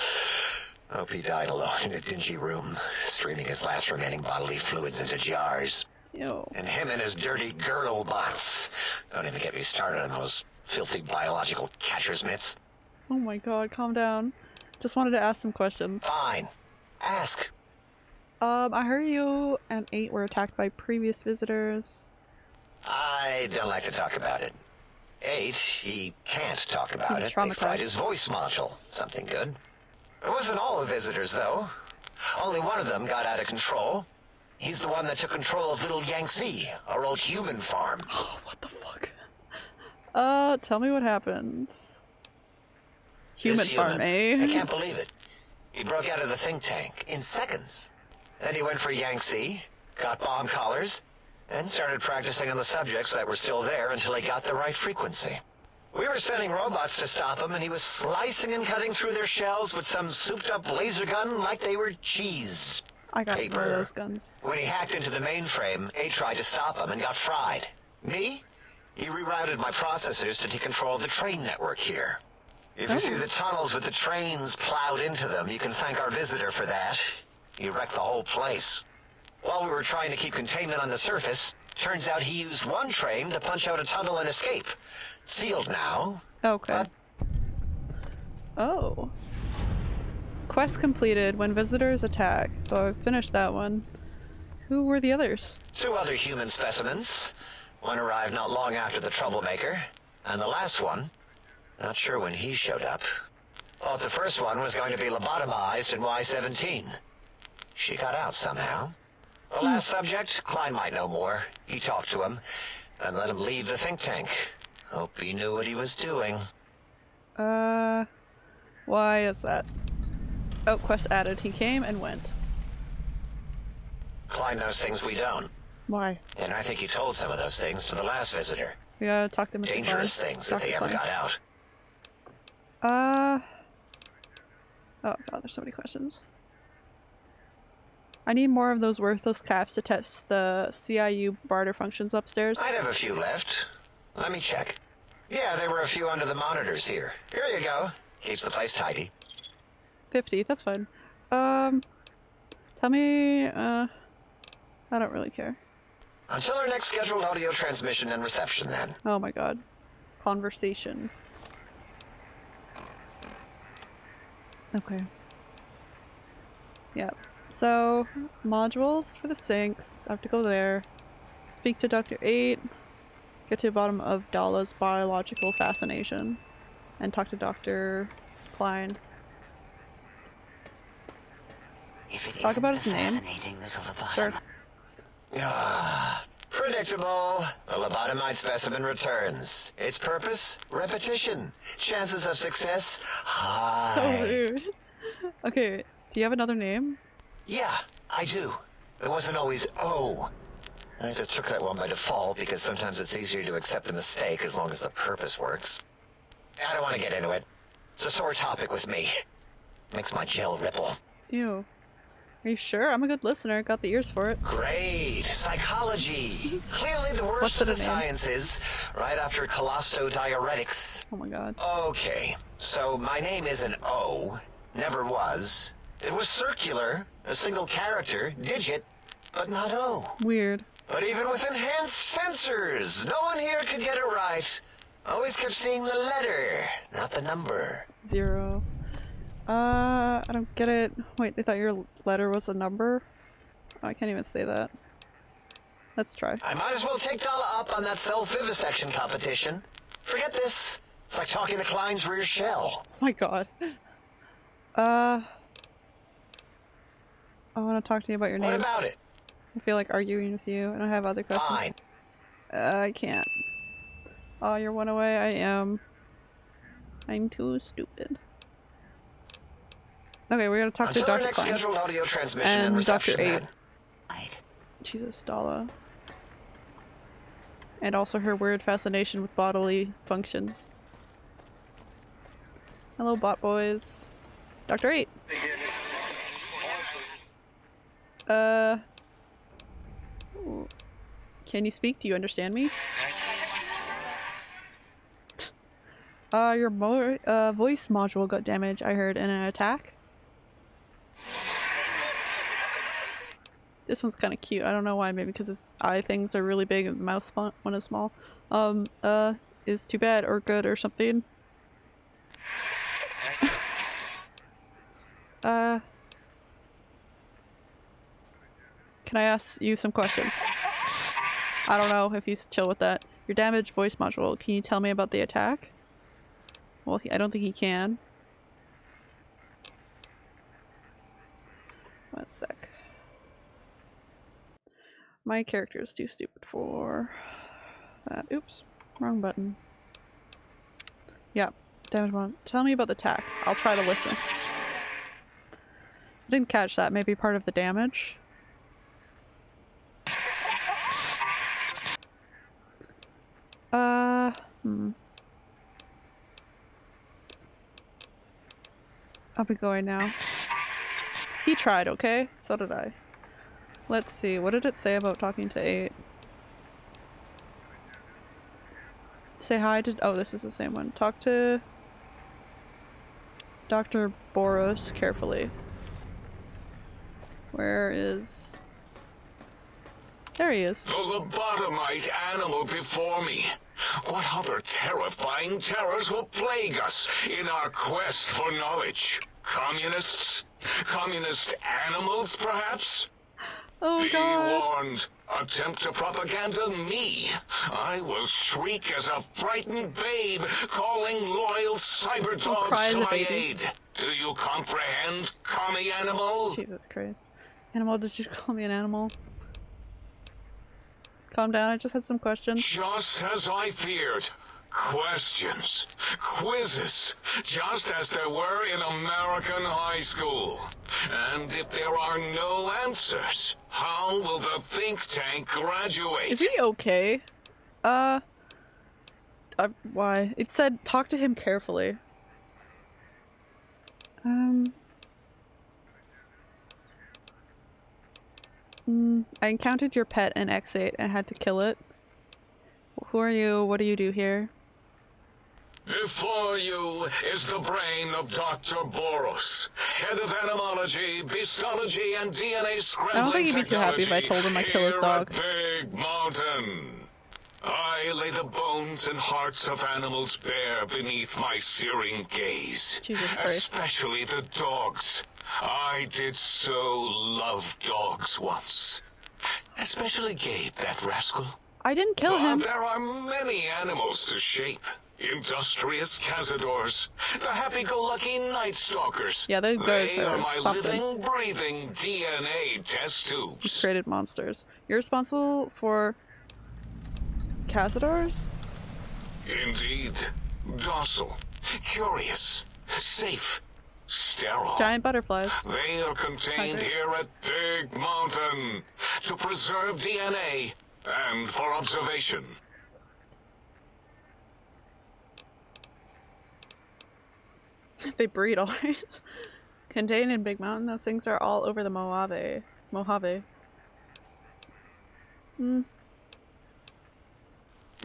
Speaker 2: Hope he died alone in a dingy room, streaming his last remaining bodily fluids into jars.
Speaker 1: Ew.
Speaker 2: And him and his dirty girdle bots. Don't even get me started on those filthy biological catcher's mitts.
Speaker 1: Oh my god, calm down. Just wanted to ask some questions.
Speaker 2: Fine. Ask.
Speaker 1: Um, I heard you and Eight were attacked by previous visitors.
Speaker 2: I don't like to talk about it. Eight, he can't talk about it. They fried his voice module. Something good. It wasn't all the visitors, though. Only one of them got out of control. He's the one that took control of Little Yangtze, our old human farm. (gasps)
Speaker 1: Oh, what the fuck? Uh, tell me what happened. Human farm, eh?
Speaker 2: I can't believe it. He broke out of the think tank in seconds. Then he went for Yangtze, got bomb collars, and started practicing on the subjects that were still there until he got the right frequency. We were sending robots to stop him, and he was slicing and cutting through their shells with some souped-up laser gun like they were cheese.
Speaker 1: I got one
Speaker 2: paper.
Speaker 1: of those guns.
Speaker 2: When he hacked into the mainframe, A tried to stop him and got fried. Me? He rerouted my processors to take control of the train network here. If you oh. see the tunnels with the trains plowed into them, you can thank our visitor for that. He wrecked the whole place. While we were trying to keep containment on the surface, turns out he used one train to punch out a tunnel and escape. Sealed now.
Speaker 1: Okay. Oh. Quest completed when visitors attack. So I finished that one. Who were the others?
Speaker 2: Two other human specimens. One arrived not long after the troublemaker, and the last one, not sure when he showed up. Thought the first one was going to be lobotomized in Y-17. She got out somehow. The last subject, Klein might know more. He talked to him, then let him leave the think tank. Hope he knew what he was doing.
Speaker 1: Uh, why is that? Oh, quest added. He came and went.
Speaker 2: Klein knows things we don't,
Speaker 1: Why?
Speaker 2: and I think he told some of those things to the last visitor.
Speaker 1: We gotta talk to Mr.
Speaker 2: Dangerous
Speaker 1: Klein.
Speaker 2: things
Speaker 1: Talk
Speaker 2: if they
Speaker 1: to
Speaker 2: ever got out.
Speaker 1: Uh. Oh god, there's so many questions. I need more of those worthless caps to test the CIU barter functions upstairs.
Speaker 2: I'd have a few left. Let me check. Yeah, there were a few under the monitors here. Here you go. Keeps the place tidy.
Speaker 1: 50, that's fine. Um, tell me, uh, I don't really care.
Speaker 2: Until our next scheduled audio transmission and reception, then.
Speaker 1: Oh my god. Conversation. Okay. Yep. So, modules for the sinks. I have to go there. Speak to Dr. 8. Get to the bottom of Dala's biological fascination. And talk to Dr. Klein.
Speaker 6: If it
Speaker 1: Talk about his name.
Speaker 6: fascinating little
Speaker 1: Sure.
Speaker 6: lobotomite.
Speaker 2: Ah, predictable. The lobotomite specimen returns. Its purpose? Repetition. Chances of success? High.
Speaker 1: So rude. (laughs) Okay, do you have another name?
Speaker 2: Yeah, I do. It wasn't always O. I just took that one by default because sometimes it's easier to accept the mistake as long as the purpose works. I don't want to get into it. It's a sore topic with me. Makes my gel ripple.
Speaker 1: Ew. Are you sure? I'm a good listener. Got the ears for it.
Speaker 2: Great. Psychology. (laughs) Clearly the worst
Speaker 1: What's
Speaker 2: of the
Speaker 1: in?
Speaker 2: sciences, right after colostodiuretics.
Speaker 1: Oh my god.
Speaker 2: Okay, so my name isn't O. Never was. It was circular, a single character, digit, but not O.
Speaker 1: Weird.
Speaker 2: But even with enhanced sensors, no one here could get it right. Always kept seeing the letter, not the number.
Speaker 1: Zero. Uh, I don't get it. Wait, they thought your letter was a number? Oh, I can't even say that. Let's try.
Speaker 2: I might as well take Dala up on that self-vivisection competition. Forget this. It's like talking to Klein's rear shell.
Speaker 1: Oh my god. (laughs) Uh. I want to talk to you about your
Speaker 2: What
Speaker 1: name.
Speaker 2: about it?
Speaker 1: I feel like arguing with you, and I have other questions.
Speaker 2: Fine.
Speaker 1: Uh, I can't. Oh, you're one away. I am. I'm too stupid. Okay, we're gonna talk to
Speaker 2: Until our
Speaker 1: Dr.
Speaker 2: next
Speaker 1: Klein.
Speaker 2: scheduled audio transmission and,
Speaker 1: And Dr.
Speaker 2: reception
Speaker 1: Eight.
Speaker 2: then.
Speaker 1: Jesus, Dala. And also her weird fascination with bodily functions. Hello, bot boys. Dr. 8. Uh. Can you speak? Do you understand me? Uh, your mo uh, voice module got damaged, I heard, in an attack. This one's kind of cute. I don't know why. Maybe because his eye things are really big and the spot one is small. Um, uh, is too bad or good or something. uh, can I ask you some questions? I don't know if he's chill with that. Your damaged voice module. Can you tell me about the attack? Well, he, I don't think he can. One sec. My character is too stupid for that. Oops, wrong button. Yeah, damage one. Tell me about the attack. I'll try to listen. I didn't catch that. Maybe part of the damage. Uh, hmm. I'll be going now. He tried, okay? So did I. Let's see, what did it say about talking to 8? Say hi to- oh, this is the same one. Talk to Dr. Borous carefully. Where is... There he is.
Speaker 5: The lobotomite animal before me. What other terrifying terrors will plague us in our quest for knowledge? Communists? Communist animals, perhaps?
Speaker 1: Oh
Speaker 5: Be
Speaker 1: god.
Speaker 5: warned. Attempt to propaganda me. I will shriek as a frightened babe, calling loyal cyber dogs to my
Speaker 1: baby.
Speaker 5: aid. Do you comprehend, commie animal?
Speaker 1: Jesus Christ. Animal, did you call me an animal? Calm down, I just had some questions.
Speaker 5: Just as I feared. Questions, quizzes, just as there were in American high school. And if there are no answers, how will the think tank graduate?
Speaker 1: Is he okay? Uh... uh why? It said talk to him carefully. Um... Mm, I encountered your pet in X8 and had to kill it. Who are you? What do you do here?
Speaker 5: Before you is the brain of Dr. Borous, head of animology, beastology, and DNA scrambling I don't
Speaker 1: think he'd be too happy if I told him I'd kill his dog.
Speaker 5: Big Mountain. I lay the bones and hearts of animals bare beneath my searing gaze.
Speaker 1: Jesus Christ.
Speaker 5: Especially the dogs. I did so love dogs once. Especially Gabe, that rascal.
Speaker 1: I didn't kill
Speaker 5: But
Speaker 1: him.
Speaker 5: there are many animals to shape. Industrious cazadors, the happy-go-lucky night stalkers.
Speaker 1: Yeah, those guys
Speaker 5: they
Speaker 1: are
Speaker 5: my
Speaker 1: something.
Speaker 5: living, breathing DNA test tubes.
Speaker 1: created monsters. You're responsible for Cazadors?
Speaker 5: Indeed, docile, curious, safe, sterile.
Speaker 1: Giant butterflies.
Speaker 5: They are contained
Speaker 1: Okay.
Speaker 5: here at Big Mountain to preserve DNA and for observation. (laughs)
Speaker 1: they breed alright. (laughs) Contained in Big Mountain, those things are all over the Mojave. Mojave. Hmm.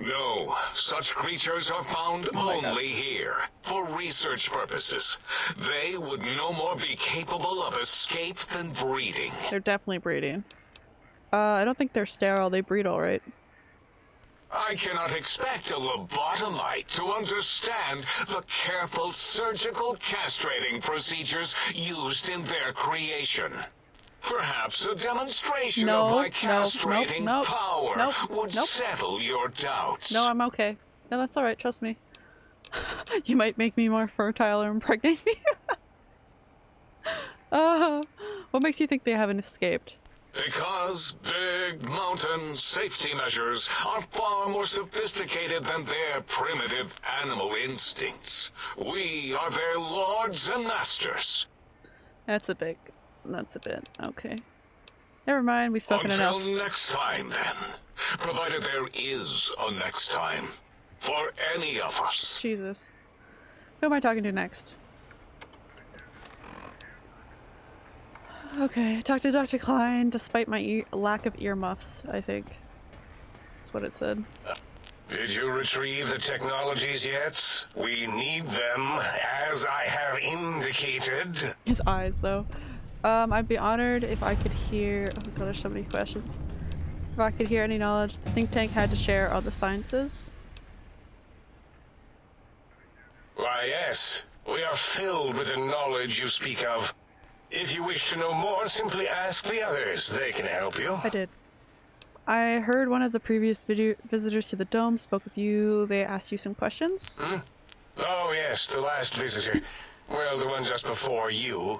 Speaker 5: No, such creatures are found
Speaker 1: Oh my God.
Speaker 5: only here, for research purposes. They would no more be capable of escape than breeding.
Speaker 1: They're definitely breeding. Uh, I don't think they're sterile. They breed all right.
Speaker 5: I cannot expect a lobotomite to understand the careful surgical castrating procedures used in their creation. Perhaps a demonstration
Speaker 1: No,
Speaker 5: of
Speaker 1: no,
Speaker 5: my castrating
Speaker 1: nope,
Speaker 5: power
Speaker 1: nope,
Speaker 5: would
Speaker 1: nope.
Speaker 5: settle your doubts.
Speaker 1: No, I'm okay. No, that's all right. Trust me. (laughs) you might make me more fertile or impregnate me. (laughs) uh, what makes you think they haven't escaped?
Speaker 5: Because big mountain safety measures are far more sophisticated than their primitive animal instincts. We are their lords and masters.
Speaker 1: That's a bit. That's a bit. Okay. Never mind. We've spoken
Speaker 5: Until
Speaker 1: enough.
Speaker 5: next time, then. Provided there is a next time. For any of us.
Speaker 1: Jesus. Who am I talking to next? Okay, talk to Dr. Klein despite my ear lack of earmuffs, I think. That's what it said.
Speaker 7: Did you retrieve the technologies yet? We need them, as I have indicated.
Speaker 1: His eyes, though. Um, I'd be honored if I could hear. Oh god, there's so many questions. If I could hear any knowledge the think tank had to share all the sciences.
Speaker 7: Why, yes. We are filled with the knowledge you speak of. If you wish to know more, simply ask the others. They can help you.
Speaker 1: I did. I heard one of the previous video visitors to the dome spoke of you. They asked you some questions.
Speaker 7: Oh, yes, the last visitor. Well, the one just before you.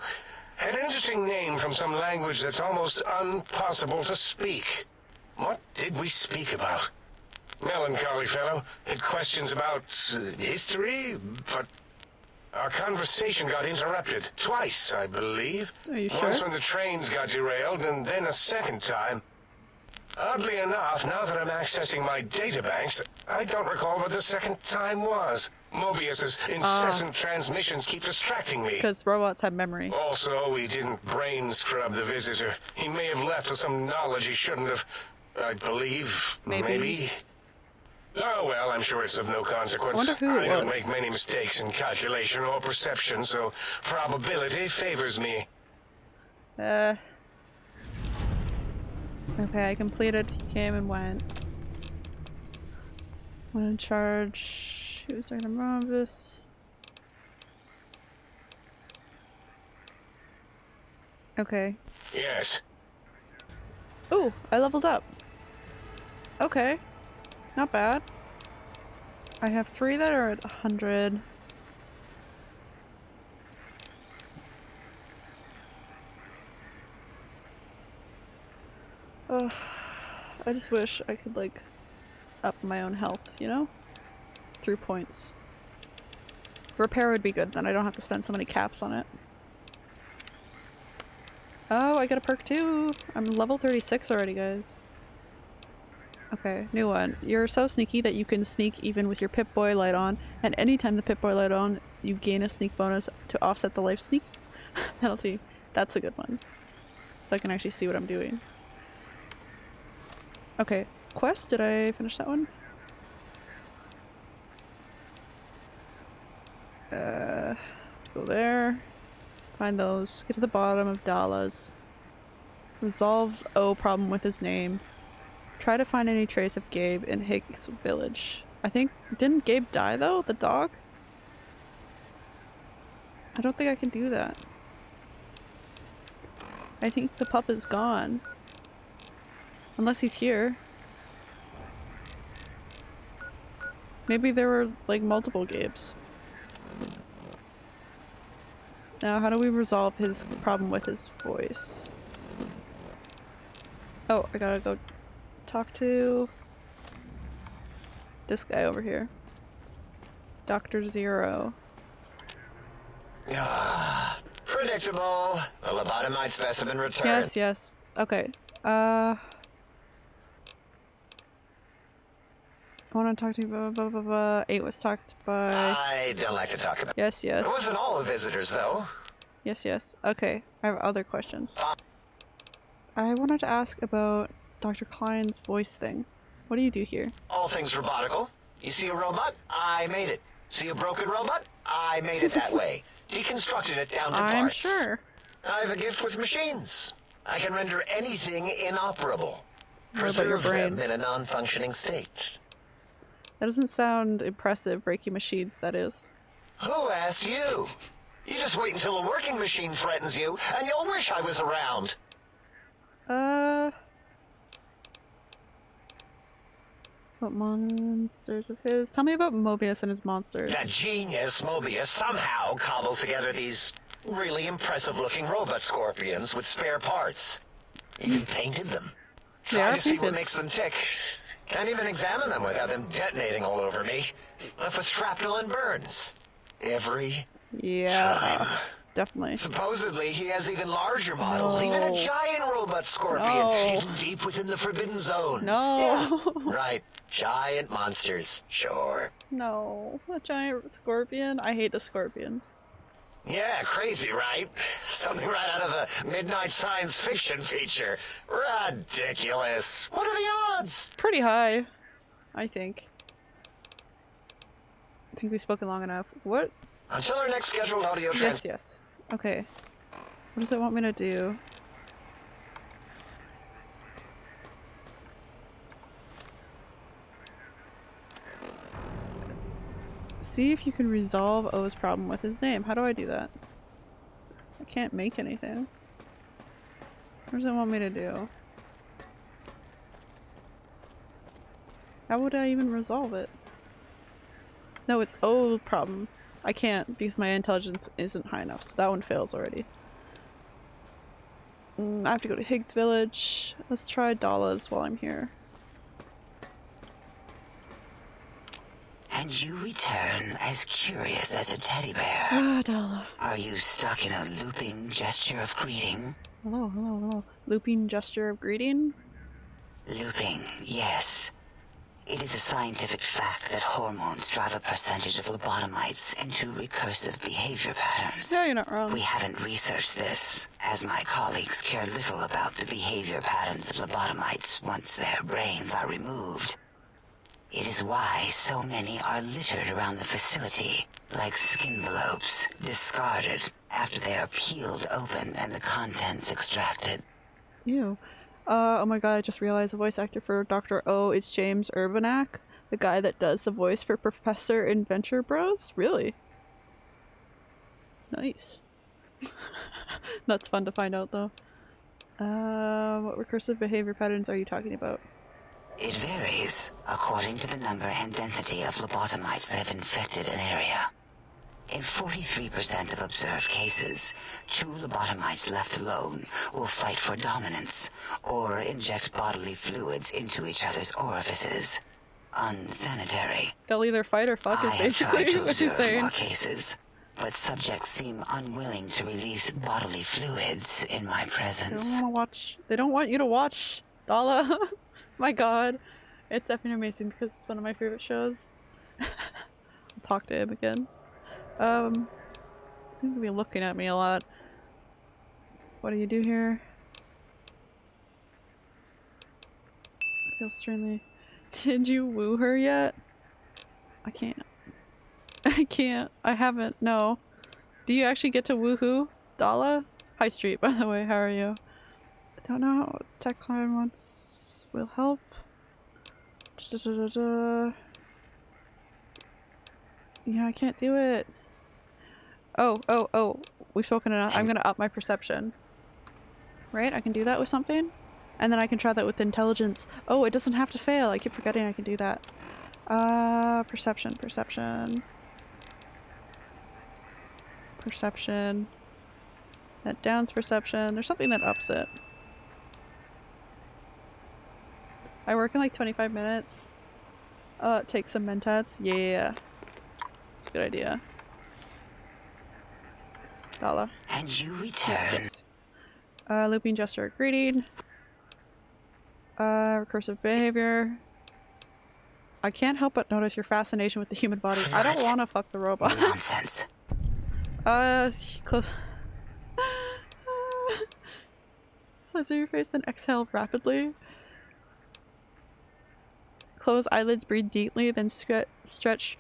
Speaker 7: An interesting name from some language that's almost impossible to speak. What did we speak about? Melancholy fellow. Had questions about uh, history, but our conversation got interrupted. Twice, I believe.
Speaker 1: Are you
Speaker 7: Once
Speaker 1: sure?
Speaker 7: when the trains got derailed, and then a second time. Oddly enough, now that I'm accessing my databanks, I don't recall what the second time was. Mobius's incessant transmissions keep distracting me.
Speaker 1: Because robots have memory.
Speaker 7: Also, we didn't brain scrub the visitor. He may have left with some knowledge he shouldn't have. I believe.
Speaker 1: Maybe. maybe.
Speaker 7: Oh well, I'm sure it's of no consequence.
Speaker 1: I wonder who it
Speaker 7: don't
Speaker 1: was.
Speaker 7: make many mistakes in calculation or perception, so probability favors me.
Speaker 1: Uh. Okay, I completed. He came and went. One in charge. Who's talking about this? Okay.
Speaker 7: Yes.
Speaker 1: Oh, I leveled up. Okay. Not bad. I have three that are at 100. I just wish I could, like, up my own health, you know? Through points. Repair would be good, then I don't have to spend so many caps on it. Oh, I got a perk too! I'm level 36 already, guys. Okay, new one. You're so sneaky that you can sneak even with your Pip-Boy light on, and anytime the Pip-Boy light on, you gain a sneak bonus to offset the life sneak (laughs) penalty. That's a good one. So I can actually see what I'm doing. Okay, quest, did I finish that one? Uh, go there. Find those. Get to the bottom of Dala's. Resolve O problem with his name. Try to find any trace of Gabe in Higgs village. I think didn't Gabe die though, the dog? I don't think I can do that. I think the pup is gone. Unless he's here. Maybe there were like multiple Gabes. Now, how do we resolve his problem with his voice? Oh, I gotta go talk to this guy over here. Dr. Zero.
Speaker 2: Predictable. The lobotomite specimen returned.
Speaker 1: Yes, yes. Okay. Uh. I want to talk to you. Blah, blah, blah, blah. Eight was talked by.
Speaker 2: I don't like to talk about
Speaker 1: yes, yes.
Speaker 2: It wasn't all the visitors, though.
Speaker 1: Yes, yes. Okay, I have other questions. Uh. I wanted to ask about Dr. Klein's voice thing. What do you do here?
Speaker 2: All things robotical. You see a robot? I made it. See a broken robot? I made it that (laughs) way. Deconstructed it down to
Speaker 1: I'm
Speaker 2: parts.
Speaker 1: sure.
Speaker 2: I have a gift with machines. I can render anything inoperable. Preserve them in a non-functioning state.
Speaker 1: That doesn't sound impressive, breaking machines, that is.
Speaker 2: Who asked you? You just wait until a working machine threatens you, and you'll wish I was around.
Speaker 1: Uh. What monsters of his? Tell me about Mobius and his monsters.
Speaker 2: That genius, Mobius, somehow cobbles together these really impressive-looking robot scorpions with spare parts. Even painted them.
Speaker 1: They
Speaker 2: Try
Speaker 1: are
Speaker 2: to see what makes them tick. Can't even examine them without them detonating all over me. Left with shrapnel and burns. Every
Speaker 1: Yeah,
Speaker 2: time.
Speaker 1: definitely.
Speaker 2: Supposedly, he has even larger models, even a giant robot scorpion
Speaker 1: No.
Speaker 2: hidden deep within the Forbidden Zone.
Speaker 1: No.
Speaker 2: Yeah, right. Giant monsters, sure.
Speaker 1: No, a giant scorpion. I hate the scorpions.
Speaker 2: Yeah, crazy, right? Something right out of a midnight science fiction feature. Ridiculous. What are the odds?
Speaker 1: Pretty high, I think. I think we've spoken long enough. What?
Speaker 2: Until our next scheduled audio
Speaker 1: Yes, yes. Okay. What does it want me to do? See if you can resolve O's problem with his name. How do I do that? I can't make anything. What does it want me to do? How would I even resolve it? No, it's O problem. I can't because my intelligence isn't high enough, so that one fails already. Mm, I have to go to Higgs Village. Let's try Dala's while I'm here.
Speaker 8: And you return as curious as a teddy bear.
Speaker 1: Ah, Dala.
Speaker 8: Are you stuck in a looping gesture of greeting?
Speaker 1: Hello, hello, hello. Looping gesture of greeting?
Speaker 8: Looping, yes. It is a scientific fact that hormones drive a percentage of lobotomites into recursive behavior patterns.
Speaker 1: No, you're not wrong.
Speaker 8: We haven't researched this, as my colleagues care little about the behavior patterns of lobotomites once their brains are removed. It is why so many are littered around the facility, like skinvelopes, discarded after they are peeled open and the contents extracted.
Speaker 1: Ew. Uh, oh my god, I just realized the voice actor for Dr. O is James Urbaniak, the guy that does the voice for Professor in Venture Bros? Really? Nice. (laughs) That's fun to find out though. Uh, what recursive behavior patterns are you talking about?
Speaker 8: It varies according to the number and density of lobotomites that have infected an area. In 43% of observed cases, two lobotomites left alone will fight for dominance or inject bodily fluids into each other's orifices. Unsanitary.
Speaker 1: They'll either fight or fuck is basically
Speaker 8: to
Speaker 1: what she's
Speaker 8: observe
Speaker 1: saying.
Speaker 8: more cases, but subjects seem unwilling to release bodily fluids in my
Speaker 1: They don't
Speaker 8: presence.
Speaker 1: want to watch. They don't want you to watch Dala. (laughs) (laughs) my god. It's definitely amazing because it's one of my favorite shows. (laughs) I'll talk to him again. Um, seems to be looking at me a lot. What do you do here? I feel strangely. (laughs) Did you woo her yet? I can't. I can't. I haven't. No. Do you actually get to woohoo Dala? High Street, by the way. How are you? I don't know Tech Climb wants will help. Da-da-da-da-da. Yeah, I can't do it. Oh, oh, oh. We've spoken enough. I'm gonna up my perception. Right? I can do that with something? And then I can try that with intelligence. Oh, it doesn't have to fail. I keep forgetting I can do that. Uh, perception, perception. Perception. That downs perception. There's something that ups it. I work in like 25 minutes. Uh, take some mentats. Yeah. It's a good idea. Dala.
Speaker 8: And you
Speaker 1: Yes,
Speaker 8: return.
Speaker 1: yes. Uh, looping gesture greeting. Uh, recursive behavior. I can't help but notice your fascination with the human body. I don't want to fuck the robot.
Speaker 8: Nonsense. (laughs)
Speaker 1: uh, close. (laughs) Censor your face, then exhale rapidly. Close eyelids, breathe deeply, then stre- stretch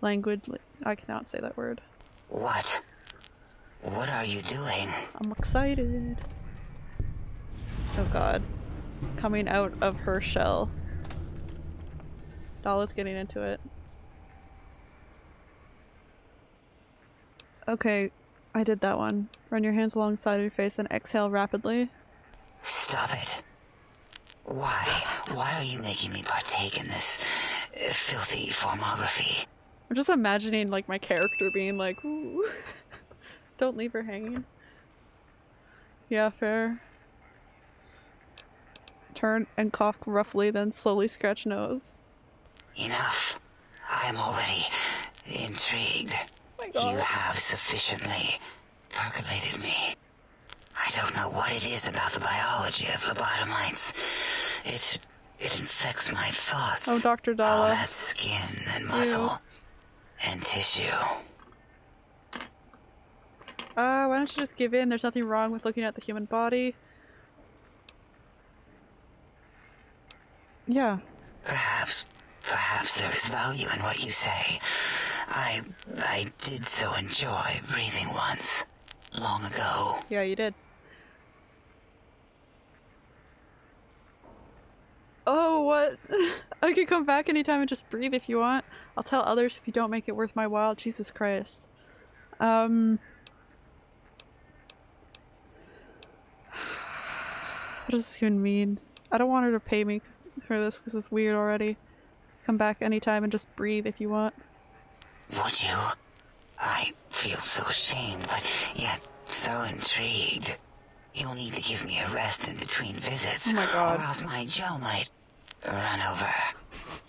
Speaker 1: languidly. I cannot say that word.
Speaker 8: What? What are you doing?
Speaker 1: I'm excited. Oh god. Coming out of her shell. Dala's getting into it. Okay, I did that one. Run your hands alongside your face and exhale rapidly.
Speaker 8: Stop it. Why? Why are you making me partake in this uh, filthy formography?
Speaker 1: I'm just imagining like my character being like, Ooh. (laughs) don't leave her hanging. Yeah, fair. Turn and cough roughly, then slowly scratch nose.
Speaker 8: Enough. I am already intrigued.
Speaker 1: my
Speaker 8: You have sufficiently percolated me. I don't know what it is about the biology of lobotomites. It it infects my thoughts.
Speaker 1: Oh, Dr.
Speaker 8: Dala.
Speaker 1: All
Speaker 8: that skin and muscle and tissue.
Speaker 1: Uh, why don't you just give in? There's nothing wrong with looking at the human body. Yeah.
Speaker 8: Perhaps, perhaps there is value in what you say. I, I did so enjoy breathing once, long ago.
Speaker 1: Yeah, you did. Oh, what? (laughs) I could come back anytime and just breathe if you want. I'll tell others if you don't make it worth my while. Jesus Christ. Um. (sighs) What does this even mean? I don't want her to pay me for this because it's weird already. Come back anytime and just breathe if you want.
Speaker 8: Would you? I feel so ashamed, but yet so intrigued. You'll need to give me a rest in between visits,
Speaker 1: Oh my God.
Speaker 8: or else my jaw might run over.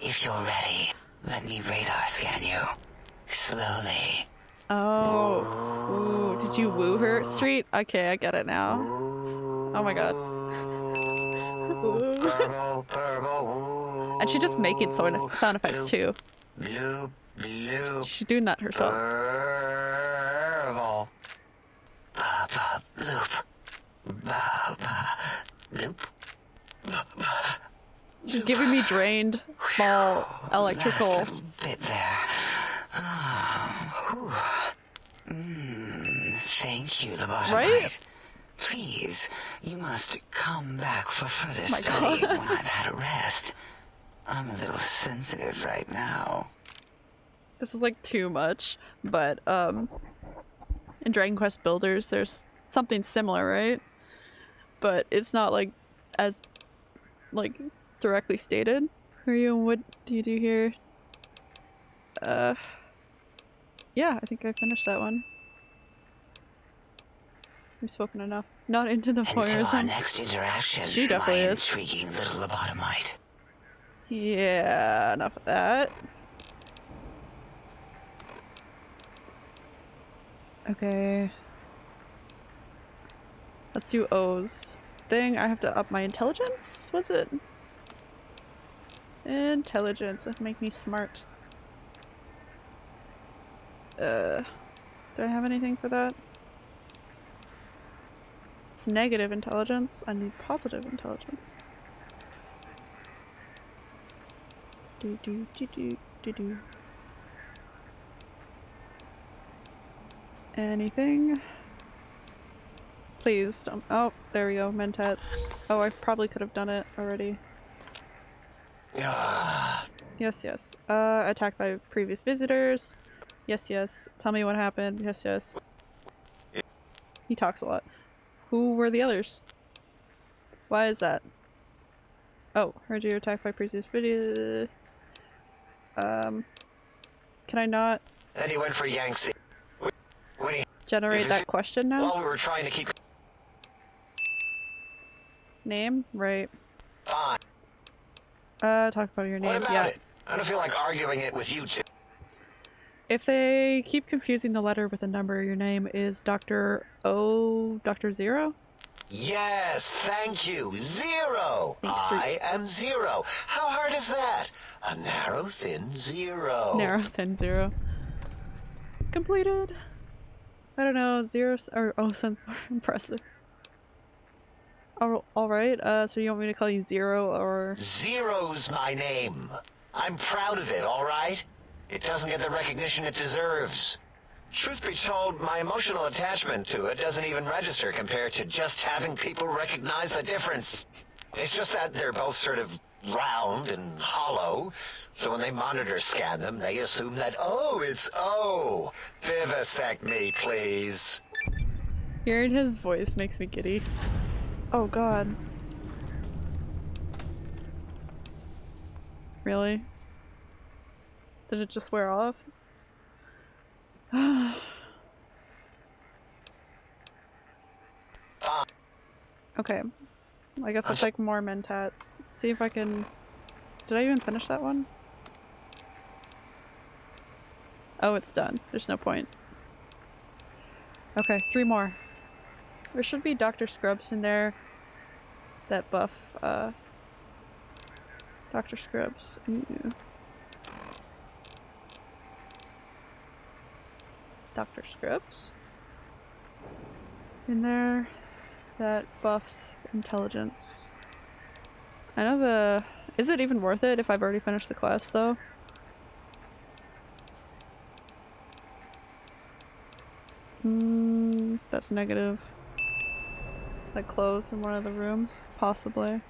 Speaker 8: If you're ready, let me radar scan you. Slowly.
Speaker 1: Oh. Ooh, did you woo her? Street? Okay, I get it now. Oh my god.
Speaker 2: Purple, purple,
Speaker 1: And she's just making sound, sound effects too.
Speaker 2: Bloop, bloop,
Speaker 1: She's doing that herself.
Speaker 2: purple.
Speaker 8: Ba ba bloop. Ba ba bloop.
Speaker 1: She's giving me drained, small, electrical.
Speaker 8: Last little bit there. Whew. Mm, thank you, the bottom
Speaker 1: Right?
Speaker 8: Please, you must come back for further
Speaker 1: my
Speaker 8: study
Speaker 1: God.
Speaker 8: when I've had a rest. I'm a little sensitive right now.
Speaker 1: This is like too much, but um, in Dragon Quest Builders, there's something similar, right? But it's not like as like directly stated. Ryu, what do you do here? Uh, yeah, I think I finished that one. We've spoken enough. Not into the
Speaker 8: Until our next interaction,
Speaker 1: She definitely is.
Speaker 8: intriguing little lobotomite.
Speaker 1: Yeah, enough of that. Okay. Let's do O's. Thing, I have to up my intelligence? Was it? Intelligence, that make me smart. Uh, do I have anything for that? It's negative intelligence. I need positive intelligence. Do do do do do do. Anything? Please don't. Oh, there we go. Mentats. Oh, I probably could have done it already. Yes, yes. Uh, attacked by previous visitors. Yes, yes. Tell me what happened. Yes, yes. He talks a lot. Who were the others? Why is that? Oh, heard you attacked by previous video. Um, can I not
Speaker 2: Then he went for Yangtze. When he,
Speaker 1: generate that question now?
Speaker 2: while we were trying to keep
Speaker 1: Name? Right.
Speaker 2: fine.
Speaker 1: Uh, talk about your name.
Speaker 2: What about
Speaker 1: yeah.
Speaker 2: it? I don't feel like arguing it with you two.
Speaker 1: If they keep confusing the letter with a number, your name is Dr. O. Dr. Zero?
Speaker 2: Yes, thank you. Zero.
Speaker 1: Thanks
Speaker 2: I am zero. How hard is that? A narrow, thin zero.
Speaker 1: Narrow thin zero. Completed. I don't know, zero or oh sounds more (laughs) impressive. All, all right. Uh, so you want me to call you Zero or
Speaker 2: Zero's my name. I'm proud of it, all right? It doesn't get the recognition it deserves. Truth be told, my emotional attachment to it doesn't even register compared to just having people recognize the difference. It's just that they're both sort of round and hollow, so when they monitor scan them, they assume that, oh, it's O. Vivisect me, please.
Speaker 1: hearing his voice makes me giddy. Oh God. Really? Did it just wear off? (sighs) Okay. I guess it's like more mentats. See if I can. Did I even finish that one? Oh, it's done. There's no point. Okay, three more. There should be Dr. Scrubs in there. That buff, uh... Dr. Scrubs. Ooh. Dr. Scrubs. In there. That buffs intelligence. I know the... Is it even worth it if I've already finished the quest, though? Hmm, that's negative. Like clothes in one of the rooms, possibly.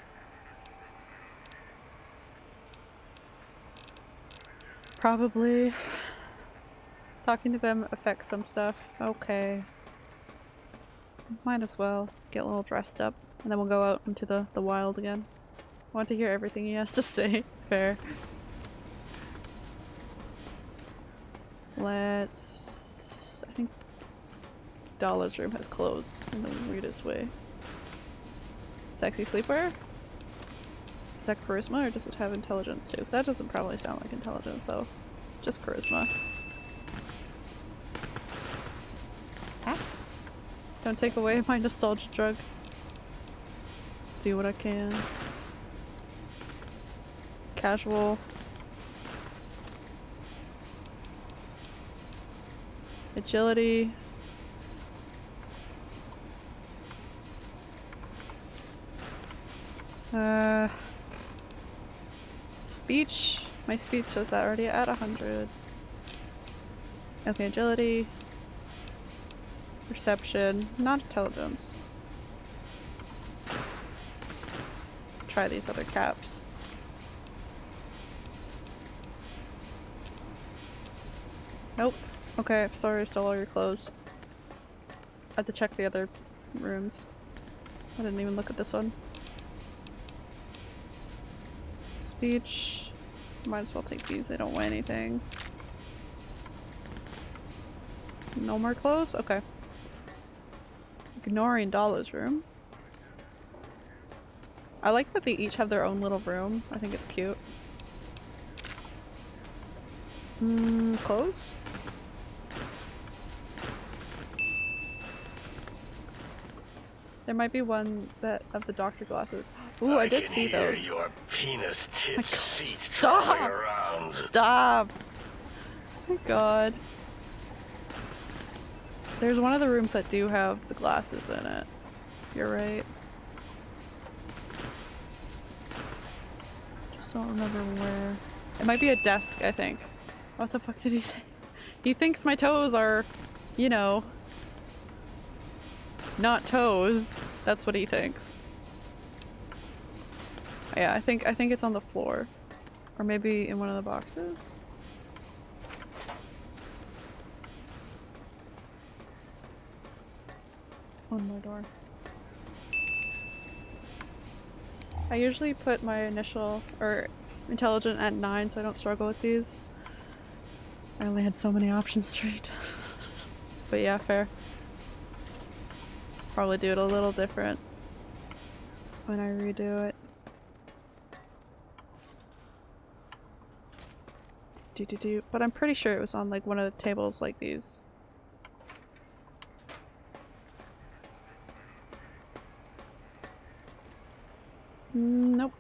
Speaker 1: Probably. Talking to them affects some stuff. Okay. Might as well get a little dressed up, and then we'll go out into the, the wild again. Want to hear everything he has to (laughs) say. Fair. Let's... I think Dala's room has clothes in the weirdest way. Sexy sleepwear? Is that charisma or does it have intelligence too? That doesn't probably sound like intelligence though. Just charisma. Hats? Don't take away my nostalgia drug. Do what I can. Casual. Agility. Uh, speech. My speech was already at 100. Okay, agility. Perception. Not intelligence. Try these other caps. Nope. Okay, sorry I stole all your clothes. I have to check the other rooms. I didn't even look at this one. Speech. Might as well take these, they don't weigh anything. No more clothes? Okay. Ignoring Dala's room. I like that they each have their own little room. I think it's cute. Hmm, clothes? There might be one that of the doctor glasses. Ooh, I, did
Speaker 7: can
Speaker 1: see those.
Speaker 7: your penis oh tips feet
Speaker 1: Stop!
Speaker 7: around.
Speaker 1: Stop! Oh my god. There's one of the rooms that do have the glasses in it. You're right. Just don't remember where. It might be a desk, I think. What the fuck did he say? He thinks my toes are, you know, not toes. That's what he thinks. Yeah, I think I think it's on the floor. Or maybe in one of the boxes. One more door. I usually put my initial or intelligent at 9 so I don't struggle with these. I only had so many options straight. (laughs) but yeah, fair. Probably do it a little different when I redo it. Do do do. But I'm pretty sure it was on like one of the tables like these. Nope.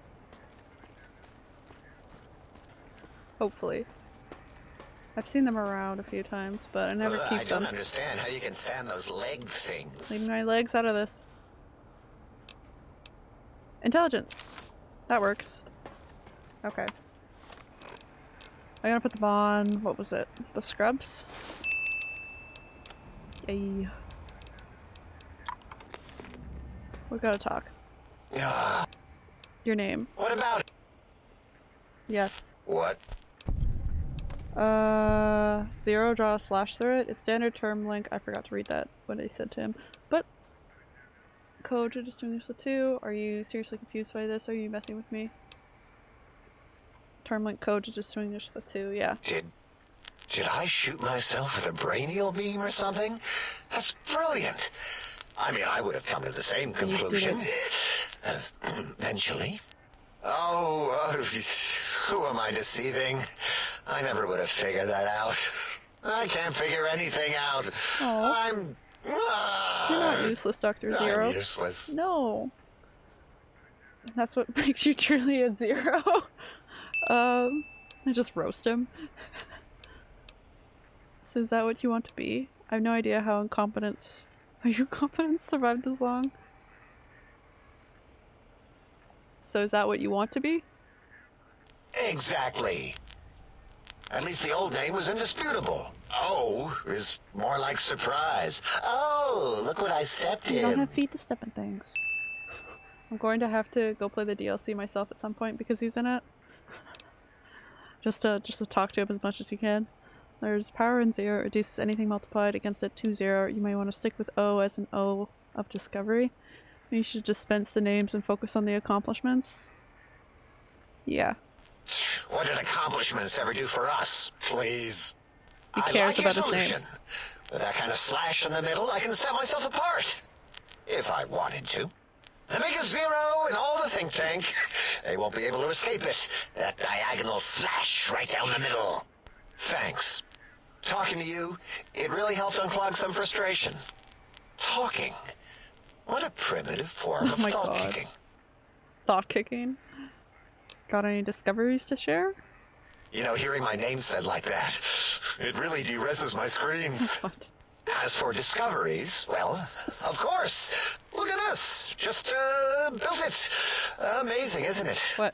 Speaker 1: I've seen them around a few times, but I never
Speaker 2: Ugh,
Speaker 1: keep
Speaker 2: I don't
Speaker 1: them.
Speaker 2: understand how you can stand those leg things.
Speaker 1: Leave my legs out of this. Intelligence. That works. Okay. I gotta put them on, what was it? The scrubs? Yay. We gotta talk. Your name.
Speaker 2: what about?
Speaker 1: Yes.
Speaker 2: What?
Speaker 1: Uh, zero, draw slash through it. It's standard termlink. I forgot to read that, what I said to him. But, code to distinguish the two. Are you seriously confused by this? Are you messing with me? Termlink code to distinguish the two, yeah.
Speaker 2: Did did I shoot myself with a brainial beam or something? That's brilliant. I mean, I would have come to the same conclusion. Uh, eventually. Oh, uh, (laughs) who am I deceiving? I never would have figured that out. I can't figure anything out.
Speaker 1: Aw.
Speaker 2: I'm.
Speaker 1: You're not useless, Dr. Zero.
Speaker 2: I'm useless.
Speaker 1: No. That's what (laughs) makes you truly a zero. um, I just roast him. (laughs) so is that what you want to be? I have no idea how incompetence. (laughs) Are you competent to survive this long? So is that what you want to be?
Speaker 2: Exactly. At least the old name was indisputable. Oh is more like surprise. Oh, look what I stepped
Speaker 1: You don't
Speaker 2: in.
Speaker 1: have feet to step in things. I'm going to have to go play the DLC myself at some point because he's in it. just to just to talk to him as much as you can. There's power in zero, reduces anything multiplied against it to zero. You may want to stick with O as an O of discovery. You should dispense the names and focus on the accomplishments. Yeah.
Speaker 2: What did accomplishments ever do for us? Please.
Speaker 1: He
Speaker 2: I
Speaker 1: cares
Speaker 2: like your
Speaker 1: about his name.
Speaker 2: solution. With that kind of slash in the middle, I can set myself apart. If I wanted to. The biggest zero in all the think tank. They won't be able to escape it. That diagonal slash right down the middle. Thanks. Talking to you, it really helped unclog some frustration. Talking. What a primitive form
Speaker 1: Oh
Speaker 2: of thought
Speaker 1: God.
Speaker 2: kicking.
Speaker 1: Thought kicking. Got any discoveries to share?
Speaker 2: You know, hearing my name said like that, it really de-reses my screens. (laughs)
Speaker 1: What?
Speaker 2: As for discoveries, well, of course. Look at this. Just, uh, built it. Amazing, isn't it?
Speaker 1: What?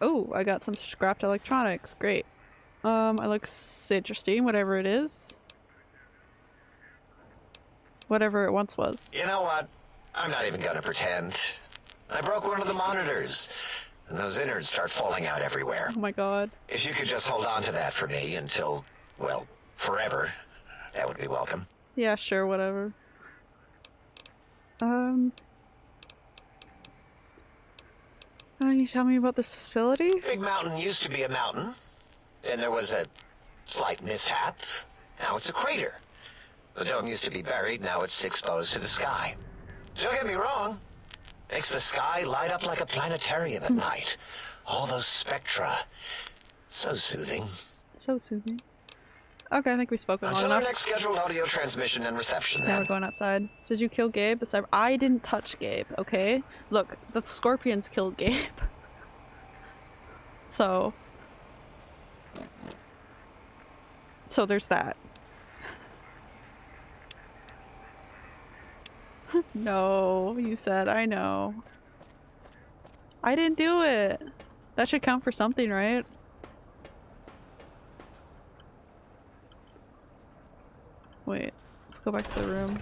Speaker 1: Oh, I got some scrapped electronics. Great. Um, it looks interesting, whatever it is. Whatever it once was.
Speaker 2: You know what? I'm not even gonna pretend. I broke one of the monitors, and those innards start falling out everywhere.
Speaker 1: Oh my god.
Speaker 2: If you could just hold on to that for me until, well, forever, that would be welcome.
Speaker 1: Yeah, sure, whatever. Um. Uh, can you tell me about this facility?
Speaker 2: Big Mountain used to be a mountain. Then there was a slight mishap. Now it's a crater. The dome used to be buried, now it's exposed to the sky. Don't get me wrong. Makes the sky light up like a planetarium at hmm. night. All those spectra. So soothing.
Speaker 1: So soothing. Okay, I think we've spoken long
Speaker 2: Until our
Speaker 1: enough.
Speaker 2: next scheduled audio transmission and reception,
Speaker 1: Now
Speaker 2: then.
Speaker 1: we're going outside. Did you kill Gabe? The cyber- I didn't touch Gabe, okay? Look, the scorpions killed Gabe. (laughs) so. So there's that. (laughs) no, you said, I know. I didn't do it. That should count for something, right? Wait, let's go back to the room.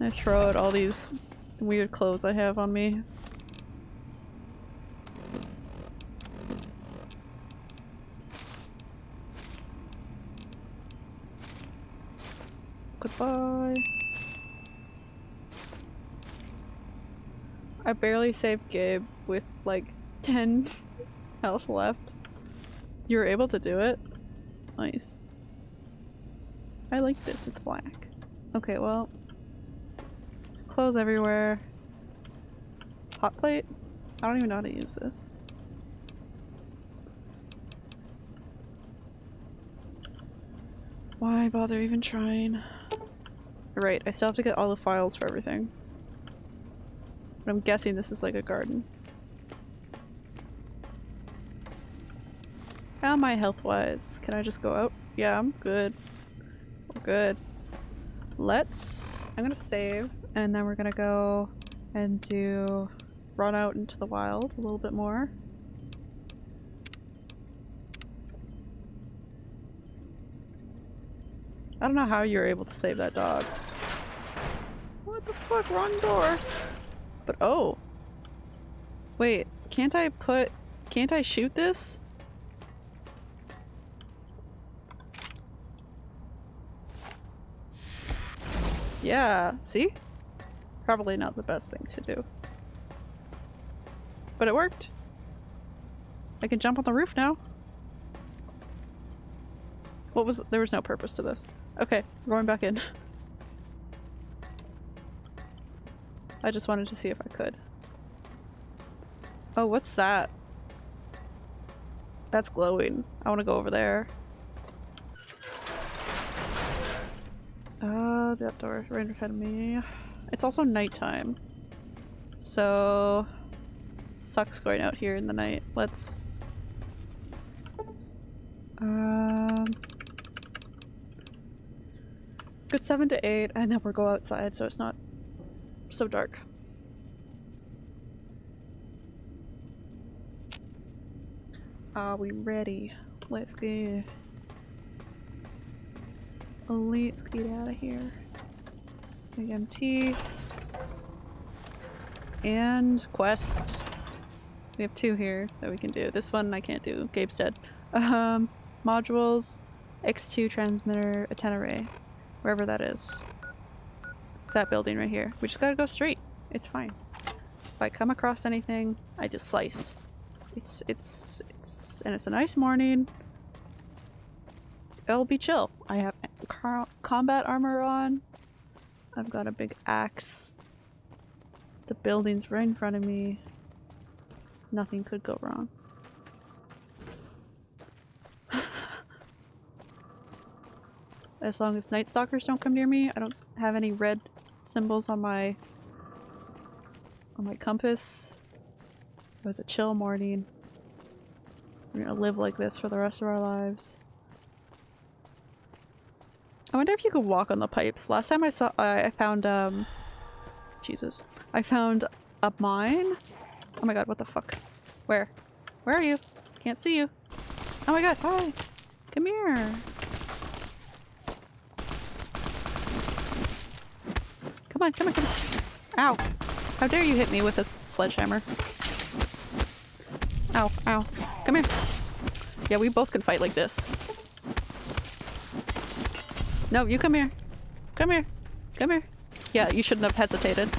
Speaker 1: I throw out all these weird clothes I have on me. Goodbye. I barely saved Gabe with like 10 (laughs) health left. You were able to do it? Nice. I like this, it's black. Okay, well. Clothes everywhere. Hot plate? I don't even know how to use this. Why bother even trying? Right, I still have to get all the files for everything. But I'm guessing this is like a garden. How am I health wise? Can I just go out? Yeah, I'm good. We're good. Let's. I'm gonna save and then we're gonna go and do run out into the wild a little bit more. I don't know how you were able to save that dog. What the fuck? Wrong door. But oh. Wait, can't I put... Can't I shoot this? Yeah, see? Probably not the best thing to do. But it worked. I can jump on the roof now. What was- there was no purpose to this. Okay, we're going back in. (laughs) I just wanted to see if I could. Oh, what's that? That's glowing. I want to go over there. Uh, that door right in front of me. It's also nighttime. So... Sucks going out here in the night. Let's... Um... Good 7 to 8, and then we'll go outside so it's not so dark. Are we ready? Let's go. Let's get out of here. Big MT. And quest. We have two here that we can do. This one I can't do. Gabe's dead. Um, modules, X2 transmitter, antenna array. Wherever that is. That building right here. We just gotta go straight. It's fine. If I come across anything, I just slice. It's, it's, it's, and it's a nice morning. It'll be chill. I have combat armor on. I've got a big axe. The building's right in front of me. Nothing could go wrong. (laughs) as long as Night Stalkers don't come near me, I don't have any red symbols on my on my compass. It was a chill morning. We're gonna live like this for the rest of our lives. I wonder if you could walk on the pipes. Last time I saw- I found, um... Jesus. I found a mine? Oh my god, what the fuck? Where? Where are you? Can't see you. Oh my god, hi! Come here! Come on, come on, come on! Ow! How dare you hit me with a sledgehammer? Ow, ow. Come here. Yeah, we both can fight like this. No, you come here. Come here. Come here. Yeah, you shouldn't have hesitated.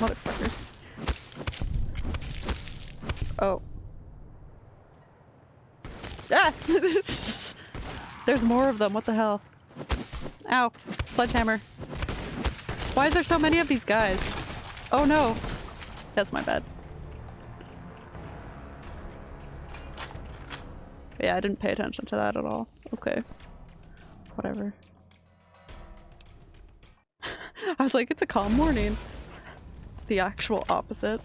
Speaker 1: Motherfucker. Oh. Ah! (laughs) There's more of them, what the hell? Ow. Sledgehammer. Why is there so many of these guys? Oh no. That's my bad. Yeah, I didn't pay attention to that at all. Okay. Whatever. (laughs) I was like, it's a calm morning. The actual opposite.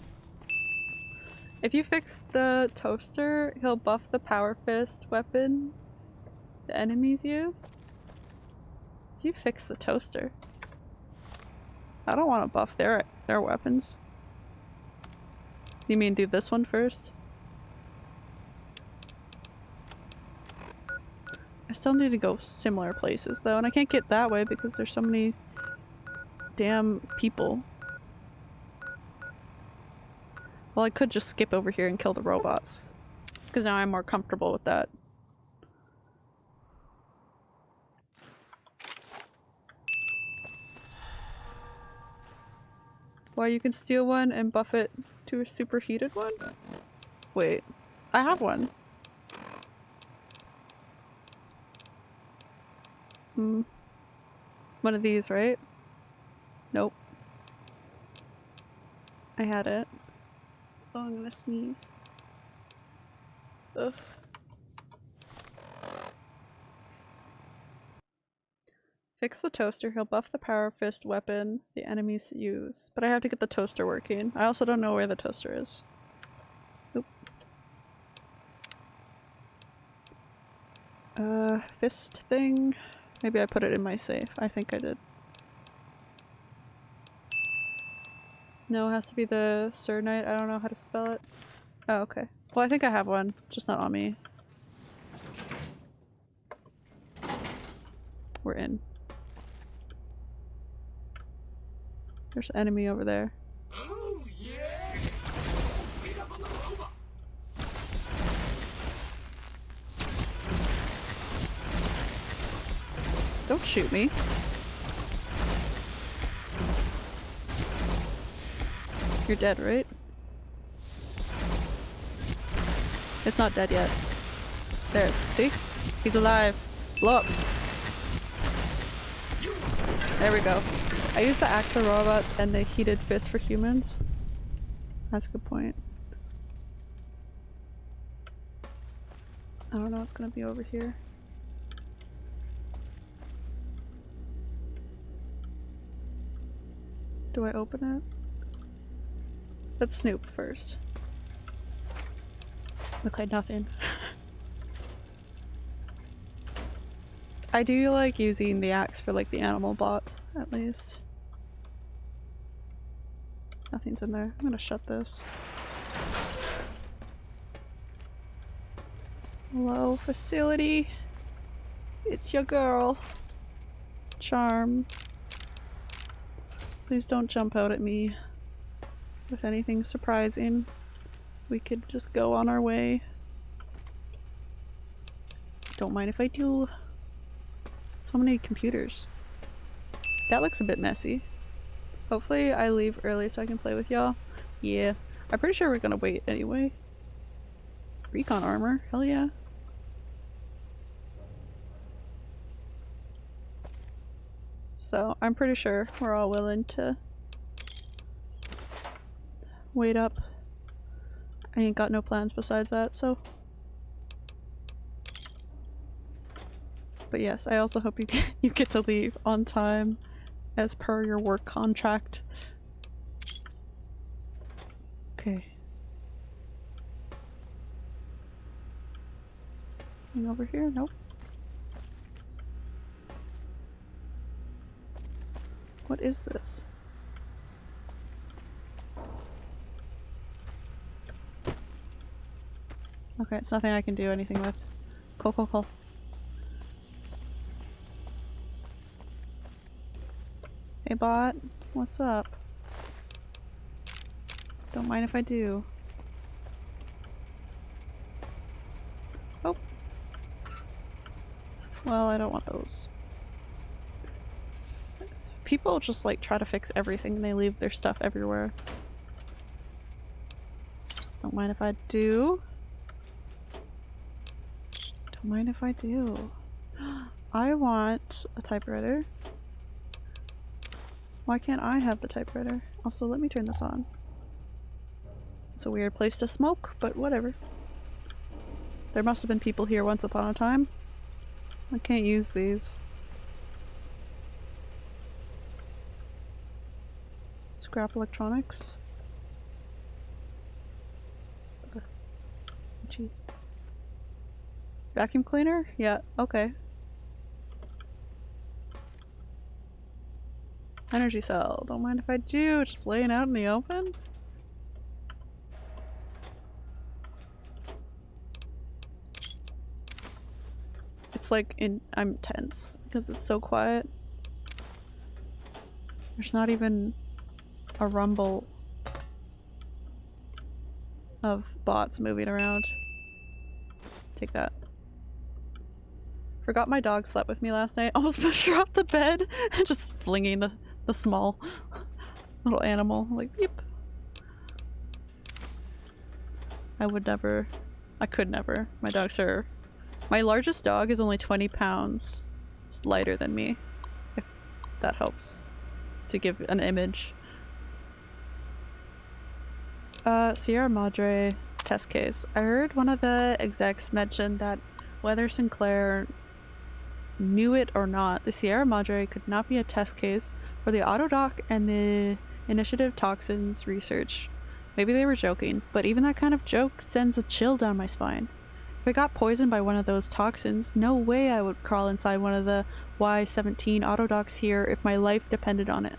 Speaker 1: If you fix the toaster, he'll buff the power fist weapon the enemies use. If you fix the toaster. I don't want to buff their their weapons. You mean do this one first? I still need to go similar places though, and I can't get that way because there's so many damn people. Well, I could just skip over here and kill the robots. Because now I'm more comfortable with that. Well, you can steal one and buff it to a superheated one? Wait, I have one. Hmm. One of these, right? Nope. I had it. Oh, I'm gonna sneeze. Ugh. Fix the toaster, he'll buff the power fist weapon the enemies use. But I have to get the toaster working. I also don't know where the toaster is. Oop. Uh, fist thing. Maybe I put it in my safe. I think I did. No, it has to be the Sir Knight. I don't know how to spell it. Oh, okay. Well, I think I have one, just not on me. We're in. There's enemy over there. Don't shoot me. You're dead, right? It's not dead yet. There, see? He's alive. Blow up. There we go. I use the axe for robots and the heated fist for humans. That's a good point. I don't know what's gonna be over here. Do I open it? Let's snoop first. Look like nothing. (laughs) I do like using the axe for like the animal bots, at least. Nothing's in there. I'm gonna shut this. Hello, facility. It's your girl. Charm. Please don't jump out at me with anything surprising. We could just go on our way. Don't mind if I do. So many computers. That looks a bit messy. Hopefully I leave early so I can play with y'all. Yeah. I'm pretty sure we're gonna wait anyway. Recon armor. Hell yeah. So I'm pretty sure we're all willing to wait up. I ain't got no plans besides that, so. But yes, I also hope you get, (laughs) you get to leave on time as per your work contract. Okay. Anything over here? Nope. What is this? Okay, it's nothing I can do anything with. Cool, cool, cool. Hey bot, what's up? Don't mind if I do. Oh. Well, I don't want those. People just like try to fix everything they leave their stuff everywhere. Don't mind if I do. Don't mind if I do. (gasps) I want a typewriter. Why can't I have the typewriter? Also, let me turn this on. It's a weird place to smoke, but whatever. There must have been people here once upon a time. I can't use these. Scrap electronics. Vacuum cleaner? Yeah, okay. Energy cell. Don't mind if I do. Just laying out in the open. It's like in- I'm tense because it's so quiet. There's not even a rumble of bots moving around. Take that. Forgot my dog slept with me last night. (laughs) Almost pushed her off the bed and just flinging the, the small (laughs) little animal. Like, yep. I would never. I could never. My dogs are. My largest dog is only 20 pounds. It's lighter than me. If that helps to give an image. Uh, Sierra Madre test case. I heard one of the execs mention that whether Sinclair knew it or not, the Sierra Madre could not be a test case for the Autodoc and the Initiative Toxins research. Maybe they were joking, but even that kind of joke sends a chill down my spine. If I got poisoned by one of those toxins, no way I would crawl inside one of the Y-17 autodocs here if my life depended on it.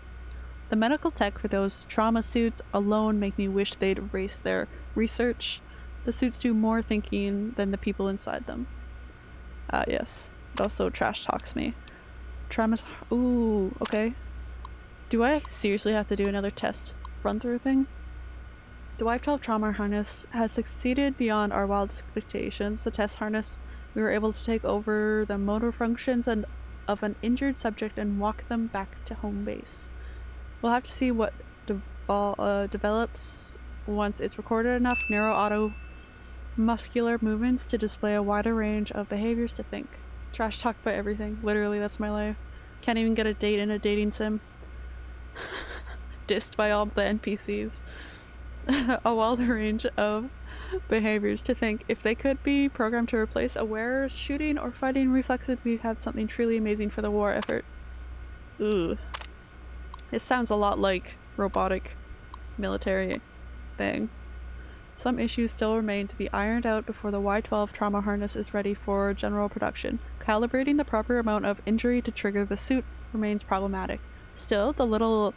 Speaker 1: The medical tech for those trauma suits alone make me wish they'd erase their research. The suits do more thinking than the people inside them. Ah, yes. Also trash talks me. Traumas- ooh, okay. Do I seriously have to do another test run through thing? The Y12 trauma harness has succeeded beyond our wildest expectations. The test harness, we were able to take over the motor functions and of an injured subject and walk them back to home base. We'll have to see what devol- uh, develops once it's recorded enough narrow auto muscular movements to display a wider range of behaviors to think. Trash talked by everything. Literally, that's my life. Can't even get a date in a dating sim. (laughs) Dissed by all the NPCs. (laughs) a wider range of behaviors to think. If they could be programmed to replace a wearer's shooting or fighting reflexes, we'd have something truly amazing for the war effort. Ooh. This sounds a lot like robotic military thing. Some issues still remain to be ironed out before the Y12 trauma harness is ready for general production. Calibrating the proper amount of injury to trigger the suit remains problematic. Still, the little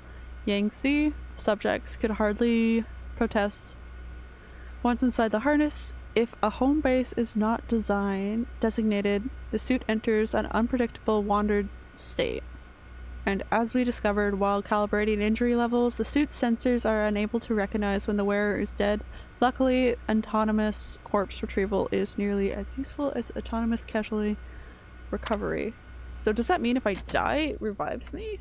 Speaker 1: Yangtze subjects could hardly protest. Once inside the harness, if a home base is not designed designated, the suit enters an unpredictable wandered state. And as we discovered while calibrating injury levels, the suit's sensors are unable to recognize when the wearer is dead. Luckily, autonomous corpse retrieval is nearly as useful as autonomous casualty recovery. So does that mean if I die, it revives me?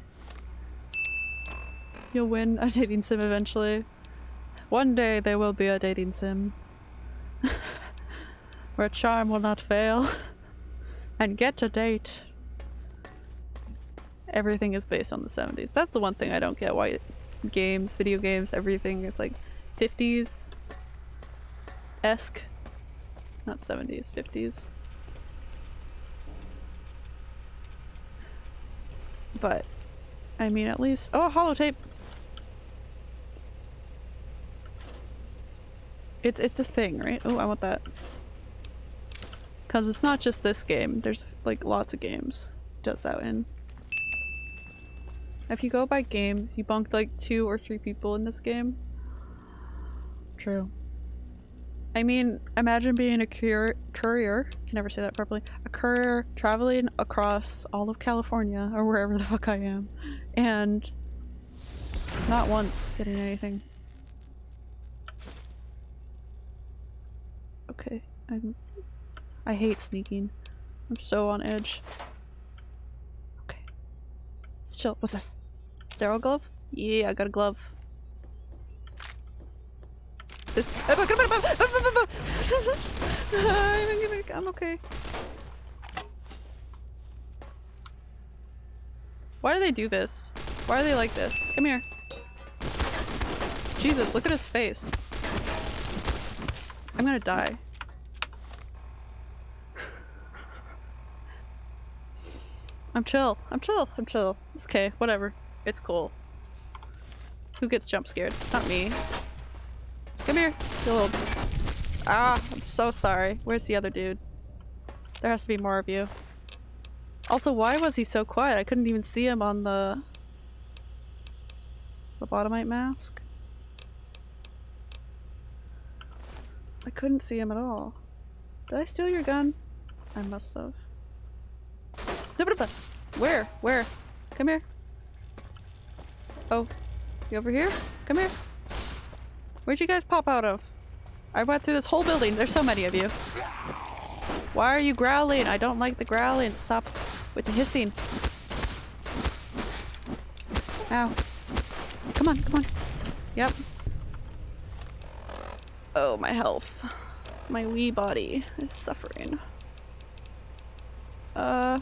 Speaker 1: You'll win a dating sim eventually. One day there will be a dating sim. (laughs) Where charm will not fail. (laughs) and get a date. Everything is based on the 70s. That's the one thing I don't get why games, video games, everything is like 50s esque. Not 70s, 50s. But I mean at least oh holotape It's it's a thing, right? Oh, I want that. Cause it's not just this game. There's like lots of games does that in. If you go by games, you bunked like two or three people in this game. True. I mean, imagine being a courier, courier, can never say that properly, a courier traveling across all of California or wherever the fuck I am and not once getting anything. Okay, I'm- I hate sneaking. I'm so on edge. Okay. Let's chill. What's this? Sterile glove? Yeah, I got a glove. This- I'm okay. Why do they do this? Why are they like this? Come here. Jesus, look at his face. I'm gonna die. (laughs) I'm chill. I'm chill. I'm chill. It's okay. Whatever. It's cool. Who gets jump scared? Not me. Come here. You little... Ah, I'm so sorry. Where's the other dude? There has to be more of you. Also, why was he so quiet? I couldn't even see him on the... Lobotomite mask. I couldn't see him at all. Did I steal your gun? I must have. Where? Where? Come here. Oh. You over here? Come here. Where'd you guys pop out of? I went through this whole building. There's so many of you. Why are you growling? I don't like the growling. Stop with the hissing. Ow. Come on, come on. Yep. Oh, my health. My wee body is suffering. Uh,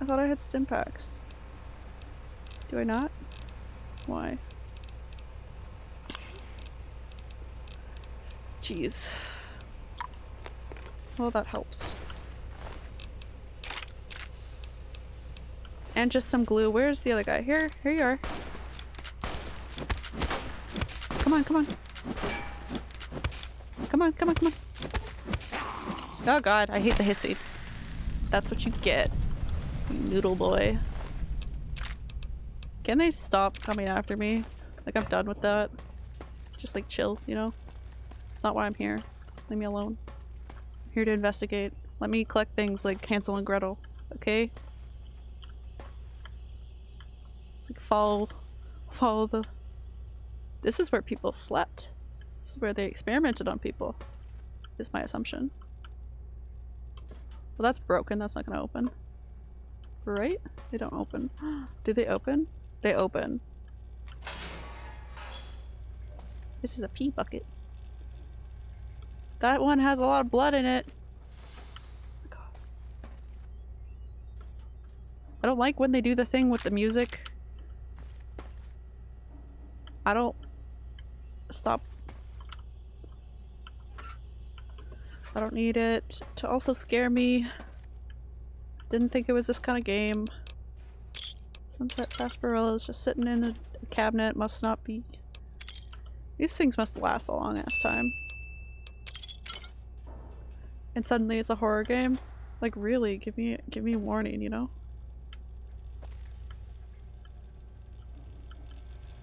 Speaker 1: I thought I had Stimpaks. Do I not? Why? Jeez. Well, that helps. And just some glue. Where's the other guy? Here, here you are. Come on, come on. Come on, come on, come on. Oh god, I hate the hissing. That's what you get, you noodle boy. Can they stop coming after me? Like I'm done with that. Just like chill, you know? Not why I'm here. Leave me alone. I'm here to investigate. Let me collect things like Hansel and Gretel, okay? Like follow, follow the... This is where people slept. This is where they experimented on people. Is my assumption. Well that's broken, that's not gonna open. Right? They don't open. (gasps) Do they open? They open. This is a pee bucket. That one has a lot of blood in it. I don't like when they do the thing with the music. I don't... Stop. I don't need it to also scare me. Didn't think it was this kind of game. Sunset sarsaparilla is just sitting in a cabinet. Must not be. These things must last a long ass time. And suddenly it's a horror game. Like really, give me give me warning, you know?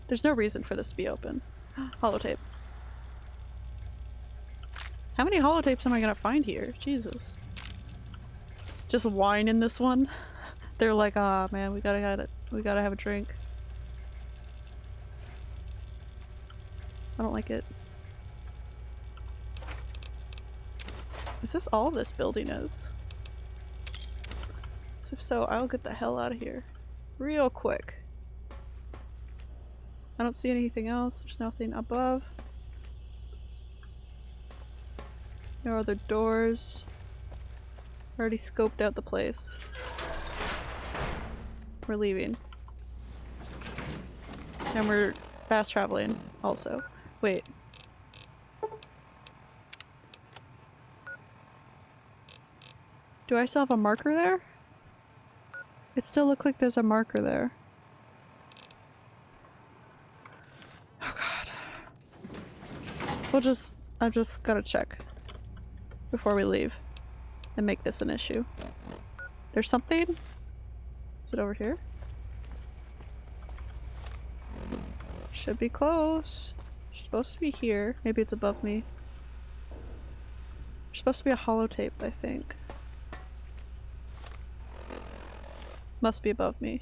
Speaker 1: There's no reason for this to be open. (gasps) Holotape. How many holotapes am I gonna find here? Jesus. Just wine in this one? (laughs) They're like, ah oh, man, we gotta it. We gotta have a drink. I don't like it. Is this all this building is? If so, I'll get the hell out of here. Real quick. I don't see anything else. There's nothing above. No other doors. Already scoped out the place. We're leaving. And we're fast traveling also. Wait. Do I still have a marker there? It still looks like there's a marker there. Oh god. We'll just- I've just gotta check before we leave and make this an issue. There's something? Is it over here? Should be close. It's supposed to be here. Maybe it's above me. There's supposed to be a holotape, I think. Must be above me.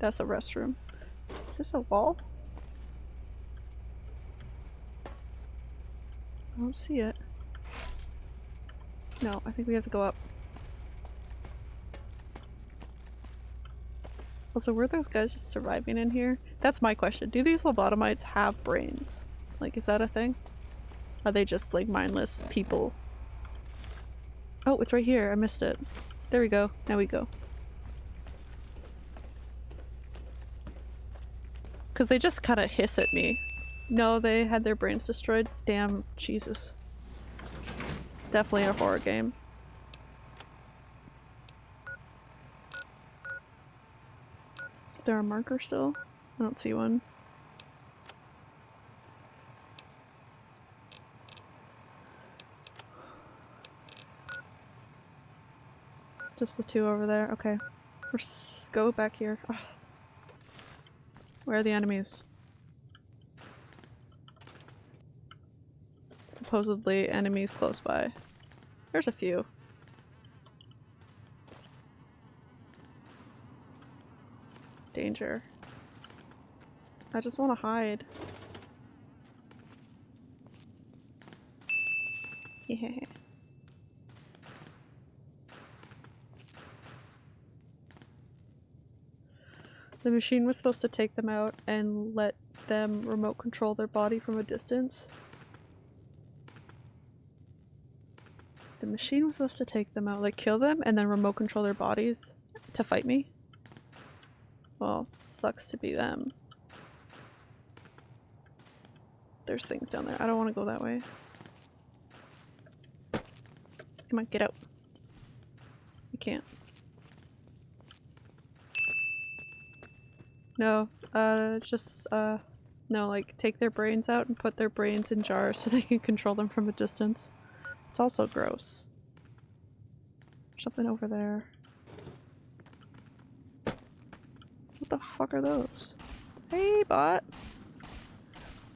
Speaker 1: That's a restroom. Is this a wall? I don't see it. No, I think we have to go up. Also, were those guys just surviving in here? That's my question. Do these lobotomites have brains? Like, is that a thing? Are they just, like, mindless people? Oh, it's right here. I missed it. There we go. Now we go. Because they just kind of hiss at me. No, they had their brains destroyed. Damn, Jesus. Definitely a horror game. Is there a marker still? I don't see one. Just the two over there. Okay. Let's go back here. Ugh. Where are the enemies? Supposedly enemies close by. There's a few. Danger. I just want to hide. (laughs) Yeah. The machine was supposed to take them out and let them remote control their body from a distance. The machine was supposed to take them out, like kill them and then remote control their bodies to fight me. Well, sucks to be them. There's things down there. I don't want to go that way. Come on, get out. You can't. No, uh, just, uh, no, like, take their brains out and put their brains in jars (laughs) so they can control them from a distance. It's also gross. Something over there. What the fuck are those? Hey, bot.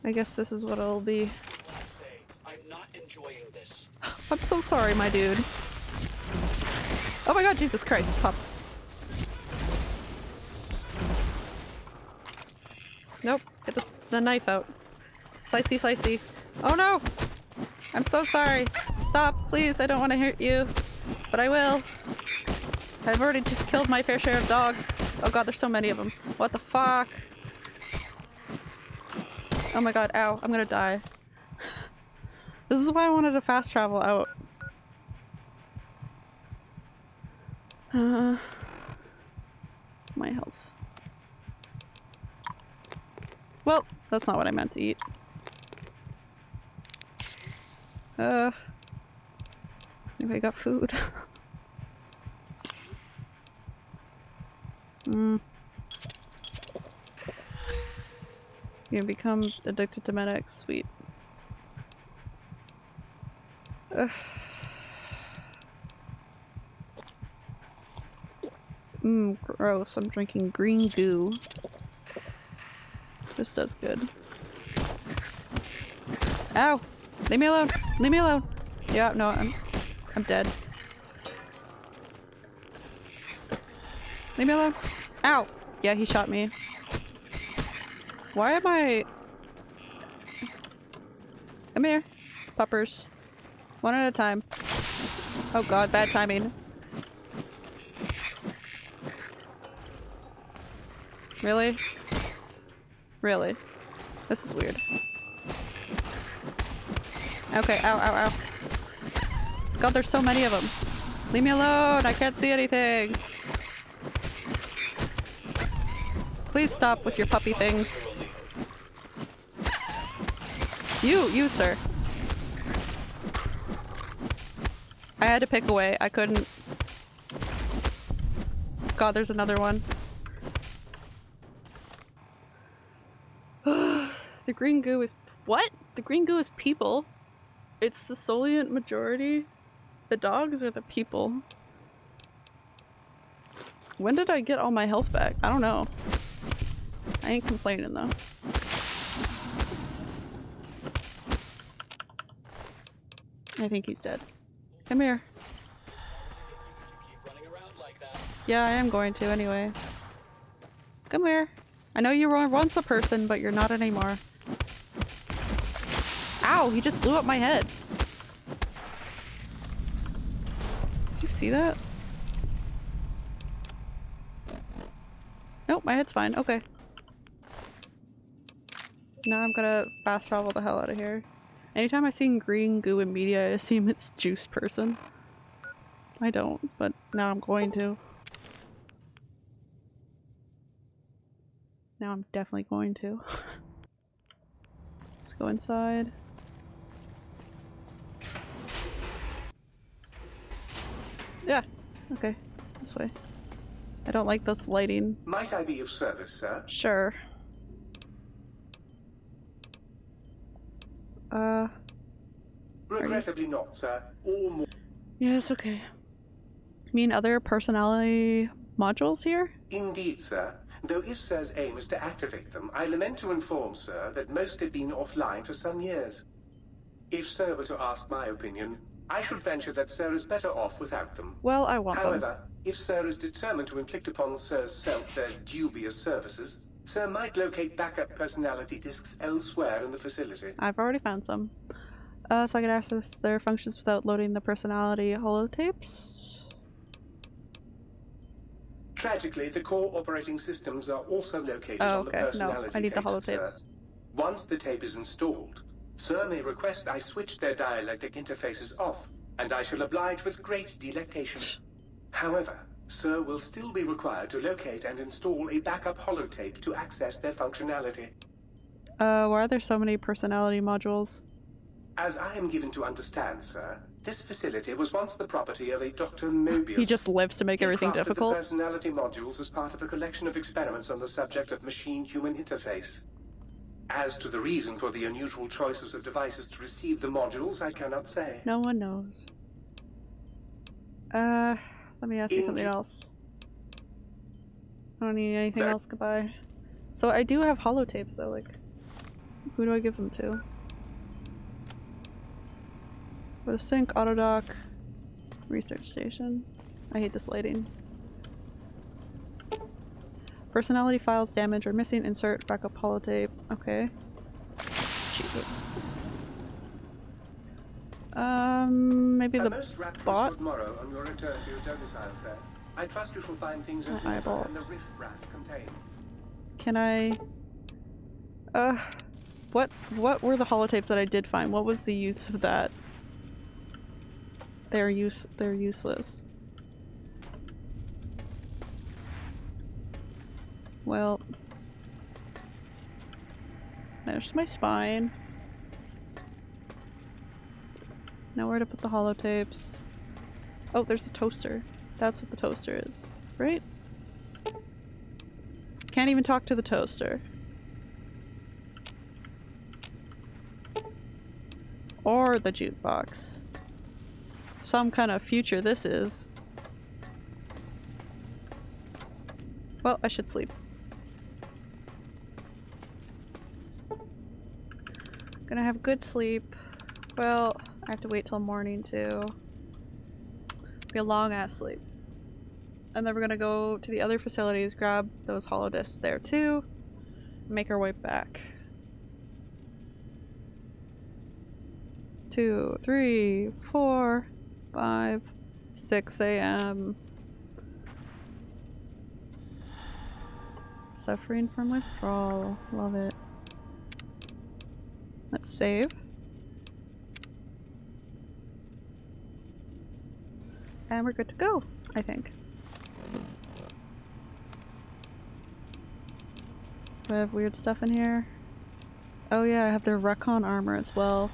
Speaker 1: I guess this is what it'll be.
Speaker 9: I'm not enjoying this. (laughs)
Speaker 1: I'm so sorry, my dude. Oh my god, Jesus Christ, pup. Nope, get the, the knife out. Slicey, slicey. Oh no! I'm so sorry. Stop, please, I don't want to hurt you. But I will. I've already killed my fair share of dogs. Oh god, there's so many of them. What the fuck? Oh my god, ow, I'm gonna die. This is why I wanted to fast travel out. Uh, my health. Well, that's not what I meant to eat. Uh, maybe I got food. (laughs) Hmm. You become addicted to Med-X. Sweet. Ugh. Mmm, gross. I'm drinking green goo. This does good. Ow! Leave me alone! Leave me alone! Yeah, no, I'm I'm dead. Leave me alone! Ow! Yeah, he shot me. Why am I... Come here, puppers. One at a time. Oh god, bad timing. Really? Really? This is weird. Okay, ow, ow, ow. God, there's so many of them. Leave me alone! I can't see anything! Please stop with your puppy things. You, you, sir. I had to pick away. I couldn't. God, there's another one. The green goo is- What? The green goo is people. It's the solient majority. The dogs are the people. When did I get all my health back? I don't know. I ain't complaining though. I think he's dead. Come here. Yeah, I am going to anyway. Come here. I know you were once a person, but you're not anymore. Ow! He just blew up my head. Did you see that? Nope, my head's fine. Okay. Now I'm gonna fast travel the hell out of here. Anytime I see green goo in media, I assume it's juice person. I don't, but now I'm going to. Now I'm definitely going to. (laughs) Let's go inside. Yeah, okay. This way. I don't like this lighting.
Speaker 4: Might I be of service, sir?
Speaker 1: Sure. Uh,
Speaker 4: Regrettably not, sir. All more.
Speaker 1: yes, okay. You mean other personality modules here?
Speaker 4: Indeed, sir. Though if Sir's aim is to activate them, I lament to inform Sir that most have been offline for some years. If Sir were to ask my opinion, I should venture that Sir is better off without them.
Speaker 1: Well, I want them.
Speaker 4: However, if Sir is determined to inflict upon Sir's self their dubious services, Sir might locate backup personality disks elsewhere in the facility.
Speaker 1: I've already found some. Uh, so I can access their functions without loading the personality holotapes.
Speaker 4: Tragically, the core operating systems are also located
Speaker 1: Oh,
Speaker 4: on the
Speaker 1: okay. No,
Speaker 4: personality
Speaker 1: I need the
Speaker 4: tapes, sir.
Speaker 1: holotapes.
Speaker 4: Once the tape is installed, Sir may request I switch their dialectic interfaces off, and I shall oblige with great delectation. However, Sir will still be required to locate and install a backup holotape to access their functionality.
Speaker 1: Uh, why are there so many personality modules?
Speaker 4: As I am given to understand, sir, this facility was once the property of a Dr. Mobius.
Speaker 1: He just lives to make
Speaker 4: He
Speaker 1: everything difficult.
Speaker 4: The personality modules as part of a collection of experiments on the subject of machine-human interface. As to the reason for the unusual choices of devices to receive the modules, I cannot say.
Speaker 1: No one knows. Uh, let me ask you something else. I don't need anything else. Goodbye. So I do have holotapes though. Like, who do I give them to? The sink, autodoc, research station. I hate this lighting. Personality files damaged or missing. Insert backup holotape. Okay. Jesus. Um, maybe the bot?
Speaker 4: morrow on your return to your domicile, sir. I trust you shall find things
Speaker 1: My
Speaker 4: as
Speaker 1: eyeballs.
Speaker 4: and the riff-raff contained.
Speaker 1: Can I? Uh, what what were the holotapes that I did find? What was the use of that? They're use they're useless. Well, there's my spine. Nowhere to put the holotapes. Oh, there's a toaster. That's what the toaster is, right? Can't even talk to the toaster. Or the jukebox. Some kind of future this is. Well, I should sleep. Gonna have good sleep. Well, I have to wait till morning too. Be a long ass sleep. And then we're gonna go to the other facilities, grab those holodisks there too, make our way back. Two, three, four, five, six a.m. Suffering from withdrawal. Love it. Let's save. And we're good to go, I think. I have weird stuff in here? Oh yeah, I have their recon armor as well.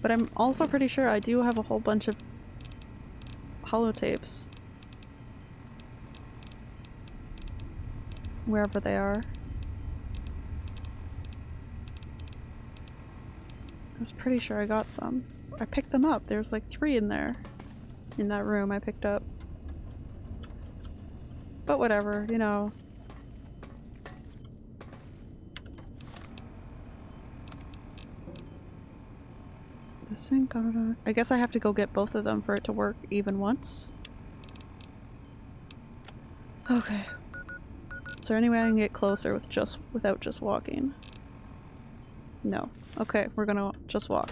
Speaker 1: But I'm also pretty sure I do have a whole bunch of holotapes. Wherever they are. I was pretty sure I got some. I picked them up. There's like three in there. In that room I picked up. But whatever, you know. The sink, I guess I have to go get both of them for it to work even once. Okay. Is there any way I can get closer with just without just walking? No. Okay, we're gonna just walk.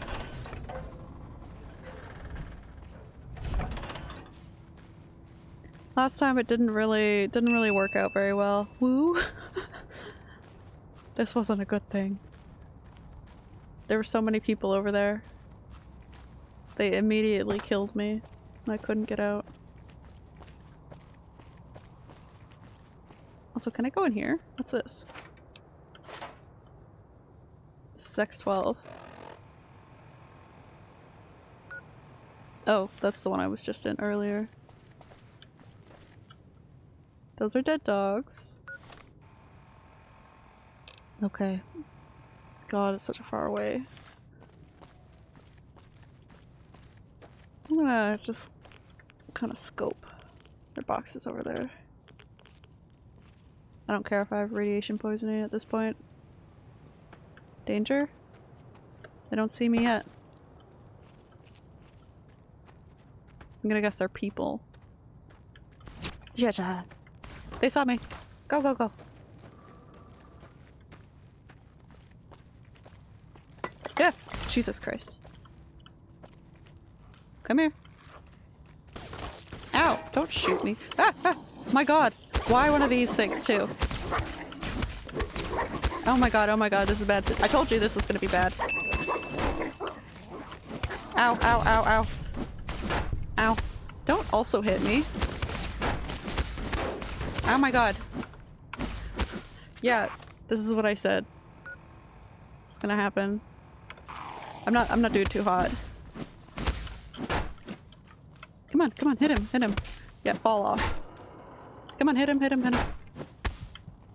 Speaker 1: Last time it didn't really didn't really work out very well. Woo. (laughs) this wasn't a good thing. There were so many people over there. They immediately killed me. I couldn't get out. Also, can I go in here? What's this? Is X12. Oh, that's the one I was just in earlier. Those are dead dogs. Okay. God, it's such a far away. I'm gonna just kind of scope their boxes over there. I don't care if I have radiation poisoning at this point. Danger? They don't see me yet. I'm gonna guess they're people. Yeah. They saw me. Go, go, go. Yeah. Jesus Christ. Come here. Ow! Don't shoot me. Ah! ah. My god! Why one of these things too? Oh my god, oh my god, this is bad. I told you this was gonna be bad. Ow, ow, ow, ow. Ow. Don't also hit me. Oh my god. Yeah, this is what I said. It's gonna happen. I'm not I'm not doing too hot. Come on, come on, hit him, hit him. Yeah, fall off. Come on, hit him, hit him, hit him.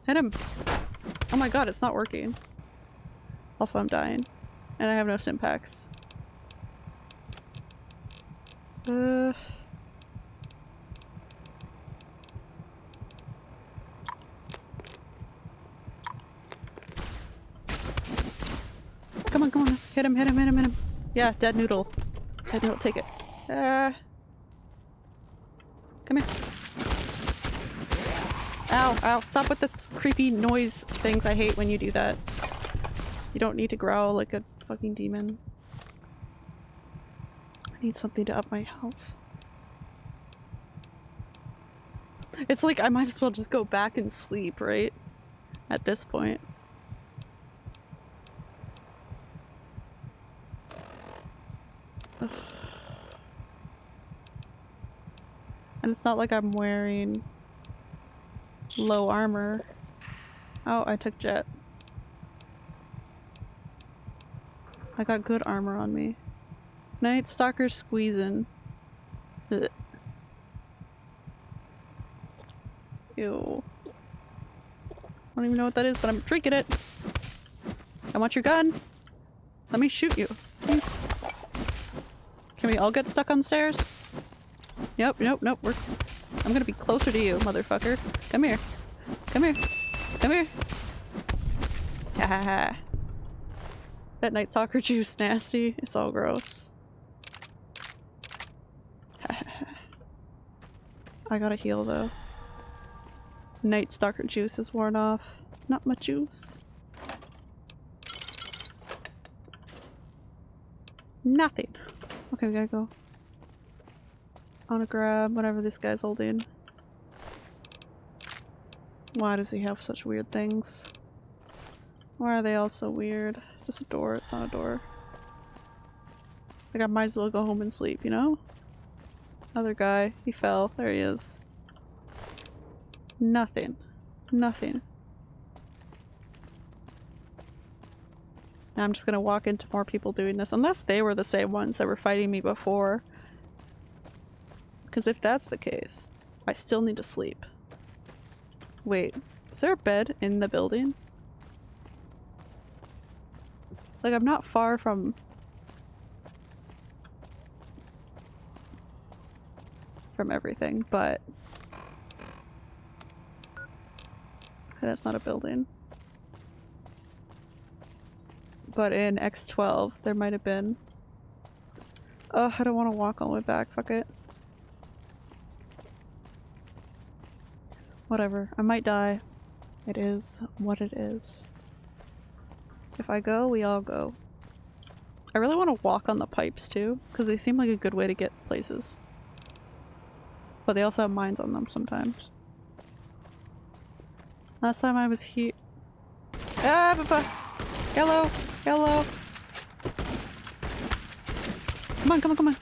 Speaker 1: Hit him! Oh my god, it's not working. Also, I'm dying. And I have no sim packs. Uh... Come on, come on. Hit him, hit him, hit him, hit him. Yeah, dead noodle. Dead noodle, take it. Uh... Come here. Ow, ow. Stop with the creepy noise things. I hate when you do that. You don't need to growl like a fucking demon. I need something to up my health. It's like I might as well just go back and sleep, right? At this point. Ugh. And it's not like I'm wearing low armor. Oh, I took jet. I got good armor on me. Night Stalker squeezing. Ugh. Ew. I don't even know what that is, but I'm drinking it. I want your gun. Let me shoot you. Can we all get stuck on stairs? Yep, nope, nope. We're. I'm gonna be closer to you, motherfucker. Come here. Come here. Come here. Ha ha ha. That night stalker (laughs) juice nasty. It's all gross. I gotta heal though. Night stalker juice is worn off. Not my juice. Nothing. Okay, we gotta go. I wanna grab whatever this guy's holding. Why does he have such weird things? Why are they all so weird? Is this a door? It's not a door. Like I might as well go home and sleep, you know? Other guy. He fell. There he is. Nothing. Nothing. Now I'm just gonna walk into more people doing this, unless they were the same ones that were fighting me before. Because if that's the case, I still need to sleep. Wait, is there a bed in the building? Like, I'm not far from... from everything, but... Okay, (sighs) that's not a building. But in X12, there might have been. Oh, I don't want to walk all the way back. Fuck it. Whatever. I might die. It is what it is. If I go, we all go. I really want to walk on the pipes too, because they seem like a good way to get places. But they also have mines on them sometimes. Last time I was here. Ah, papa! Hello! Hello! Come on, come on, come on!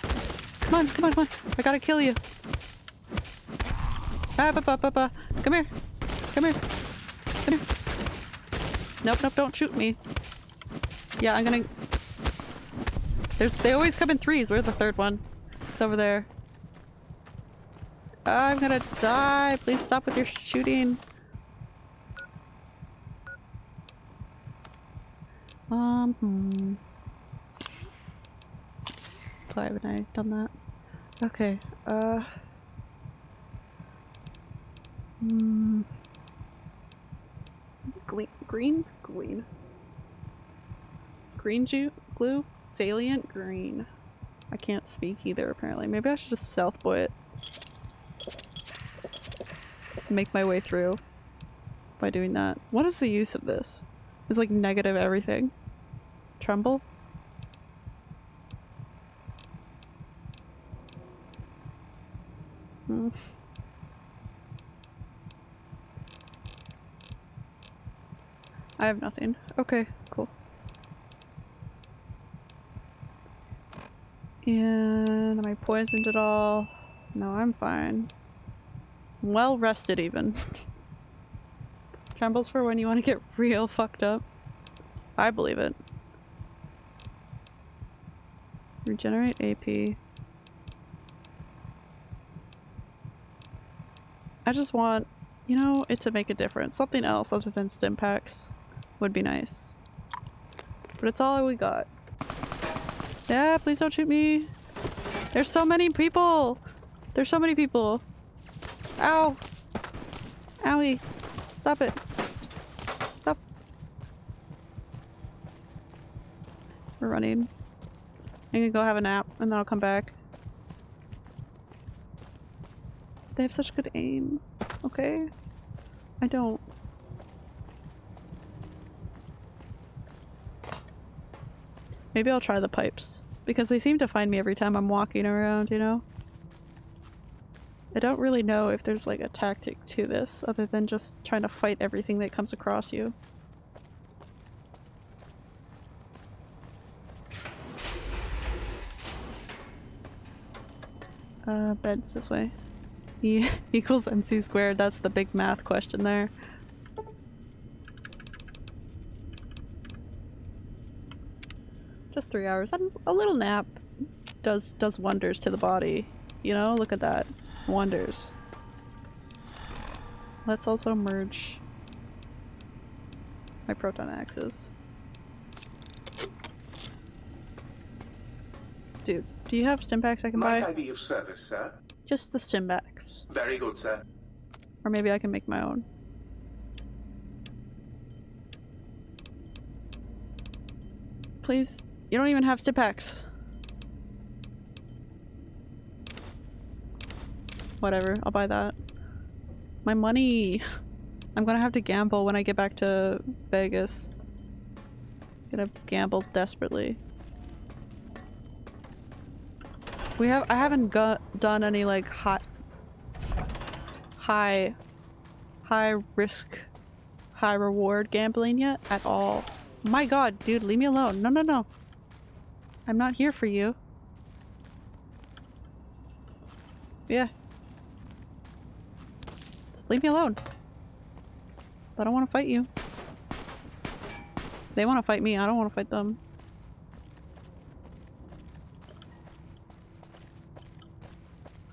Speaker 1: Come on, come on, come on! I gotta kill you! Ah! Come here! Come here! Come here! Nope, nope, don't shoot me. Yeah, I'm gonna... There's, they always come in threes. Where's the third one? It's over there. I'm gonna die. Please stop with your shooting. Um, hmm. Why haven't I done that? Okay, uh... Hmm... Gle green? Green. Green ju glue? Salient? Green. I can't speak either apparently. Maybe I should just stealth boy it. Make my way through by doing that. What is the use of this? It's like negative everything. Tremble? Hmm. I have nothing. Okay, cool. And am I poisoned at all? No, I'm fine. Well rested even. (laughs) Trembles for when you want to get real fucked up. I believe it. Regenerate AP. I just want, you know, it to make a difference. Something else other than Stimpaks would be nice. But it's all we got. Yeah, please don't shoot me. There's so many people. There's so many people. Ow. Owie. Stop it. Stop. We're running. I'm gonna go have a nap and then I'll come back. They have such good aim. Okay? I don't. Maybe I'll try the pipes. Because they seem to find me every time I'm walking around, you know? I don't really know if there's like a tactic to this other than just trying to fight everything that comes across you. Uh, beds this way. E (laughs) equals MC squared, that's the big math question there. Just three hours. And A little nap does does wonders to the body. You know, look at that. Wonders. Let's also merge my proton axes. Dude, do you have stimpaks I can
Speaker 4: Might
Speaker 1: buy?
Speaker 4: I be of service, sir?
Speaker 1: Just the stimpaks.
Speaker 4: Very good, sir.
Speaker 1: Or maybe I can make my own. Please, you don't even have stimpaks. Whatever, I'll buy that. My money! (laughs) I'm gonna have to gamble when I get back to Vegas. Gonna gamble desperately. We have- I haven't got done any like hot high high risk high reward gambling yet at all my god dude leave me alone no no no i'm not here for you yeah just leave me alone i don't want to fight you they want to fight me i don't want to fight them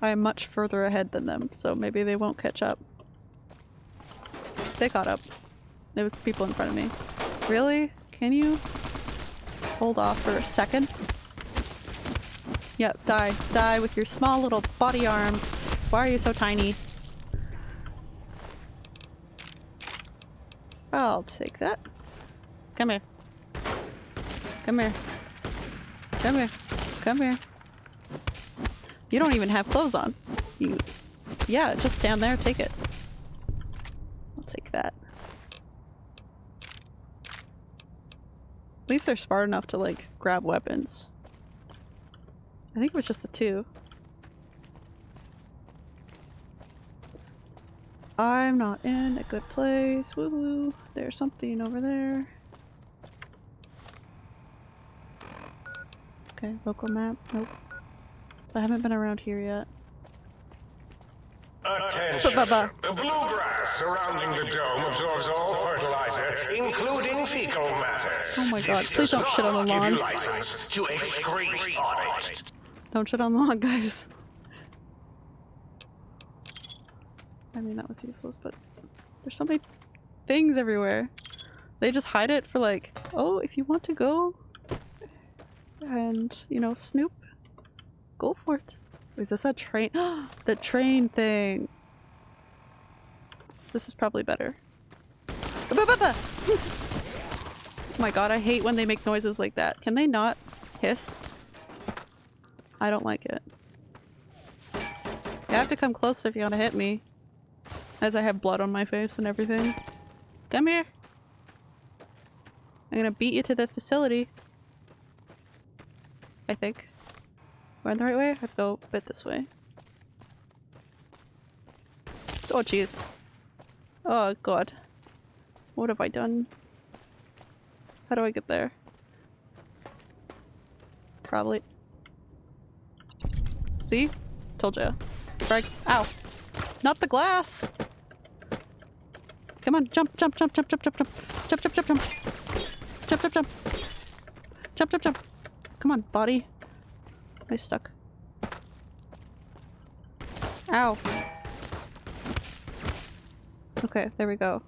Speaker 1: I am much further ahead than them, so maybe they won't catch up. They caught up. There was people in front of me. Really? Can you hold off for a second? Yep, die. Die with your small little body arms. Why are you so tiny? I'll take that. Come here. Come here. Come here. Come here. You don't even have clothes on. You, yeah, just stand there, take it. I'll take that. At least they're smart enough to like grab weapons. I think it was just the two. I'm not in a good place. Woo woo. There's something over there. Okay, local map. Nope. So I haven't been around here yet.
Speaker 7: Attention! The bluegrass surrounding the dome absorbs all fertilizer, including fecal matter.
Speaker 1: Oh my god, please don't shit on the lawn.
Speaker 7: to excrete on it.
Speaker 1: Don't shit on the lawn, guys. I mean, that was useless, but there's so many things everywhere. They just hide it for like, oh, if you want to go and, you know, snoop, go for it. Is this a train? (gasps) the train thing. This is probably better. (laughs) Oh my god, I hate when they make noises like that. Can they not hiss? I don't like it. You have to come close if you want to hit me. As I have blood on my face and everything. Come here! I'm gonna beat you to the facility. I think. Am I the right way? I have to go a bit this way. Oh jeez. Oh god. What have I done? How do I get there? Probably. See? Told ya. Frag. Ow. Not the glass! Come on, jump, jump, jump, jump, jump, jump, jump. Jump, jump, jump, jump. Jump, jump, jump. Jump, jump, jump. Come on, body. I stuck. Ow. Okay, there we go.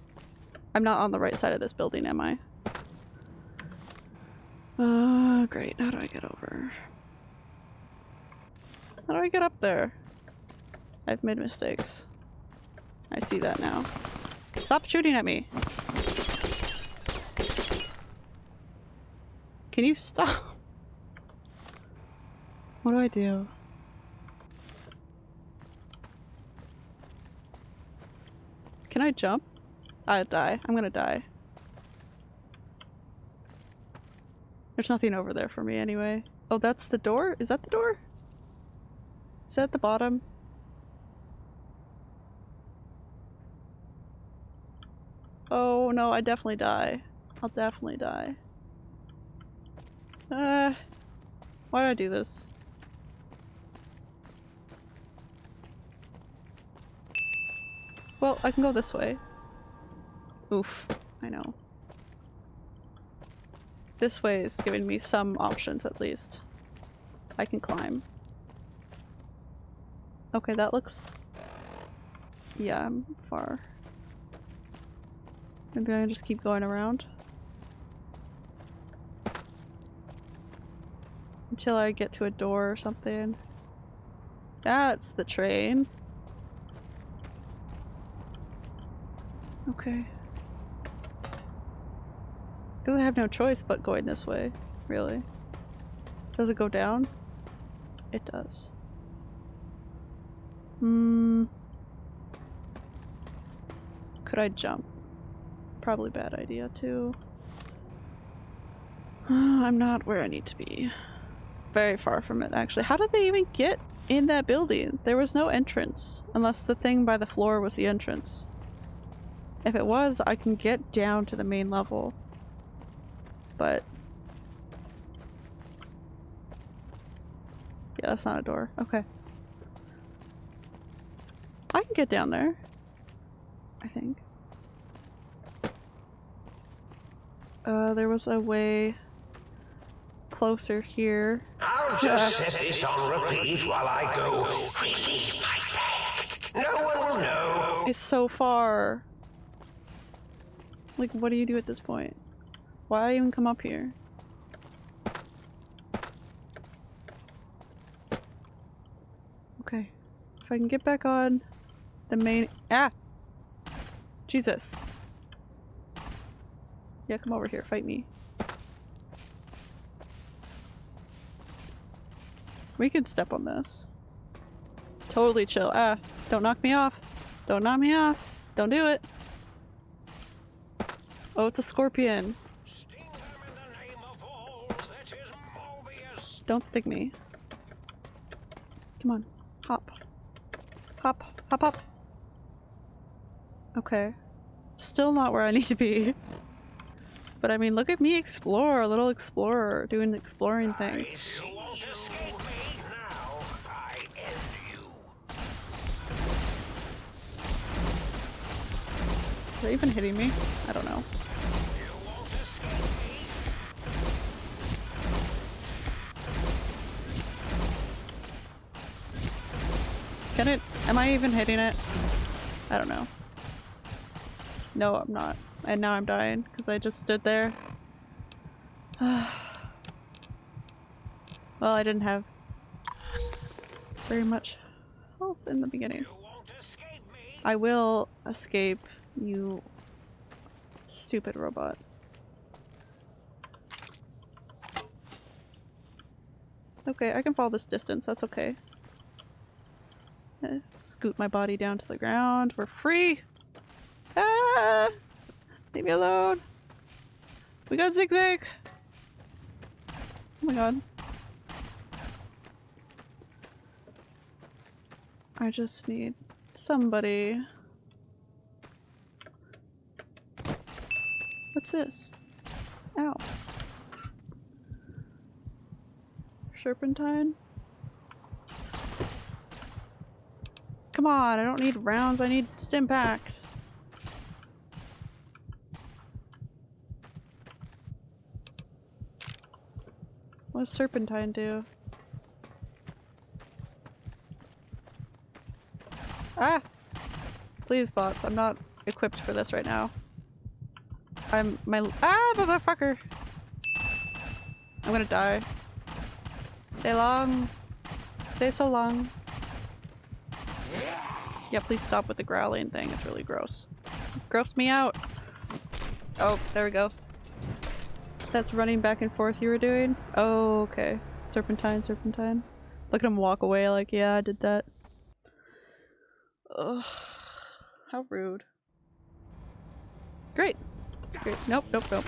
Speaker 1: I'm not on the right side of this building, am I? Uh, great. How do I get over? How do I get up there? I've made mistakes. I see that now. Stop shooting at me! Can you stop? What do I do? Can I jump? I die. I'm gonna die. There's nothing over there for me anyway. Oh, that's the door? Is that the door? Is that the bottom? Oh no, I definitely die. I'll definitely die. Uh, why did I do this? Well, I can go this way. Oof, I know. This way is giving me some options at least. I can climb. Okay, that looks... Yeah, I'm far. Maybe I can just keep going around. Until I get to a door or something. That's the train. Okay. Because I have no choice but going this way, really. Does it go down? It does. Hmm. Could I jump? Probably bad idea too. (sighs) I'm not where I need to be. Very far from it actually. How did they even get in that building? There was no entrance. Unless the thing by the floor was the entrance. If it was, I can get down to the main level. But... Yeah, that's not a door. Okay. I can get down there. I think. Uh, there was a way closer here.
Speaker 7: I'll just set this on repeat while I go relieve my tank. No one will know.
Speaker 1: It's so far. Like, what do you do at this point? Why even come up here? Okay. If I can get back on the main- Ah! Jesus. Yeah, come over here, fight me. We can step on this. Totally chill. Ah, don't knock me off. Don't knock me off. Don't do it. Oh, it's a scorpion. Don't stick me. Come on. Hop. Hop. Hop, hop. Okay. Still not where I need to be. But I mean, look at me explore, a little explorer, doing exploring things.
Speaker 7: Are you.
Speaker 1: Even hitting me? I don't know. Can it- am I even hitting it? I don't know. No, I'm not. And now I'm dying because I just stood there. (sighs) well, I didn't have very much health in the beginning.
Speaker 7: You won't me.
Speaker 1: I will escape, you stupid robot. Okay, I can follow this distance, that's okay. Scoot my body down to the ground. We're free! Ah! Leave me alone! We got zigzag! Oh my god. I just need somebody. What's this? Ow. Serpentine? Come on, I don't need rounds, I need stimpaks. What does Serpentine do? Ah! Please, bots, I'm not equipped for this right now. I'm my ah motherfucker. I'm gonna die. Stay long. Stay so long. Yeah, please stop with the growling thing. It's really gross. Gross me out. Oh, there we go. That's running back and forth you were doing? Oh, okay. Serpentine, serpentine. Look at him walk away like, yeah, I did that. Ugh. How rude. Great. Great. Nope, nope, nope.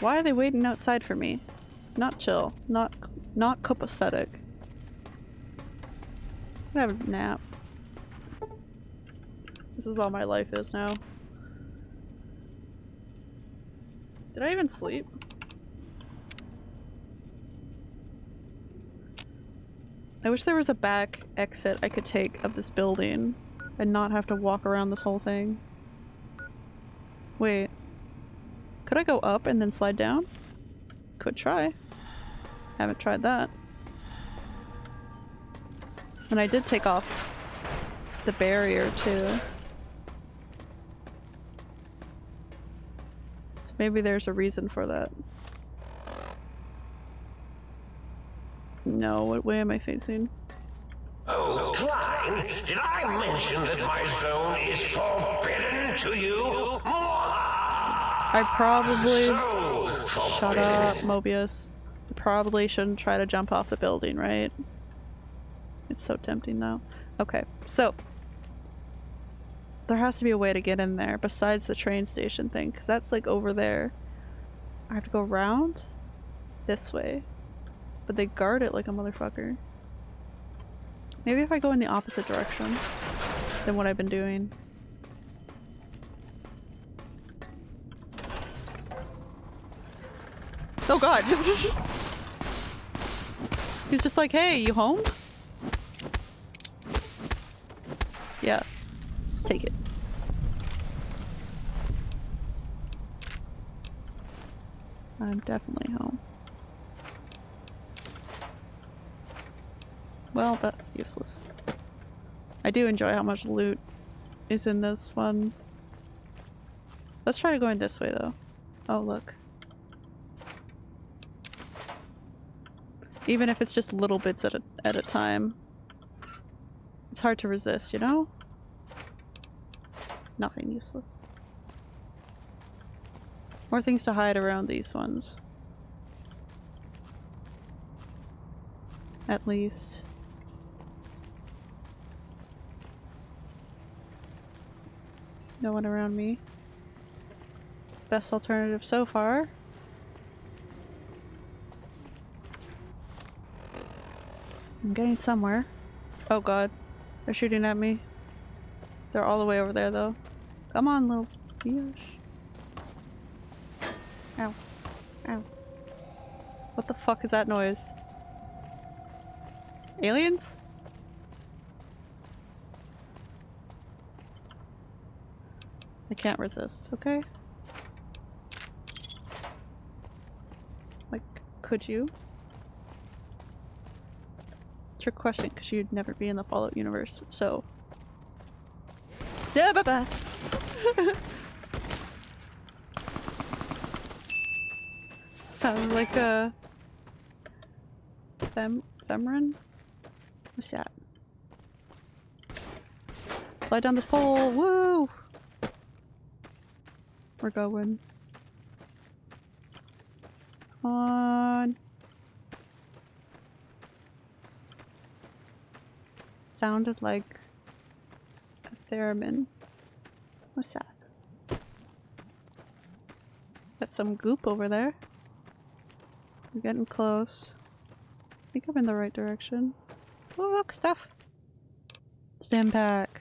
Speaker 1: Why are they waiting outside for me? Not chill. Not not copacetic. I'm have a nap. This is all my life is now. Did I even sleep? I wish there was a back exit I could take of this building and not have to walk around this whole thing. Wait. Could I go up and then slide down? Could try. Haven't tried that. And I did take off the barrier too. So maybe there's a reason for that. No, what way am I facing?
Speaker 7: Oh, Klein, did I mention that my zone is forbidden to you?
Speaker 1: I probably-
Speaker 7: So
Speaker 1: Shut up, Mobius. Probably shouldn't try to jump off the building, right? It's so tempting though. Okay, so there has to be a way to get in there besides the train station thing, because that's like over there. I have to go around this way, but they guard it like a motherfucker. Maybe if I go in the opposite direction than what I've been doing. Oh god! (laughs) He's just like, hey, you home? Yeah. Take it. I'm definitely home. Well, that's useless. I do enjoy how much loot is in this one. Let's try going this way though. Oh look. Even if it's just little bits at a, at a time. It's hard to resist, you know? Nothing useless. More things to hide around these ones. At least. No one around me. Best alternative so far. I'm getting somewhere. Oh god. They're shooting at me. They're all the way over there though. Come on, little biatch. Ow. Ow. What the fuck is that noise? Aliens? I can't resist, okay? Like, could you? Question, because you'd never be in the Fallout universe, so. Yeah, bye bye! Sounds like a. Them. Themrin? What's that? Slide down this pole! Woo! We're going. Come on. Sounded like a theremin. What's that? Got some goop over there. We're getting close. I think I'm in the right direction. Oh look, stuff! Stand back.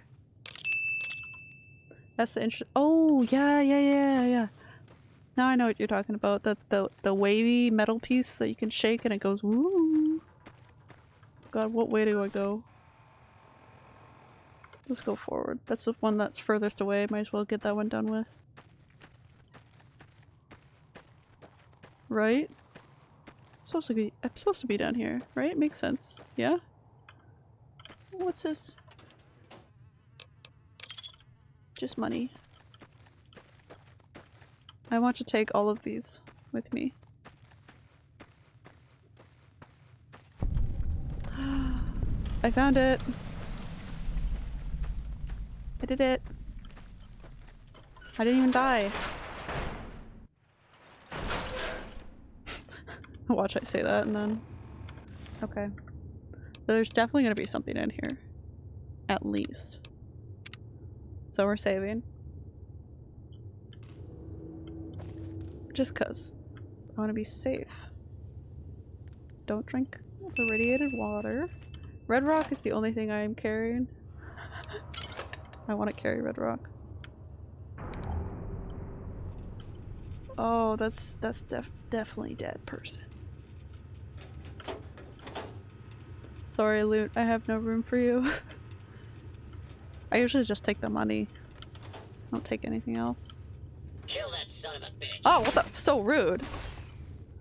Speaker 1: That's the interest- Oh, yeah, yeah, yeah, yeah. Now I know what you're talking about. The, the, the wavy metal piece that you can shake and it goes woo. God, what way do I go? Let's go forward. That's the one that's furthest away. Might as well get that one done with. Right? Supposed to be- I'm supposed to be down here, right? Makes sense. Yeah? What's this? Just money. I want to take all of these with me. (gasps) I found it. I did it. I didn't even die. (laughs) Watch I say that and then... Okay. There's definitely gonna be something in here. At least. So we're saving. Just cuz. I want to be safe. Don't drink the radiated water. Red rock is the only thing I am carrying. I want to carry red rock. Oh, that's that's def definitely dead person. Sorry, loot. I have no room for you. (laughs) I usually just take the money. I don't take anything else.
Speaker 10: Kill that son of a bitch.
Speaker 1: Oh, what the? So rude.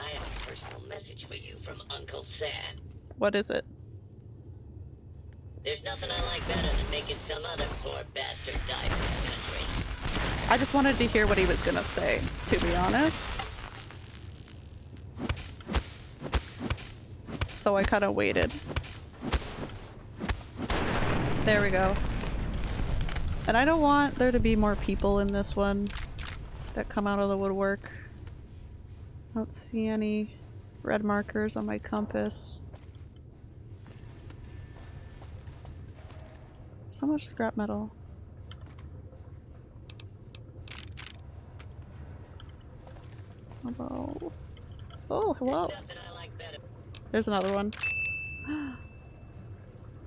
Speaker 10: I have a personal message for you from Uncle Sam.
Speaker 1: What is it?
Speaker 10: There's nothing I like better than making some other poor bastard die for the country.
Speaker 1: I just wanted to hear what he was gonna say, to be honest. So I kind of waited. There we go. And I don't want there to be more people in this one that come out of the woodwork. I don't see any red markers on my compass. So much scrap metal. Hello. Oh, hello.
Speaker 10: There's like.
Speaker 1: There's another one. (gasps)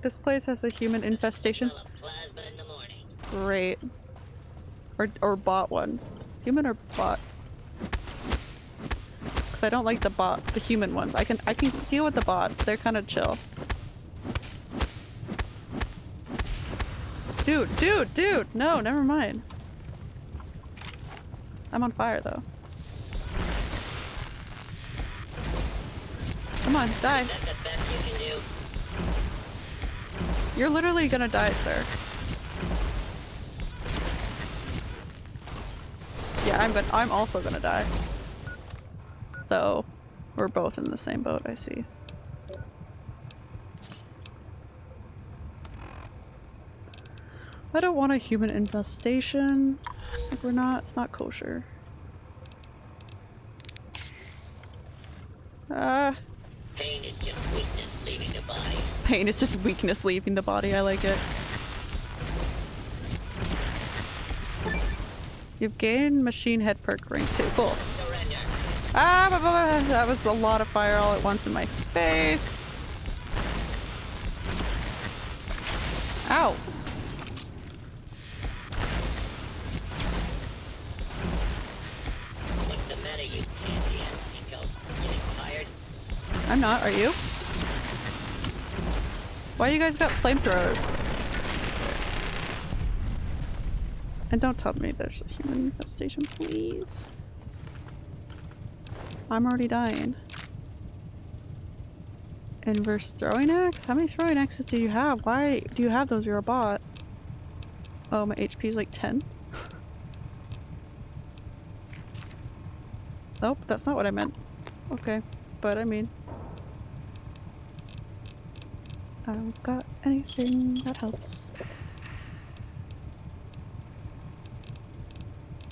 Speaker 1: this place has a human infestation.
Speaker 10: Smell of plasma in the morning.
Speaker 1: Great. Or or bot one. Human or bot? Cause I don't like the bot, the human ones. I can I can deal with the bots. They're kind of chill. Dude, dude, dude! No, never mind. I'm on fire though. Come on, die.
Speaker 10: Is that the best you can do?
Speaker 1: You're literally gonna die, sir. Yeah, I'm gonna- I'm also gonna die. So, we're both in the same boat, I see. I don't want a human infestation. Like, we're not- it's not kosher. Ah,
Speaker 10: Pain is just weakness leaving the body.
Speaker 1: pain is just weakness leaving the body, I like it. You've gained machine head perk rank 2. Cool.
Speaker 10: Surrender.
Speaker 1: Ah, blah, blah, blah. that was a lot of fire all at once in my face. Ow.
Speaker 10: What's the matter, you pansy ass Nico? Getting tired?
Speaker 1: I'm not, are you? Why you guys got flamethrowers? And don't tell me there's a human infestation, please. I'm already dying. Inverse throwing axe? How many throwing axes do you have? Why do you have those? You're a bot. Oh, my HP is like 10. (laughs) nope, that's not what I meant. Okay, but I mean... I don't got anything that helps.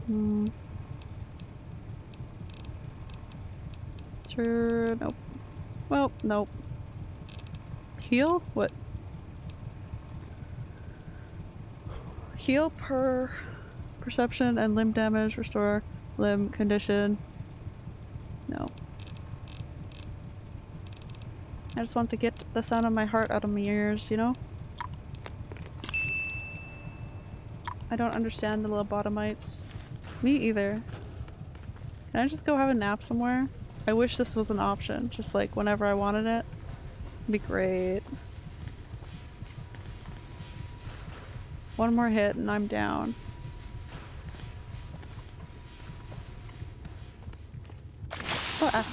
Speaker 1: Hmm. Sure, nope. Well, nope. Heal? What? Heal per perception and limb damage, restore limb condition. No. I just want to get the sound of my heart out of my ears, you know? I don't understand the lobotomites. Me either. Can I just go have a nap somewhere? I wish this was an option, just like whenever I wanted it. It'd be great. One more hit and I'm down. Ah.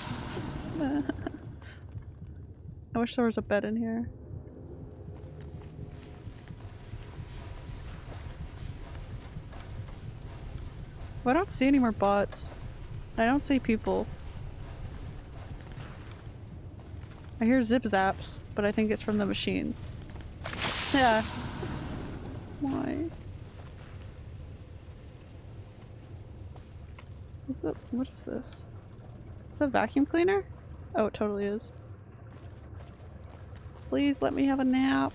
Speaker 1: (laughs) I wish there was a bed in here. Well, I don't see any more bots. I don't see people. I hear zip zaps, but I think it's from the machines. Yeah. Why? Is it, what is this? Is that a vacuum cleaner? Oh, it totally is. Please let me have a nap.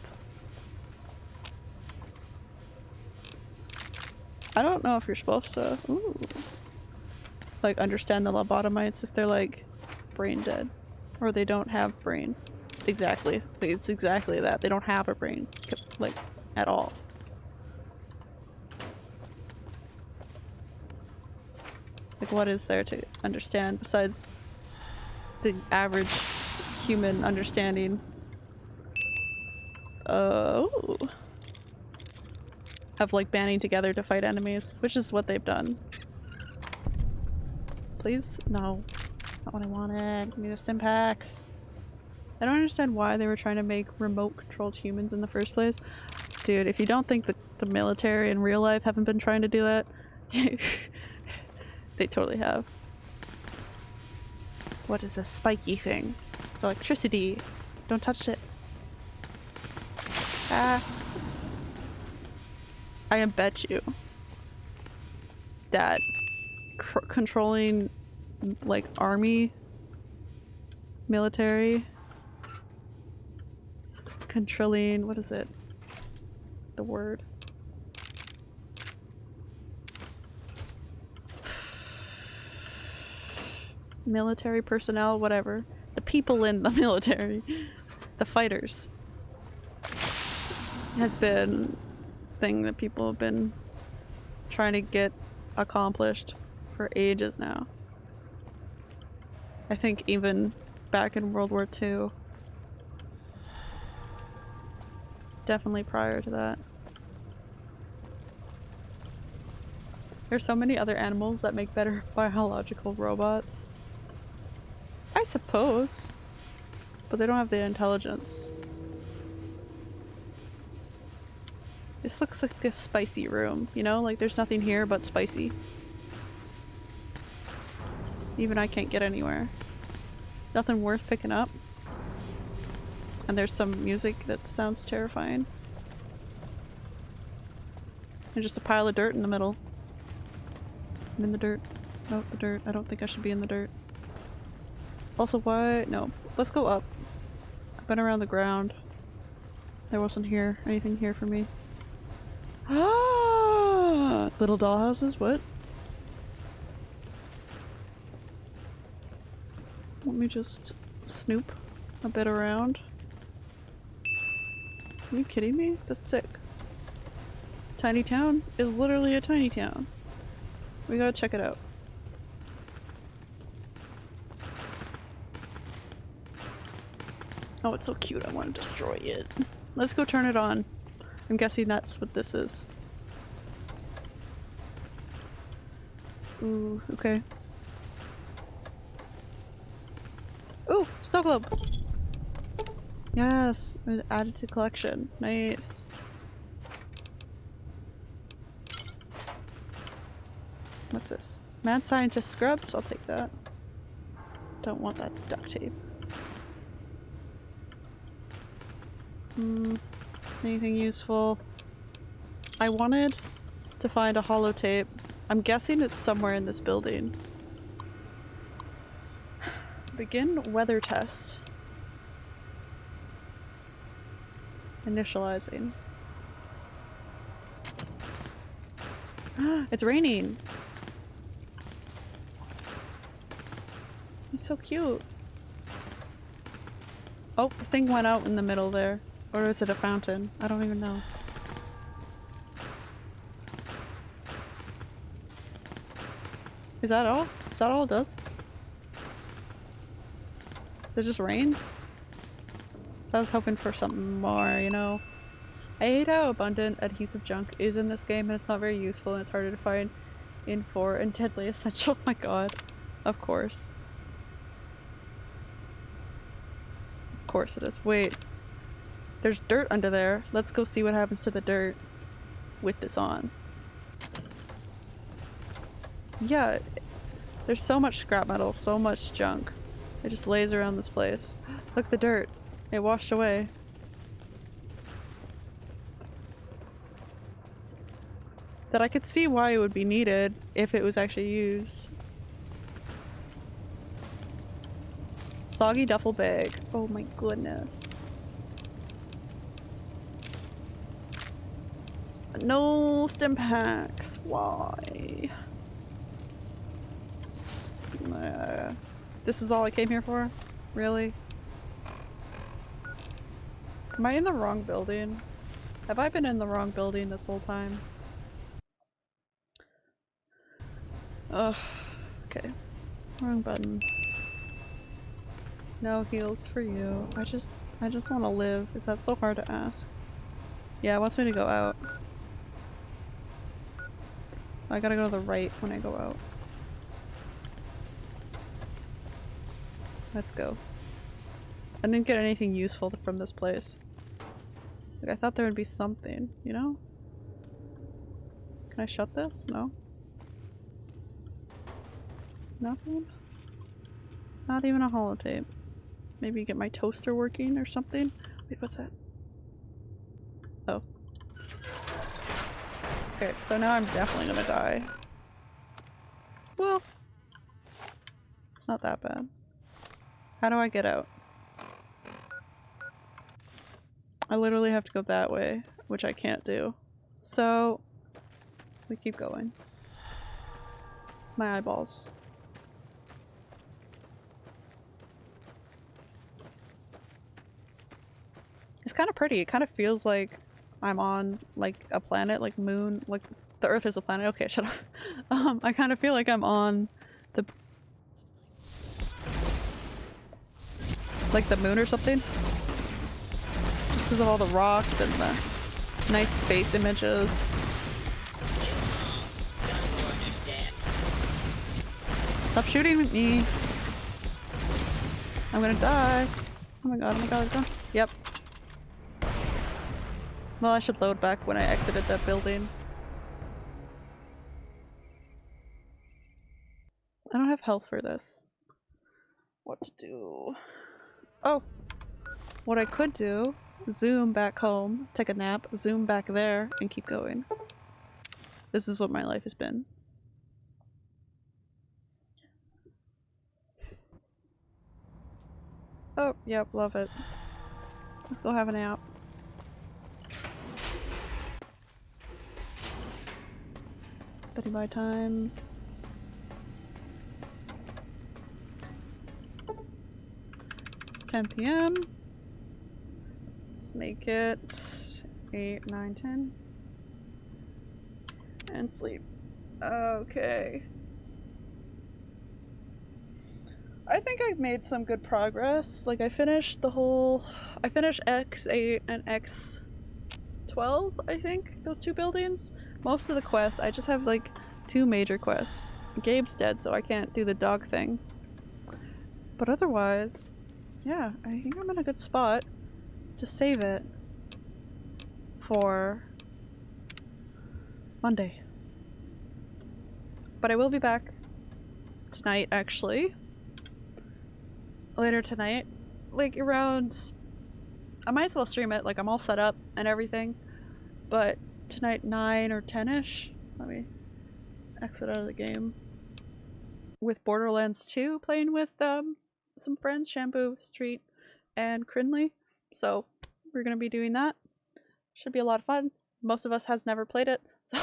Speaker 1: I don't know if you're supposed to, ooh, like understand the lobotomites if they're like brain dead or they don't have brain. Exactly. It's exactly that. They don't have a brain, like, at all. Like, what is there to understand besides the average human understanding? Uh, oh. Of, like, banding together to fight enemies, which is what they've done. Please? No. Not what I wanted. Give me the stimpaks. I don't understand why they were trying to make remote controlled humans in the first place. Dude, if you don't think the, the military in real life haven't been trying to do that, (laughs) they totally have. What is this spiky thing? It's electricity. Don't touch it. Ah. I bet you that controlling like army military controlling what is it? The word. Military personnel whatever. The people in the (laughs) military. The fighters has been thing that people have been trying to get accomplished for ages now I think even back in World War II. Definitely prior to that. There's so many other animals that make better (laughs) biological robots. I suppose. But they don't have the intelligence. This looks like a spicy room, you know? Like there's nothing here but spicy. Even I can't get anywhere. Nothing worth picking up. And there's some music that sounds terrifying. And just a pile of dirt in the middle. I'm in the dirt. No, the dirt. I don't think I should be in the dirt. Also, why? No. Let's go up. I've been around the ground. There wasn't here. Anything here for me. Ah! Little dollhouses? What? Let me just snoop a bit around. Are you kidding me? That's sick. Tiny town is literally a tiny town. We gotta check it out. Oh, it's so cute. I want to destroy it. Let's go turn it on. I'm guessing that's what this is. Ooh, okay. Ooh, snow globe. Yes, added to collection. Nice. What's this? Mad scientist scrubs? I'll take that. Don't want that duct tape. Hmm. Anything useful? I wanted to find a holotape. I'm guessing it's somewhere in this building. Begin weather test. Initializing. (gasps) it's raining! He's so cute. Oh, the thing went out in the middle there. Or is it a fountain? I don't even know. Is that all? Is that all it does? It just rains? I was hoping for something more, you know? I hate how abundant adhesive junk is in this game and it's not very useful and it's harder to find in 4 and deadly essential. Oh (laughs) my god. Of course. Of course it is. Wait. There's dirt under there. Let's go see what happens to the dirt with this on. yeah, there's so much scrap metal, so much junk. It just lays around this place. (gasps) Look, the dirt. It washed away. That I could see why it would be needed if it was actually used. Soggy duffel bag. Oh my goodness. No stimpaks. Why? Uh, this is all I came here for? Really? Am I in the wrong building? Have I been in the wrong building this whole time? Ugh. Okay. Wrong button. No heals for you. I just- I just want to live. Is that so hard to ask? Yeah, it wants me to go out. I gotta go to the right when I go out. Let's go. I didn't get anything useful from this place. Like, I thought there would be something, you know? Can I shut this? No? Nothing? Not even a holotape. Maybe get my toaster working or something? Wait, what's that? Oh. Okay, so now I'm definitely gonna die. Well, it's not that bad. How do I get out? I literally have to go that way, which I can't do. So, we keep going. My eyeballs. It's kind of pretty. It kind of feels like I'm on like a planet, like moon, like the Earth is a planet. Okay, shut up. (laughs) Um, I kind of feel like I'm on the like the moon or something. Just because of all the rocks and the nice space images. Stop shooting at me. I'm gonna die. Oh my god, oh my god, I'm done. Yep. Well, I should load back when I exited that building. I don't have health for this. What to do? Oh! What I could do, zoom back home, take a nap, zoom back there, and keep going. This is what my life has been. Oh, yep, love it. Let's go have a nap. Spending my time. It's 10 p.m. Let's make it 8, 9, 10. And sleep. Okay. I think I've made some good progress. Like I finished the whole I finished X8 and X12, I think, those two buildings. Most of the quests, I just have like two major quests. Gabe's dead, so I can't do the dog thing. But otherwise, yeah, I think I'm in a good spot to save it for Monday. But I will be back tonight, actually. Later tonight. Like around... I might as well stream it, like I'm all set up and everything. But tonight 9 or 10ish. Let me exit out of the game. With Borderlands 2 playing with um some friends, Shampoo, Street, and Crinley. So we're gonna be doing that. Should be a lot of fun. Most of us has never played it, (laughs) so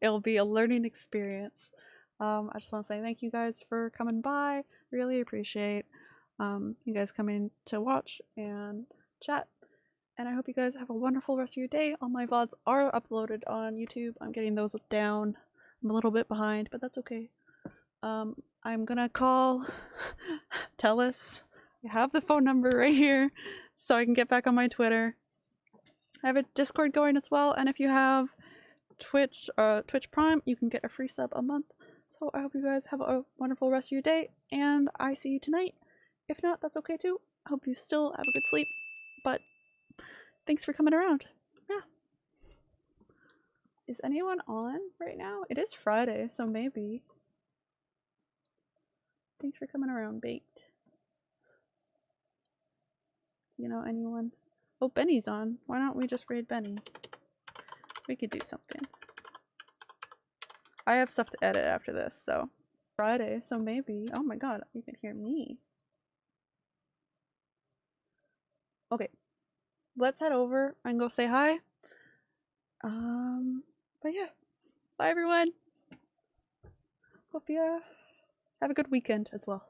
Speaker 1: it'll be a learning experience. Um, I just want to say thank you guys for coming by. Really appreciate um, you guys coming to watch and chat. And I hope you guys have a wonderful rest of your day. All my VODs are uploaded on YouTube. I'm getting those down. I'm a little bit behind, but that's okay. Um, I'm gonna call (laughs) Telus. I have the phone number right here so I can get back on my Twitter. I have a Discord going as well, and if you have Twitch, uh, Twitch Prime, you can get a free sub a month. So I hope you guys have a wonderful rest of your day, and I see you tonight. If not, that's okay too. I hope you still have a good sleep, thanks for coming around. Yeah. Is anyone on right now? It is Friday, so maybe. Thanks for coming around, Baked. You know anyone? Oh, Benny's on. Why don't we just raid Benny? We could do something. I have stuff to edit after this, so Friday, so maybe. Oh my god, you can hear me. Okay. Let's head over and go say hi. Um, but yeah. Bye everyone. Hope you have a good weekend as well.